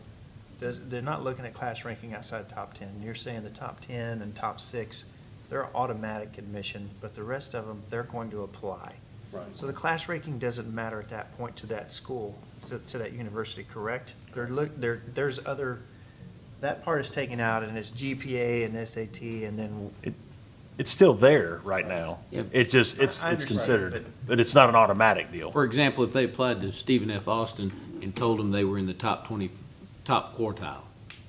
does, they're not looking at class ranking outside top ten. You're saying the top ten and top six, they're automatic admission, but the rest of them, they're going to apply. Right. So the class ranking doesn't matter at that point to that school, to, to that university, correct? There look, there, there's other, that part is taken out and it's GPA and SAT and then. It's still there right now. Yeah. It's just, it's, I- I it's considered, but- but it's not an automatic deal. For example, if they applied to Stephen F. Austin and told them they were in the top twenty, top quartile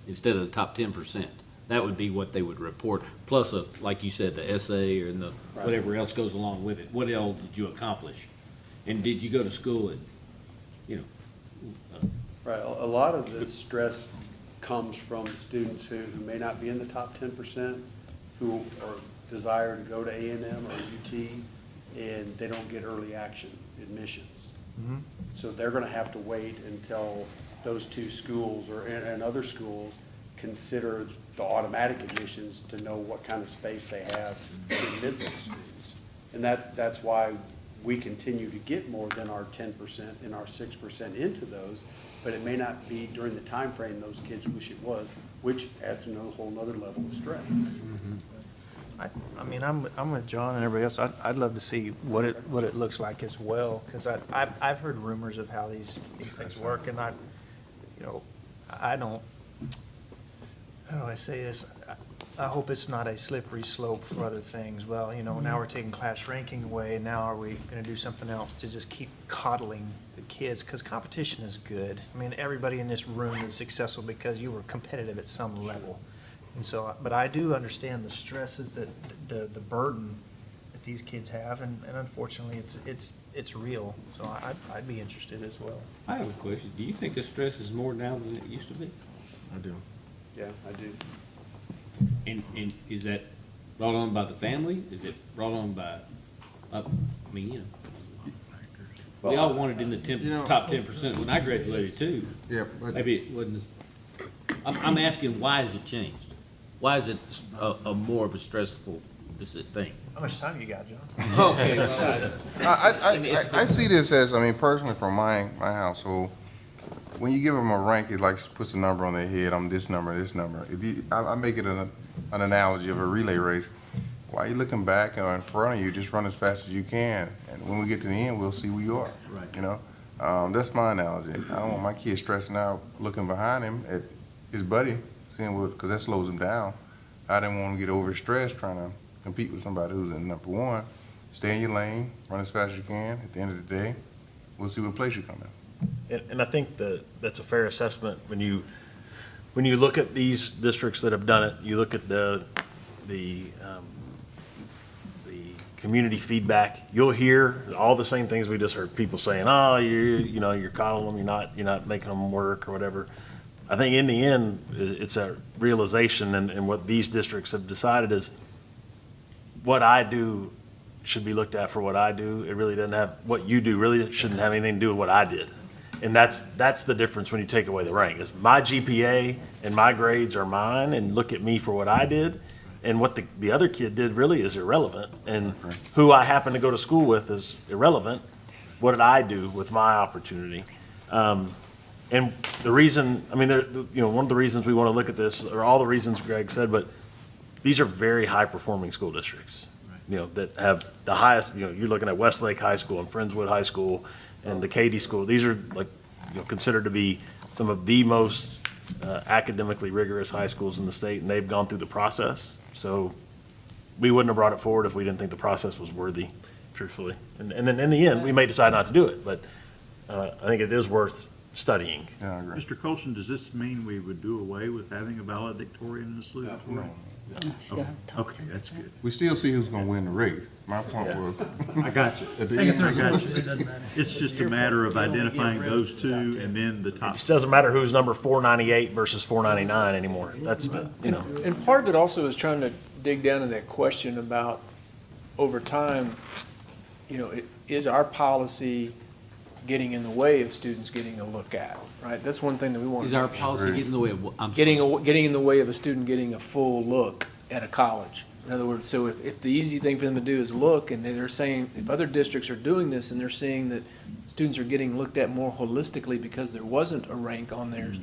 instead of the top ten percent, that would be what they would report, plus a, like you said, the essay or the, Right. whatever else goes along with it. What else did you accomplish? And did you go to school at, you know, Right, a, lot of the stress comes from students who, who may not be in the top ten percent, who are desire to go to A and M or UT, and they don't get early action. admissions. Mhm. So they're gonna have to wait until those two schools or, and, and other schools consider the automatic admissions to know what kind of space they have to admit those students. And that, that's why we continue to get more than our ten percent and our six percent into those, but it may not be during the time frame those kids wish it was, which adds another whole nother level of stress. Mm-hmm. I, I mean, I'm, I'm with John and everybody else. I'd, I'd love to see what it, what it looks like as well, because I, I've, I've heard rumors of how these, these things work, and I, you know, I don't, how do I say this? I- I hope it's not a slippery slope for other things. Well, you know, now mm-hmm. we're taking class ranking away, and now are we gonna do something else to just keep coddling the kids? Because competition is good. I mean, everybody in this room is successful because you were competitive at some level. And so, but I do understand the stresses that, the, the burden that these kids have, and, and unfortunately, it's, it's, it's real. So I, I'd- I'd be interested as well. I have a question. Do you think the stress is more now than it used to be? I do. Yeah, I do. And, and is that brought on by the family? Is it brought on by, uh, I mean, you know, we all wanted in the ten, You know- top ten percent when I graduated too. Yeah, but. Maybe it wasn't, I'm, I'm asking, why has it changed? Why is it a, a more of a stressful, this thing? How much time you got, John? Okay, I, I, I, I see this as, I mean, personally from my, my household, when you give them a rank, it like puts a number on their head, I'm this number, this number. If you, I, I make it an, an analogy of a relay race. Why are you looking back or in front of you, just run as fast as you can, and when we get to the end, we'll see where you are. Right. You know, um, that's my analogy. I don't want my kid stressing out, looking behind him at his buddy, seeing what, because that slows him down. I didn't want him to get overstressed trying to compete with somebody who's in number one. Stay in your lane, run as fast as you can. At the end of the day, we'll see what place you come in. And, and I think that that's a fair assessment when you, when you look at these districts that have done it, you look at the, the, um, the community feedback, you'll hear all the same things we just heard, people saying, oh, you, you know, you're coddling them, you're not, you're not making them work or whatever. I think in the end, it's a realization and, and what these districts have decided is what I do should be looked at for what I do. It really doesn't have, what you do really shouldn't have anything to do with what I did. And that's, that's the difference when you take away the rank, is my GPA and my grades are mine, and look at me for what I did. And what the, the other kid did really is irrelevant, and who I happen to go to school with is irrelevant. What did I do with my opportunity? Um, and the reason, I mean, there, you know, one of the reasons we want to look at this, are all the reasons Greg said, but these are very high-performing school districts, you know, that have the highest, you know, you're looking at Westlake High School and Friendswood High School and the Katy School. These are like, you know, considered to be some of the most uh, academically rigorous high schools in the state, and they've gone through the process. So we wouldn't have brought it forward if we didn't think the process was worthy, truthfully. And, and then in the end, we may decide not to do it, but uh, I think it is worth studying. Yeah, I agree. Mr. Colson, does this mean we would do away with having a valedictorian and a salutatorian? Okay, Okay, that's good. We still see who's gonna win the race. My point Yeah. was. I got you. At the I end, got you. doesn't matter. It's just a matter of identifying those two and then the It top. just doesn't matter who's number four ninety-eight versus four ninety-nine anymore. That's the, you know. And part of it also is trying to dig down to that question about, over time, you know, i- is our policy getting in the way of students getting a look at, right? That's one thing that we want. Is our policy getting in the way of, I'm sorry. Getting, a- getting in the way of a student getting a full look at a college. In other words, so if, if the easy thing for them to do is look, and they're saying, if other districts are doing this, and they're seeing that students are getting looked at more holistically because there wasn't a rank on theirs, mm.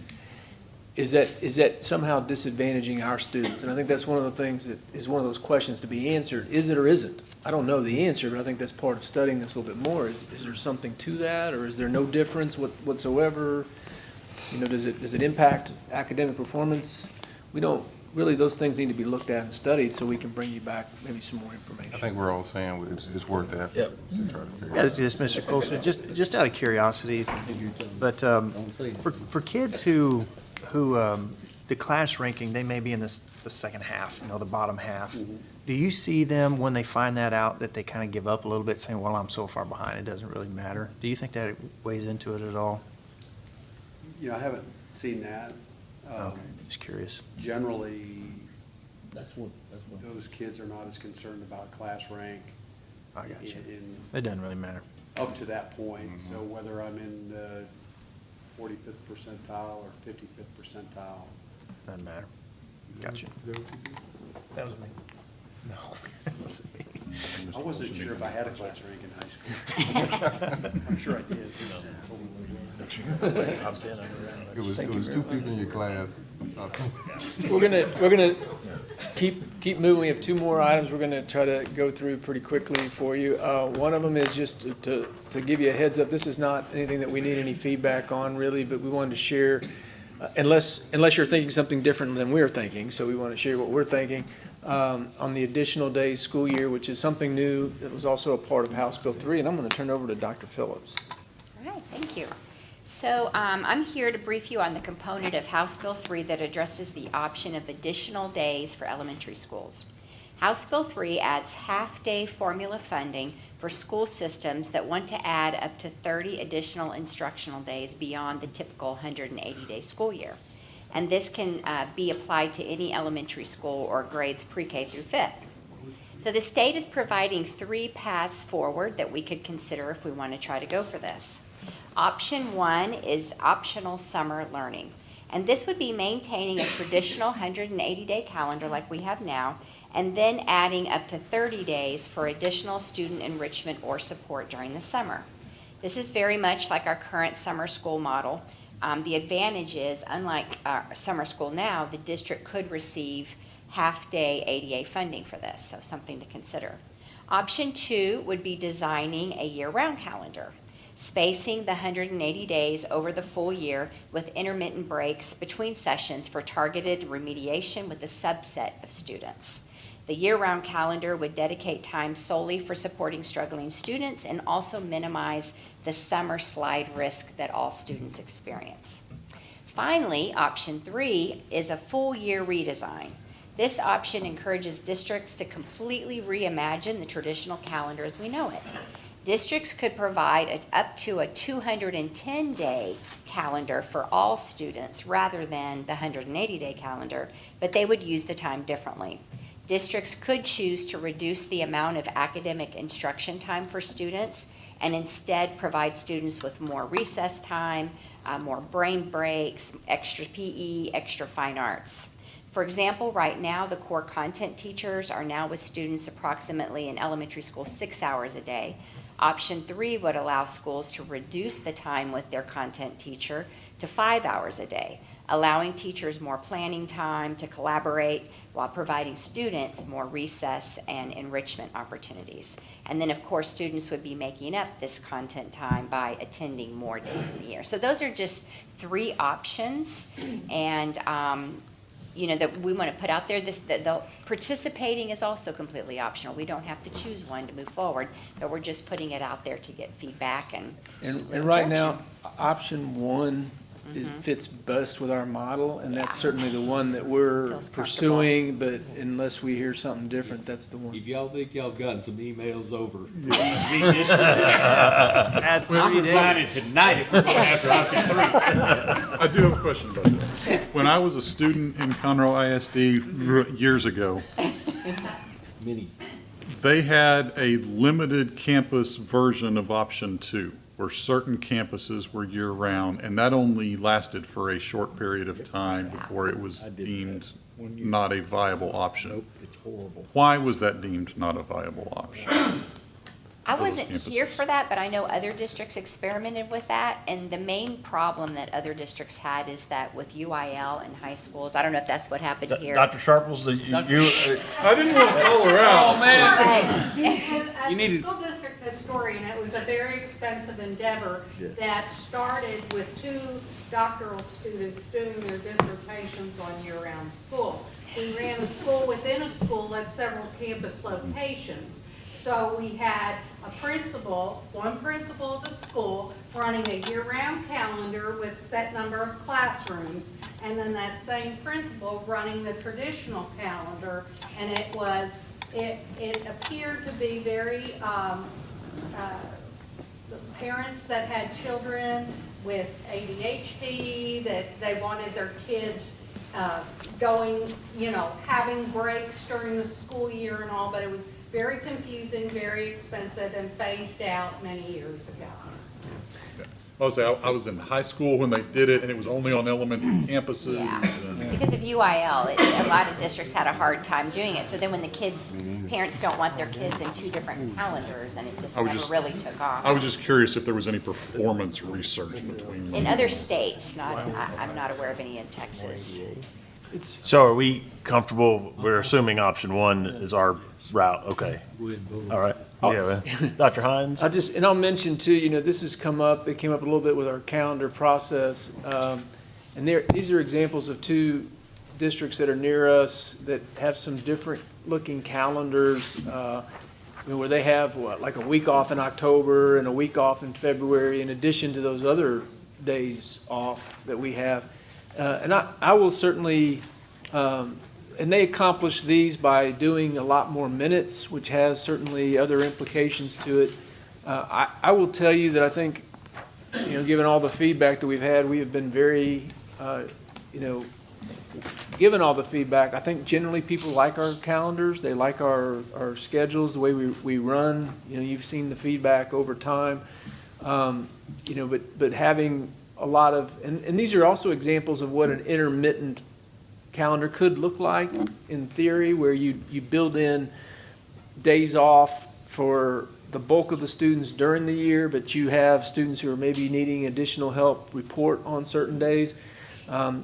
Is that, is that somehow disadvantaging our students? And I think that's one of the things that is one of those questions to be answered, is it or isn't? I don't know the answer, but I think that's part of studying this a little bit more, is, is there something to that, or is there no difference what- whatsoever? You know, does it, does it impact academic performance? We don't, really, those things need to be looked at and studied, so we can bring you back maybe some more information. I think we're all saying it's, it's worth the effort. Yep. to try to figure Yeah, out. it's just, Mr. Colson, just, just out of curiosity, but um, for, for kids who, who, um, the class ranking, they may be in this, the second half, you know, the bottom half. Do you see them, when they find that out, that they kind of give up a little bit, saying, well, I'm so far behind, it doesn't really matter? Do you think that weighs into it at all? You know, I haven't seen that. Um, Okay, just curious. Generally, That's what, that's what. those kids are not as concerned about class rank. I got you. in- in- It doesn't really matter. up to that point. So whether I'm in the forty-fifth percentile or fifty-fifth percentile. Doesn't matter. Gotcha. That was me. No. I wasn't sure if I had a class rank in high school. I'm sure I did. It was, it was two people in your class. We're gonna, we're gonna keep, keep moving. We have two more items we're gonna try to go through pretty quickly for you. Uh, one of them is just to- to, to give you a heads up, this is not anything that we need any feedback on really, but we wanted to share, uh, unless, unless you're thinking something different than we're thinking, so we want to share what we're thinking, um, on the additional days school year, which is something new that was also a part of House Bill three, and I'm gonna turn it over to Dr. Phillips. All right, thank you. So um, I'm here to brief you on the component of House Bill 3 that addresses the option of additional days for elementary schools. House Bill 3 adds half-day formula funding for school systems that want to add up to 30 additional instructional days beyond the typical 180-day school year. And this can uh, be applied to any elementary school or grades pre-K through fifth. So the state is providing three paths forward that we could consider if we want to try to go for this. Option one is optional summer learning. And this would be maintaining a traditional 180-day calendar like we have now, and then adding up to 30 days for additional student enrichment or support during the summer. This is very much like our current summer school model. Um, the advantage is, unlike our summer school now, the district could receive half-day ADA funding for this, so something to consider. Option two would be designing a year-round calendar, spacing the 180 days over the full year with intermittent breaks between sessions for targeted remediation with a subset of students. The year-round calendar would dedicate time solely for supporting struggling students and also minimize the summer slide risk that all students experience. Finally, option three is a full year redesign. This option encourages districts to completely reimagine the traditional calendar as we know it. Districts could provide a- up to a 210-day calendar for all students rather than the 180-day calendar, but they would use the time differently. Districts could choose to reduce the amount of academic instruction time for students and instead provide students with more recess time, uh, more brain breaks, extra PE, extra fine arts. For example, right now, the core content teachers are now with students approximately in elementary school six hours a day. Option three would allow schools to reduce the time with their content teacher to five hours a day, allowing teachers more planning time to collaborate while providing students more recess and enrichment opportunities. And then, of course, students would be making up this content time by attending more days in the year. So those are just three options. And, um, you know, that we want to put out there, this, that the participating is also completely optional. We don't have to choose one to move forward, but we're just putting it out there to get feedback and. And, and right now, option one is, Mhm. fits best with our model, and that's certainly the one that we're Feels pursuing, but unless we hear something different, that's the one. If y'all think y'all gotten some emails over. Add I'm three resigning tonight if we're going after option three. I do have a question about that. When I was a student in Conroe ISD years ago, Many. they had a limited campus version of option two, where certain campuses were year-round, and that only lasted for a short period of time before it was I did that deemed one year. not a viable option. Nope, it's horrible. Why was that deemed not a viable option? I wasn't here for that, but I know other districts experimented with that. And the main problem that other districts had is that with UIL in high schools, I don't know if that's what happened here. Dr. Sharples, the- you, you- uh, I didn't want to call her out. Oh, man. But- As You a need to- school district historian, it was a very expensive endeavor that started with two doctoral students doing their dissertations on year-round school. We ran a school within a school at several campus locations. So we had a principal, one principal of the school, running a year-round calendar with set number of classrooms, and then that same principal running the traditional calendar, and it was, it, it appeared to be very, um, uh, parents that had children with ADHD, that they wanted their kids uh, going, you know, having breaks during the school year and all, but it was very confusing, very expensive, and phased out many years ago. I was, I I was in high school when they did it, and it was only on elementary campuses. and- Because of UIL, it, a lot of districts had a hard time doing it. So then when the kids, parents don't want their kids in two different calendars, and it just I was never just- really took off. I was just curious if there was any performance research between. In other states, not, I, I'm not aware of any in Texas. So are we comfortable, we're assuming option one is our route, okay? All right, yeah, Dr. Hines? I just, and I'll mention too, you know, this has come up, it came up a little bit with our calendar process. Um, and there, these are examples of two districts that are near us that have some different looking calendars. Uh, you know, where they have what, like a week off in October and a week off in February in addition to those other days off that we have. Uh, and I, I will certainly, um, and they accomplish these by doing a lot more minutes, which has certainly other implications to it. Uh, I, I will tell you that I think, you know, given all the feedback that we've had, we have been very, uh, you know, given all the feedback, I think generally people like our calendars, they like our, our schedules, the way we, we run. You know, you've seen the feedback over time. Um, you know, but, but having a lot of, and, and these are also examples of what an intermittent calendar could look like in theory, where you, you build in days off for the bulk of the students during the year, but you have students who are maybe needing additional help report on certain days. Um,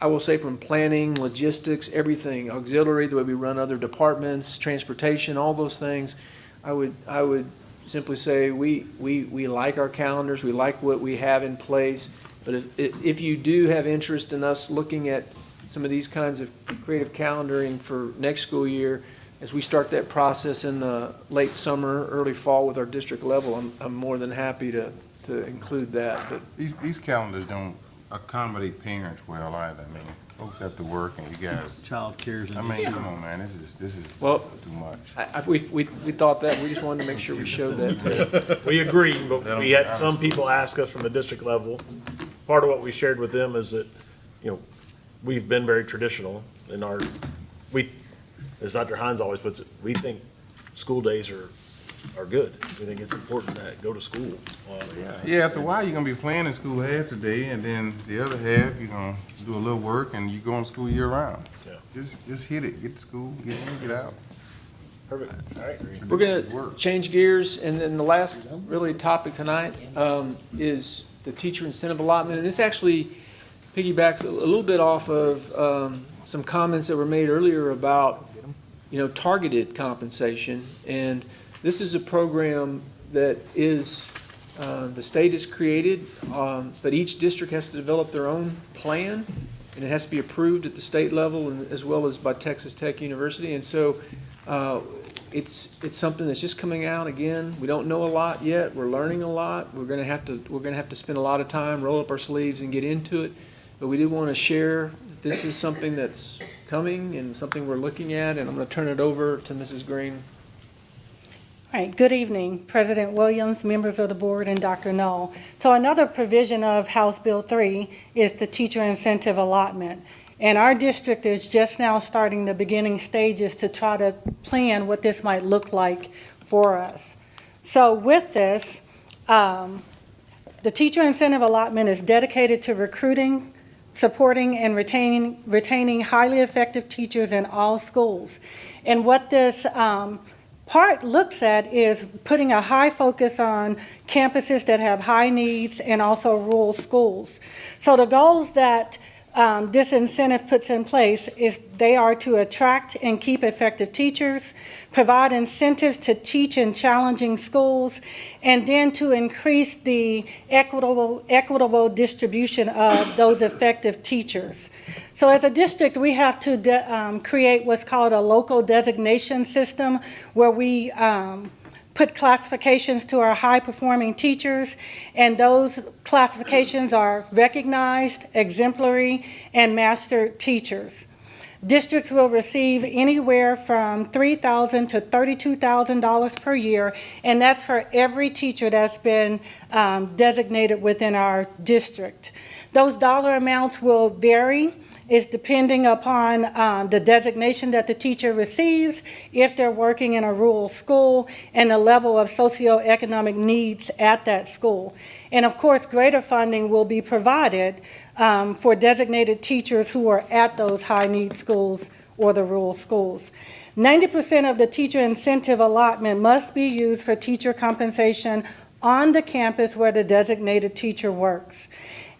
I will say from planning, logistics, everything, auxiliary, the way we run other departments, transportation, all those things, I would, I would simply say, we, we, we like our calendars, we like what we have in place. But if, if if you do have interest in us looking at some of these kinds of creative calendaring for next school year, as we start that process in the late summer, early fall with our district level, I'm, I'm more than happy to, to include that, but These, these calendars don't accommodate parents well either. I mean, folks have to work and you guys. Child cares. I mean, come on, man, this is, this is Well, too much. I, I, we, we, we thought that, we just wanted to make sure we showed that. We agree, but we had some people ask us from the district level, part of what we shared with them is that, you know, we've been very traditional in our, we, as Dr. Hines always puts it, we think school days are, are good. We think it's important to go to school. Uh, Yeah, after a while, you're gonna be playing in school half the day, and then the other half, you're gonna do a little work, and you go on school year round. Yeah. Just, just hit it, get to school, get in, get out. Perfect, all right. We're gonna change gears, and then the last really topic tonight, um, is the teacher incentive allotment, and this actually piggybacks a little bit off of, um, some comments that were made earlier about, you know, targeted compensation, and this is a program that is, uh, the state has created, um, but each district has to develop their own plan, and it has to be approved at the state level and as well as by Texas Tech University, and so, uh, it's, it's something that's just coming out again. We don't know a lot yet. We're learning a lot. We're gonna have to, we're gonna have to spend a lot of time, roll up our sleeves and get into it. But we do want to share that this is something that's coming and something we're looking at, and I'm gonna turn it over to Mrs. Green. All right, good evening, President Williams, members of the board, and Dr. Null. So another provision of House Bill 3 is the teacher incentive allotment. And our district is just now starting the beginning stages to try to plan what this might look like for us. So with this, um, the teacher incentive allotment is dedicated to recruiting, supporting, and retaining, retaining highly effective teachers in all schools. And what this um, part looks at is putting a high focus on campuses that have high needs and also rural schools. So the goals that um, this incentive puts in place is they are to attract and keep effective teachers, provide incentives to teach in challenging schools, and then to increase the equitable, equitable distribution of those effective teachers. So as a district, we have to um, create what's called a local designation system where we um, put classifications to our high-performing teachers, and those classifications are recognized, exemplary, and master teachers. Districts will receive anywhere from $3,000 to $32,000 per year, and that's for every teacher that's been um, designated within our district. Those dollar amounts will vary is depending upon um, the designation that the teacher receives, if they're working in a rural school, and the level of socioeconomic needs at that school. And of course, greater funding will be provided um, for designated teachers who are at those high-need schools or the rural schools. 90% of the teacher incentive allotment must be used for teacher compensation on the campus where the designated teacher works.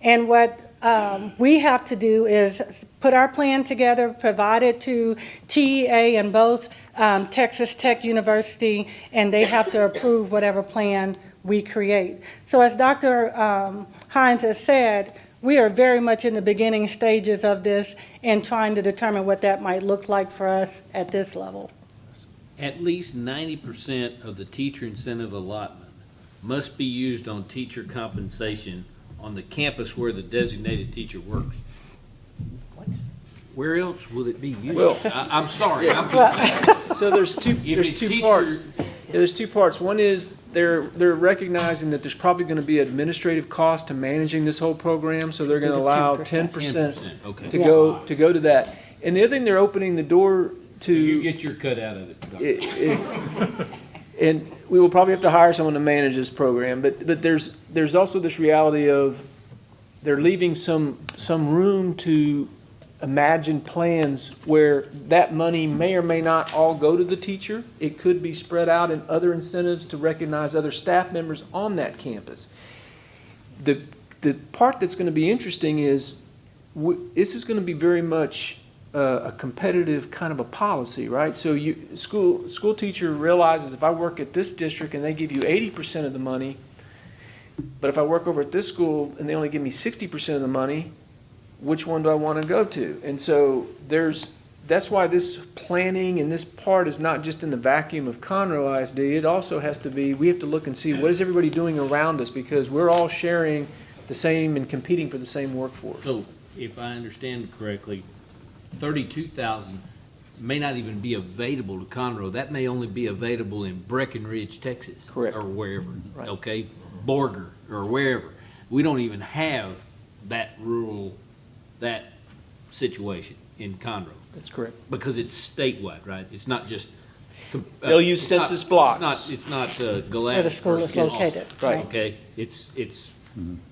And what um, we have to do is put our plan together, provide it to TEA and both um, Texas Tech University, and they have to approve whatever plan we create. So as Dr. um, Hines has said, we are very much in the beginning stages of this and trying to determine what that might look like for us at this level. At least ninety percent of the teacher incentive allotment must be used on teacher compensation on the campus where the designated teacher works. Where else will it be Well- used? I, I'm sorry, I'm So there's two, there's two teacher- parts. Yeah, there's two parts. One is they're, they're recognizing that there's probably gonna be administrative cost to managing this whole program, so they're gonna allow 10%. ten percent okay. to go, to go to that. And the other thing, they're opening the door to. You get your cut out of it. Doctor. i- if- And we will probably have to hire someone to manage this program, but, but there's, there's also this reality of they're leaving some, some room to imagine plans where that money may or may not all go to the teacher. It could be spread out in other incentives to recognize other staff members on that campus. The, the part that's gonna be interesting is, this is gonna be very much a competitive kind of a policy, right? So you, school, school teacher realizes if I work at this district and they give you eighty percent of the money, but if I work over at this school and they only give me sixty percent of the money, which one do I want to go to? And so there's, that's why this planning and this part is not just in the vacuum of Conroe ISD. It also has to be, we have to look and see what is everybody doing around us because we're all sharing the same and competing for the same workforce. So if I understand correctly, thirty-two thousand may not even be available to Conroe. That may only be available in Breckenridge, Texas. Correct. Or wherever, Right. okay? Borger or wherever. We don't even have that rural, that situation in Conroe. That's correct. Because it's statewide, right? It's not just. uh, They'll use it's not- census blocks. It's not, it's not uh, Where the Gladys school is located. Right. Okay, it's, it's,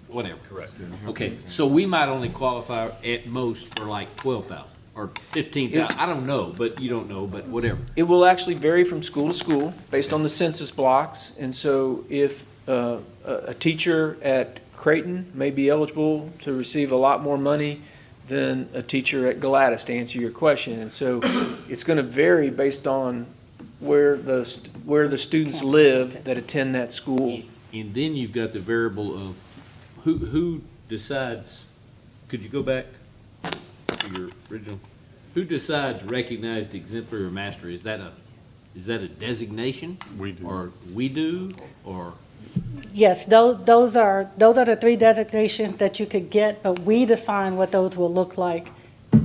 whatever. Correct. Okay, so we might only qualify at most for like twelve thousand or fifteen thousand. I don't know, but you don't know, but whatever. It will actually vary from school to school based on the census blocks. And so if uh, a a teacher at Creighton may be eligible to receive a lot more money than a teacher at Gladys, to answer your question. And so it's going to vary based on where the, st- where the students live that attend that school. And then you've got the variable of who, who decides, could you go back to your original? Who decides recognized exemplary or master? Is that a, is that a designation? We do. Or we do, or? Yes, those, those are, those are the three designations that you could get, but we define what those will look like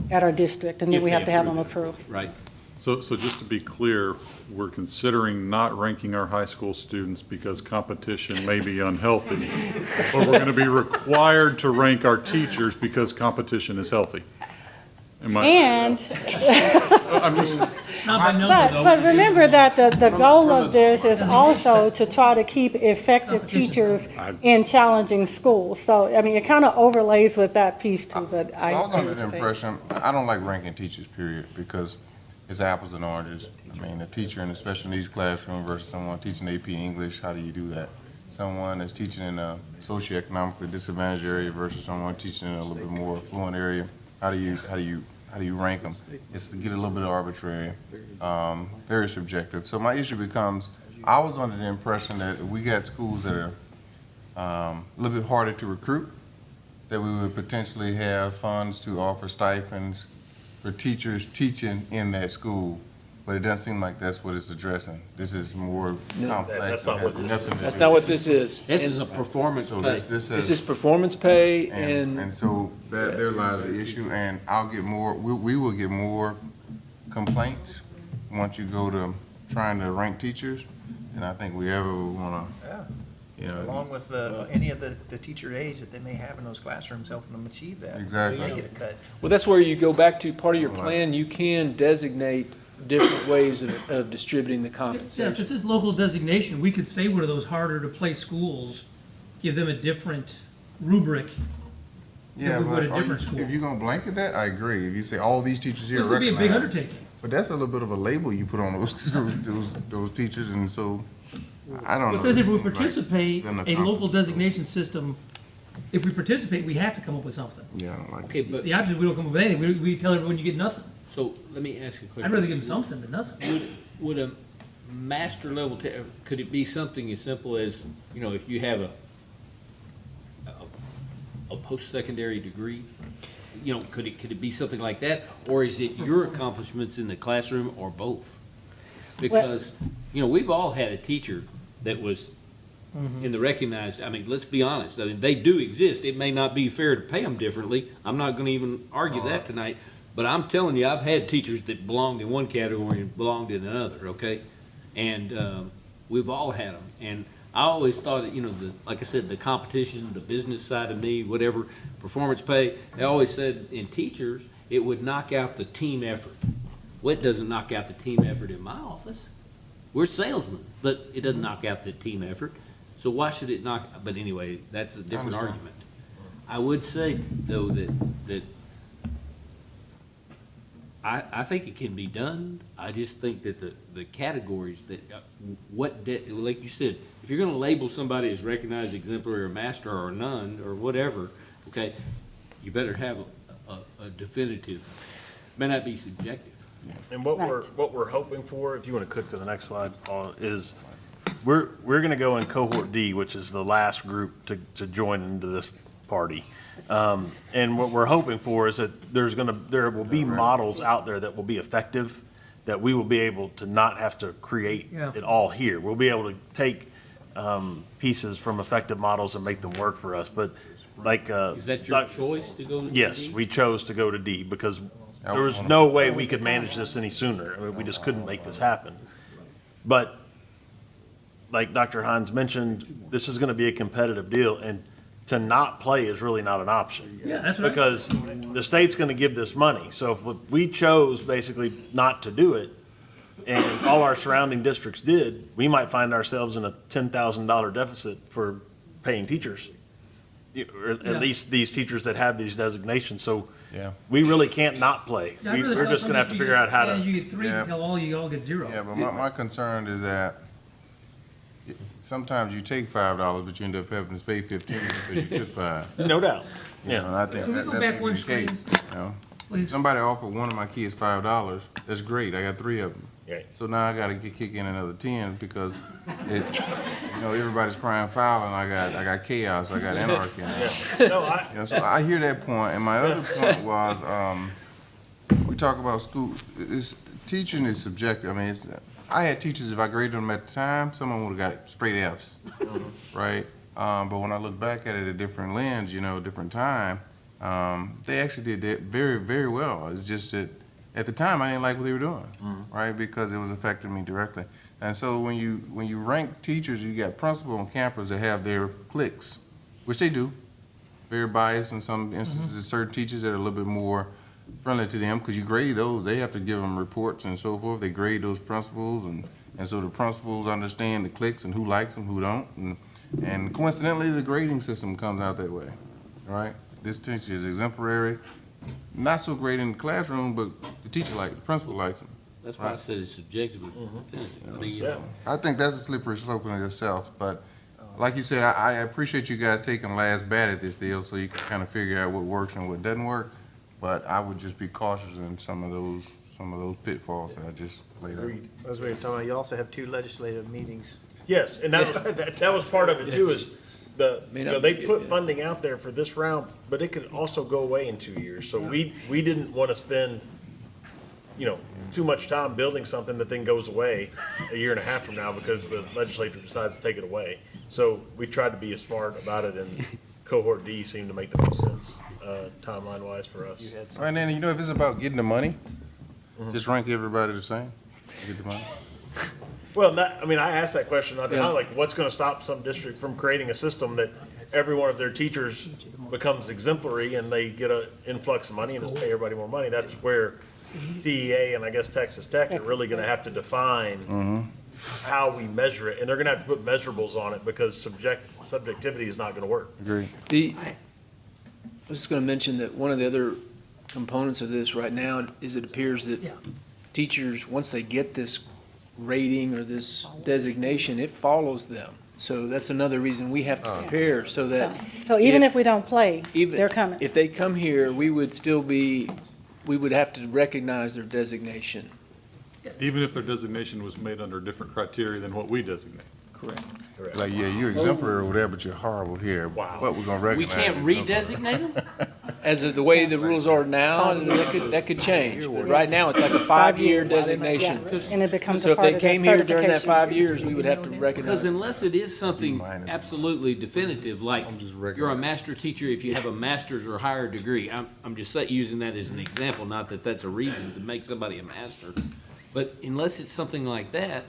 at our district, and then If we they have to have them approve approved. Right. So, so just to be clear, we're considering not ranking our high school students because competition may be unhealthy. But we're gonna be required to rank our teachers because competition is healthy. Am I- And, I'm just, Not by number, but, though. but remember that the, the goal of this is also to try to keep effective teachers in challenging schools. So, I mean, it kind of overlays with that piece too, but I. I was under the you saying. impression, I don't like ranking teachers, period, because it's apples and oranges. I mean, a teacher in a special needs classroom versus someone teaching AP English, how do you do that? Someone that's teaching in a socioeconomically disadvantaged area versus someone teaching in a little bit more affluent area, how do you, how do you, how do you rank them? It's to get a little bit arbitrary, um, very subjective. So my issue becomes, I was under the impression that we got schools that are, um, a little bit harder to recruit, that we would potentially have funds to offer stipends for teachers teaching in that school, but it doesn't seem like that's what it's addressing. This is more complex and has nothing to do. That's not what this is. This And is a performance So pay. this, this This has, is performance pay and, and, and so that, there lies the issue, and I'll get more, we, we will get more complaints once you go to trying to rank teachers, and I think we ever wanna You know, Along with the, any of the, the teacher aides that they may have in those classrooms, helping them achieve that. Exactly. So you get a cut. Well, that's where you go back to, part of your plan, you can designate different ways of, of distributing the Yeah, if compensation. this is local designation, we could say one of those harder to place schools, give them a different rubric Yeah, than we would but a are you- different school. if you're gonna blanket that, I agree. If you say all these teachers here This are would be a big recognized. undertaking. But that's a little bit of a label you put on those, those, those, those teachers, and so, I don't know. It says if we Seems like participate, then a the comp- local designation system, if we participate, we have to come up with something. Yeah, I don't like Okay, but, The opposite, is we don't come up with anything, we, we tell everyone you get nothing. So let me ask you a question. I'd rather give them something than nothing. Would, would a master level, te- could it be something as simple as, you know, if you have a, a, a post-secondary degree? You know, could it, could it be something like that? Or is it your accomplishments in the classroom or both? Because, you know, we've all had a teacher that was mm-hmm. in the recognized, I mean, let's be honest, I mean, they do exist. It may not be fair to pay them differently. I'm not gonna even argue oh. that tonight. But I'm telling you, I've had teachers that belonged in one category and belonged in another, okay? And, um, we've all had them. And I always thought that, you know, the, like I said, the competition, the business side of me, whatever, performance pay, they always said in teachers, it would knock out the team effort. Well, it doesn't knock out the team effort in my office. We're salesmen, but it doesn't knock out the team effort. So why should it knock, but anyway, that's a different argument. I would say, though, that, that I, I think it can be done. I just think that the, the categories that, uh, what, de- like you said, if you're gonna label somebody as recognized exemplary or master or none, or whatever, okay, you better have a, a, a definitive, may not be subjective. And what we're, what we're hoping for, if you want to click to the next slide, Paul, is we're, we're going to go in cohort D, which is the last group to, to join into this party. Um, And what we're hoping for is that there's going to, there will be models out there that will be effective, that we will be able to not have to create Yeah. it all here. We'll be able to take um, pieces from effective models and make them work for us. But like. uh, Is that your Doc- choice to go to Yes, D? we chose to go to D because there was no way we could manage this any sooner. I mean, we just couldn't make this happen. But like Dr. Hines mentioned, this is gonna be a competitive deal and to not play is really not an option. Yeah, that's right. Because the state's gonna give this money. So if we chose basically not to do it and all our surrounding districts did, we might find ourselves in a ten thousand dollar deficit for paying teachers. You- Or Yeah. at least these teachers that have these designations. So Yeah. we really can't not play. Yeah, I'd We- rather We're tell just gonna have to somebody figure out how yeah, to, You get three, Yeah. tell all you all get zero. Yeah, but my, my concern is that sometimes you take five dollars, but you end up having to pay fifteen because you took five. no doubt. You know, and Yeah. I think Can we that, go that back may be one the case, screen? you know? Please. Somebody offered one of my kids five dollars, that's great, I got three of them. Right. So now I gotta get, kick in another ten because it, you know, everybody's crying foul and I got, I got chaos, I got anarchy. in it. No, I, You know, so I hear that point, and my other point was, um, we talk about school, it's, teaching is subjective, I mean, it's, I had teachers, if I graded them at the time, someone would've got straight Fs, right? Um, but when I look back at it a different lens, you know, different time, um, they actually did that very, very well. It's just that, at the time, I didn't like what they were doing, right? Because it was affecting me directly. And so when you, when you rank teachers, you got principal and campus that have their cliques, which they do, very biased in some instances, certain teachers that are a little bit more friendly to them, because you grade those, they have to give them reports and so forth, they grade those principals, and, and so the principals understand the cliques and who likes them, who don't, and, and coincidentally, the grading system comes out that way, right? This teacher is exemplary, not so great in the classroom, but the teacher like, the principal likes them. That's why I said it's subjective mm-hmm. and definitive. I mean, you Yeah. know, I think that's a slippery slope in itself, but like you said, I, I appreciate you guys taking last bat at this deal, so you can kind of figure out what works and what doesn't work. But I would just be cautious in some of those, some of those pitfalls that I just laid out. As we were talking about, you also have two legislative meetings. yes, and that was, that, that was part of it too, is the, you know, they put funding out there for this round, but it could also go away in two years. So we, we didn't want to spend, you know, too much time building something that then goes away a year and a half from now because the legislature decides to take it away. So we tried to be as smart about it and cohort D seemed to make the most sense, uh, timeline wise for us. You had some. And then, you know, if it's about getting the money, mm-hmm. just rank everybody the same, get the money. Well, that, I mean, I asked that question, I Yeah. like, what's gonna stop some district from creating a system that every one of their teachers becomes exemplary and they get an influx of money and just pay everybody more money? That's where mm-hmm. TEA and I guess Texas Tech are really gonna have to define mm-hmm. How we measure it, and they're gonna have to put measurables on it, because subject, subjectivity is not gonna work. Agree. The, I was just gonna mention that one of the other components of this right now is it appears that teachers, once they get this rating or this designation, it follows them. So that's another reason we have to uh. prepare, so that. So even if we don't play, even they're coming. If they come here, we would still be, we would have to recognize their designation. Even if their designation was made under different criteria than what we designate. Correct. Like, yeah, you're exemplary or whatever, but you're horrible here. Wow. But we're gonna We recognize. can't you. redesignate them? As of the way the rules are now, that could, that could change. But right now, it's like a five-year designation. And it becomes So a if part they of the came here during that certification. five years, we would have to recognize. Because recognize. unless it is something absolutely definitive, like just you're a master teacher if you have a master's or higher degree. I'm, I'm just sa- using that as an example, not that that's a reason to make somebody a master. But unless it's something like that,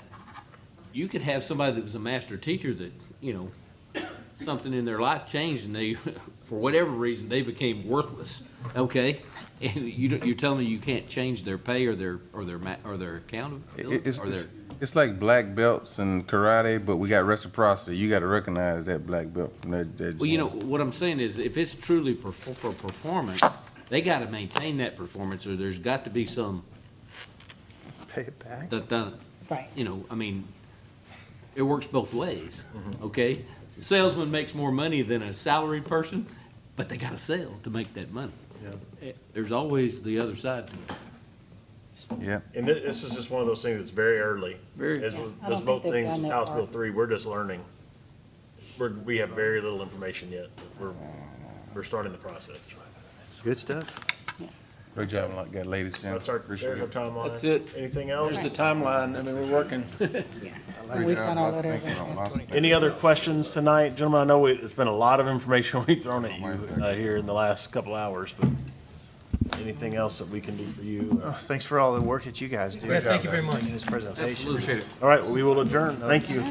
you could have somebody that was a master teacher that, you know, something in their life changed and they, for whatever reason, they became worthless, okay? And you you're telling me you can't change their pay or their, or their or their accountability? It's, Or it's, their, it's like black belts and karate, but we got reciprocity. You gotta recognize that black belt from that, that. Well, you know, what I'm saying is, if it's truly for, for performance, they gotta maintain that performance, or there's got to be some, Pay it back. that, that, Right. you know, I mean, it works both ways, okay? Salesman makes more money than a salaried person, but they gotta sell to make that money. Eh, There's always the other side to it. Yeah. And thi- this is just one of those things that's very early. Very- As Yeah, with, I don't as both they've things, gone that House far. Bill three, we're just learning. We're, we have very little information yet. We're, we're starting the process. Good stuff. Great job, like, got ladies, Jim. That's our, Appreciate there's our it. timeline. That's it. Anything else? There's the timeline. I mean, we're working. Great We've job, done all Bob. that Thank you, other Bob. Any other questions tonight? Gentlemen, I know we- it's been a lot of information we've thrown at you uh, here in the last couple hours, but anything else that we can do for you? Oh, Thanks for all the work that you guys do. Yeah, thank you very much. In this presentation. Appreciate it. All right, we will adjourn. Thank you.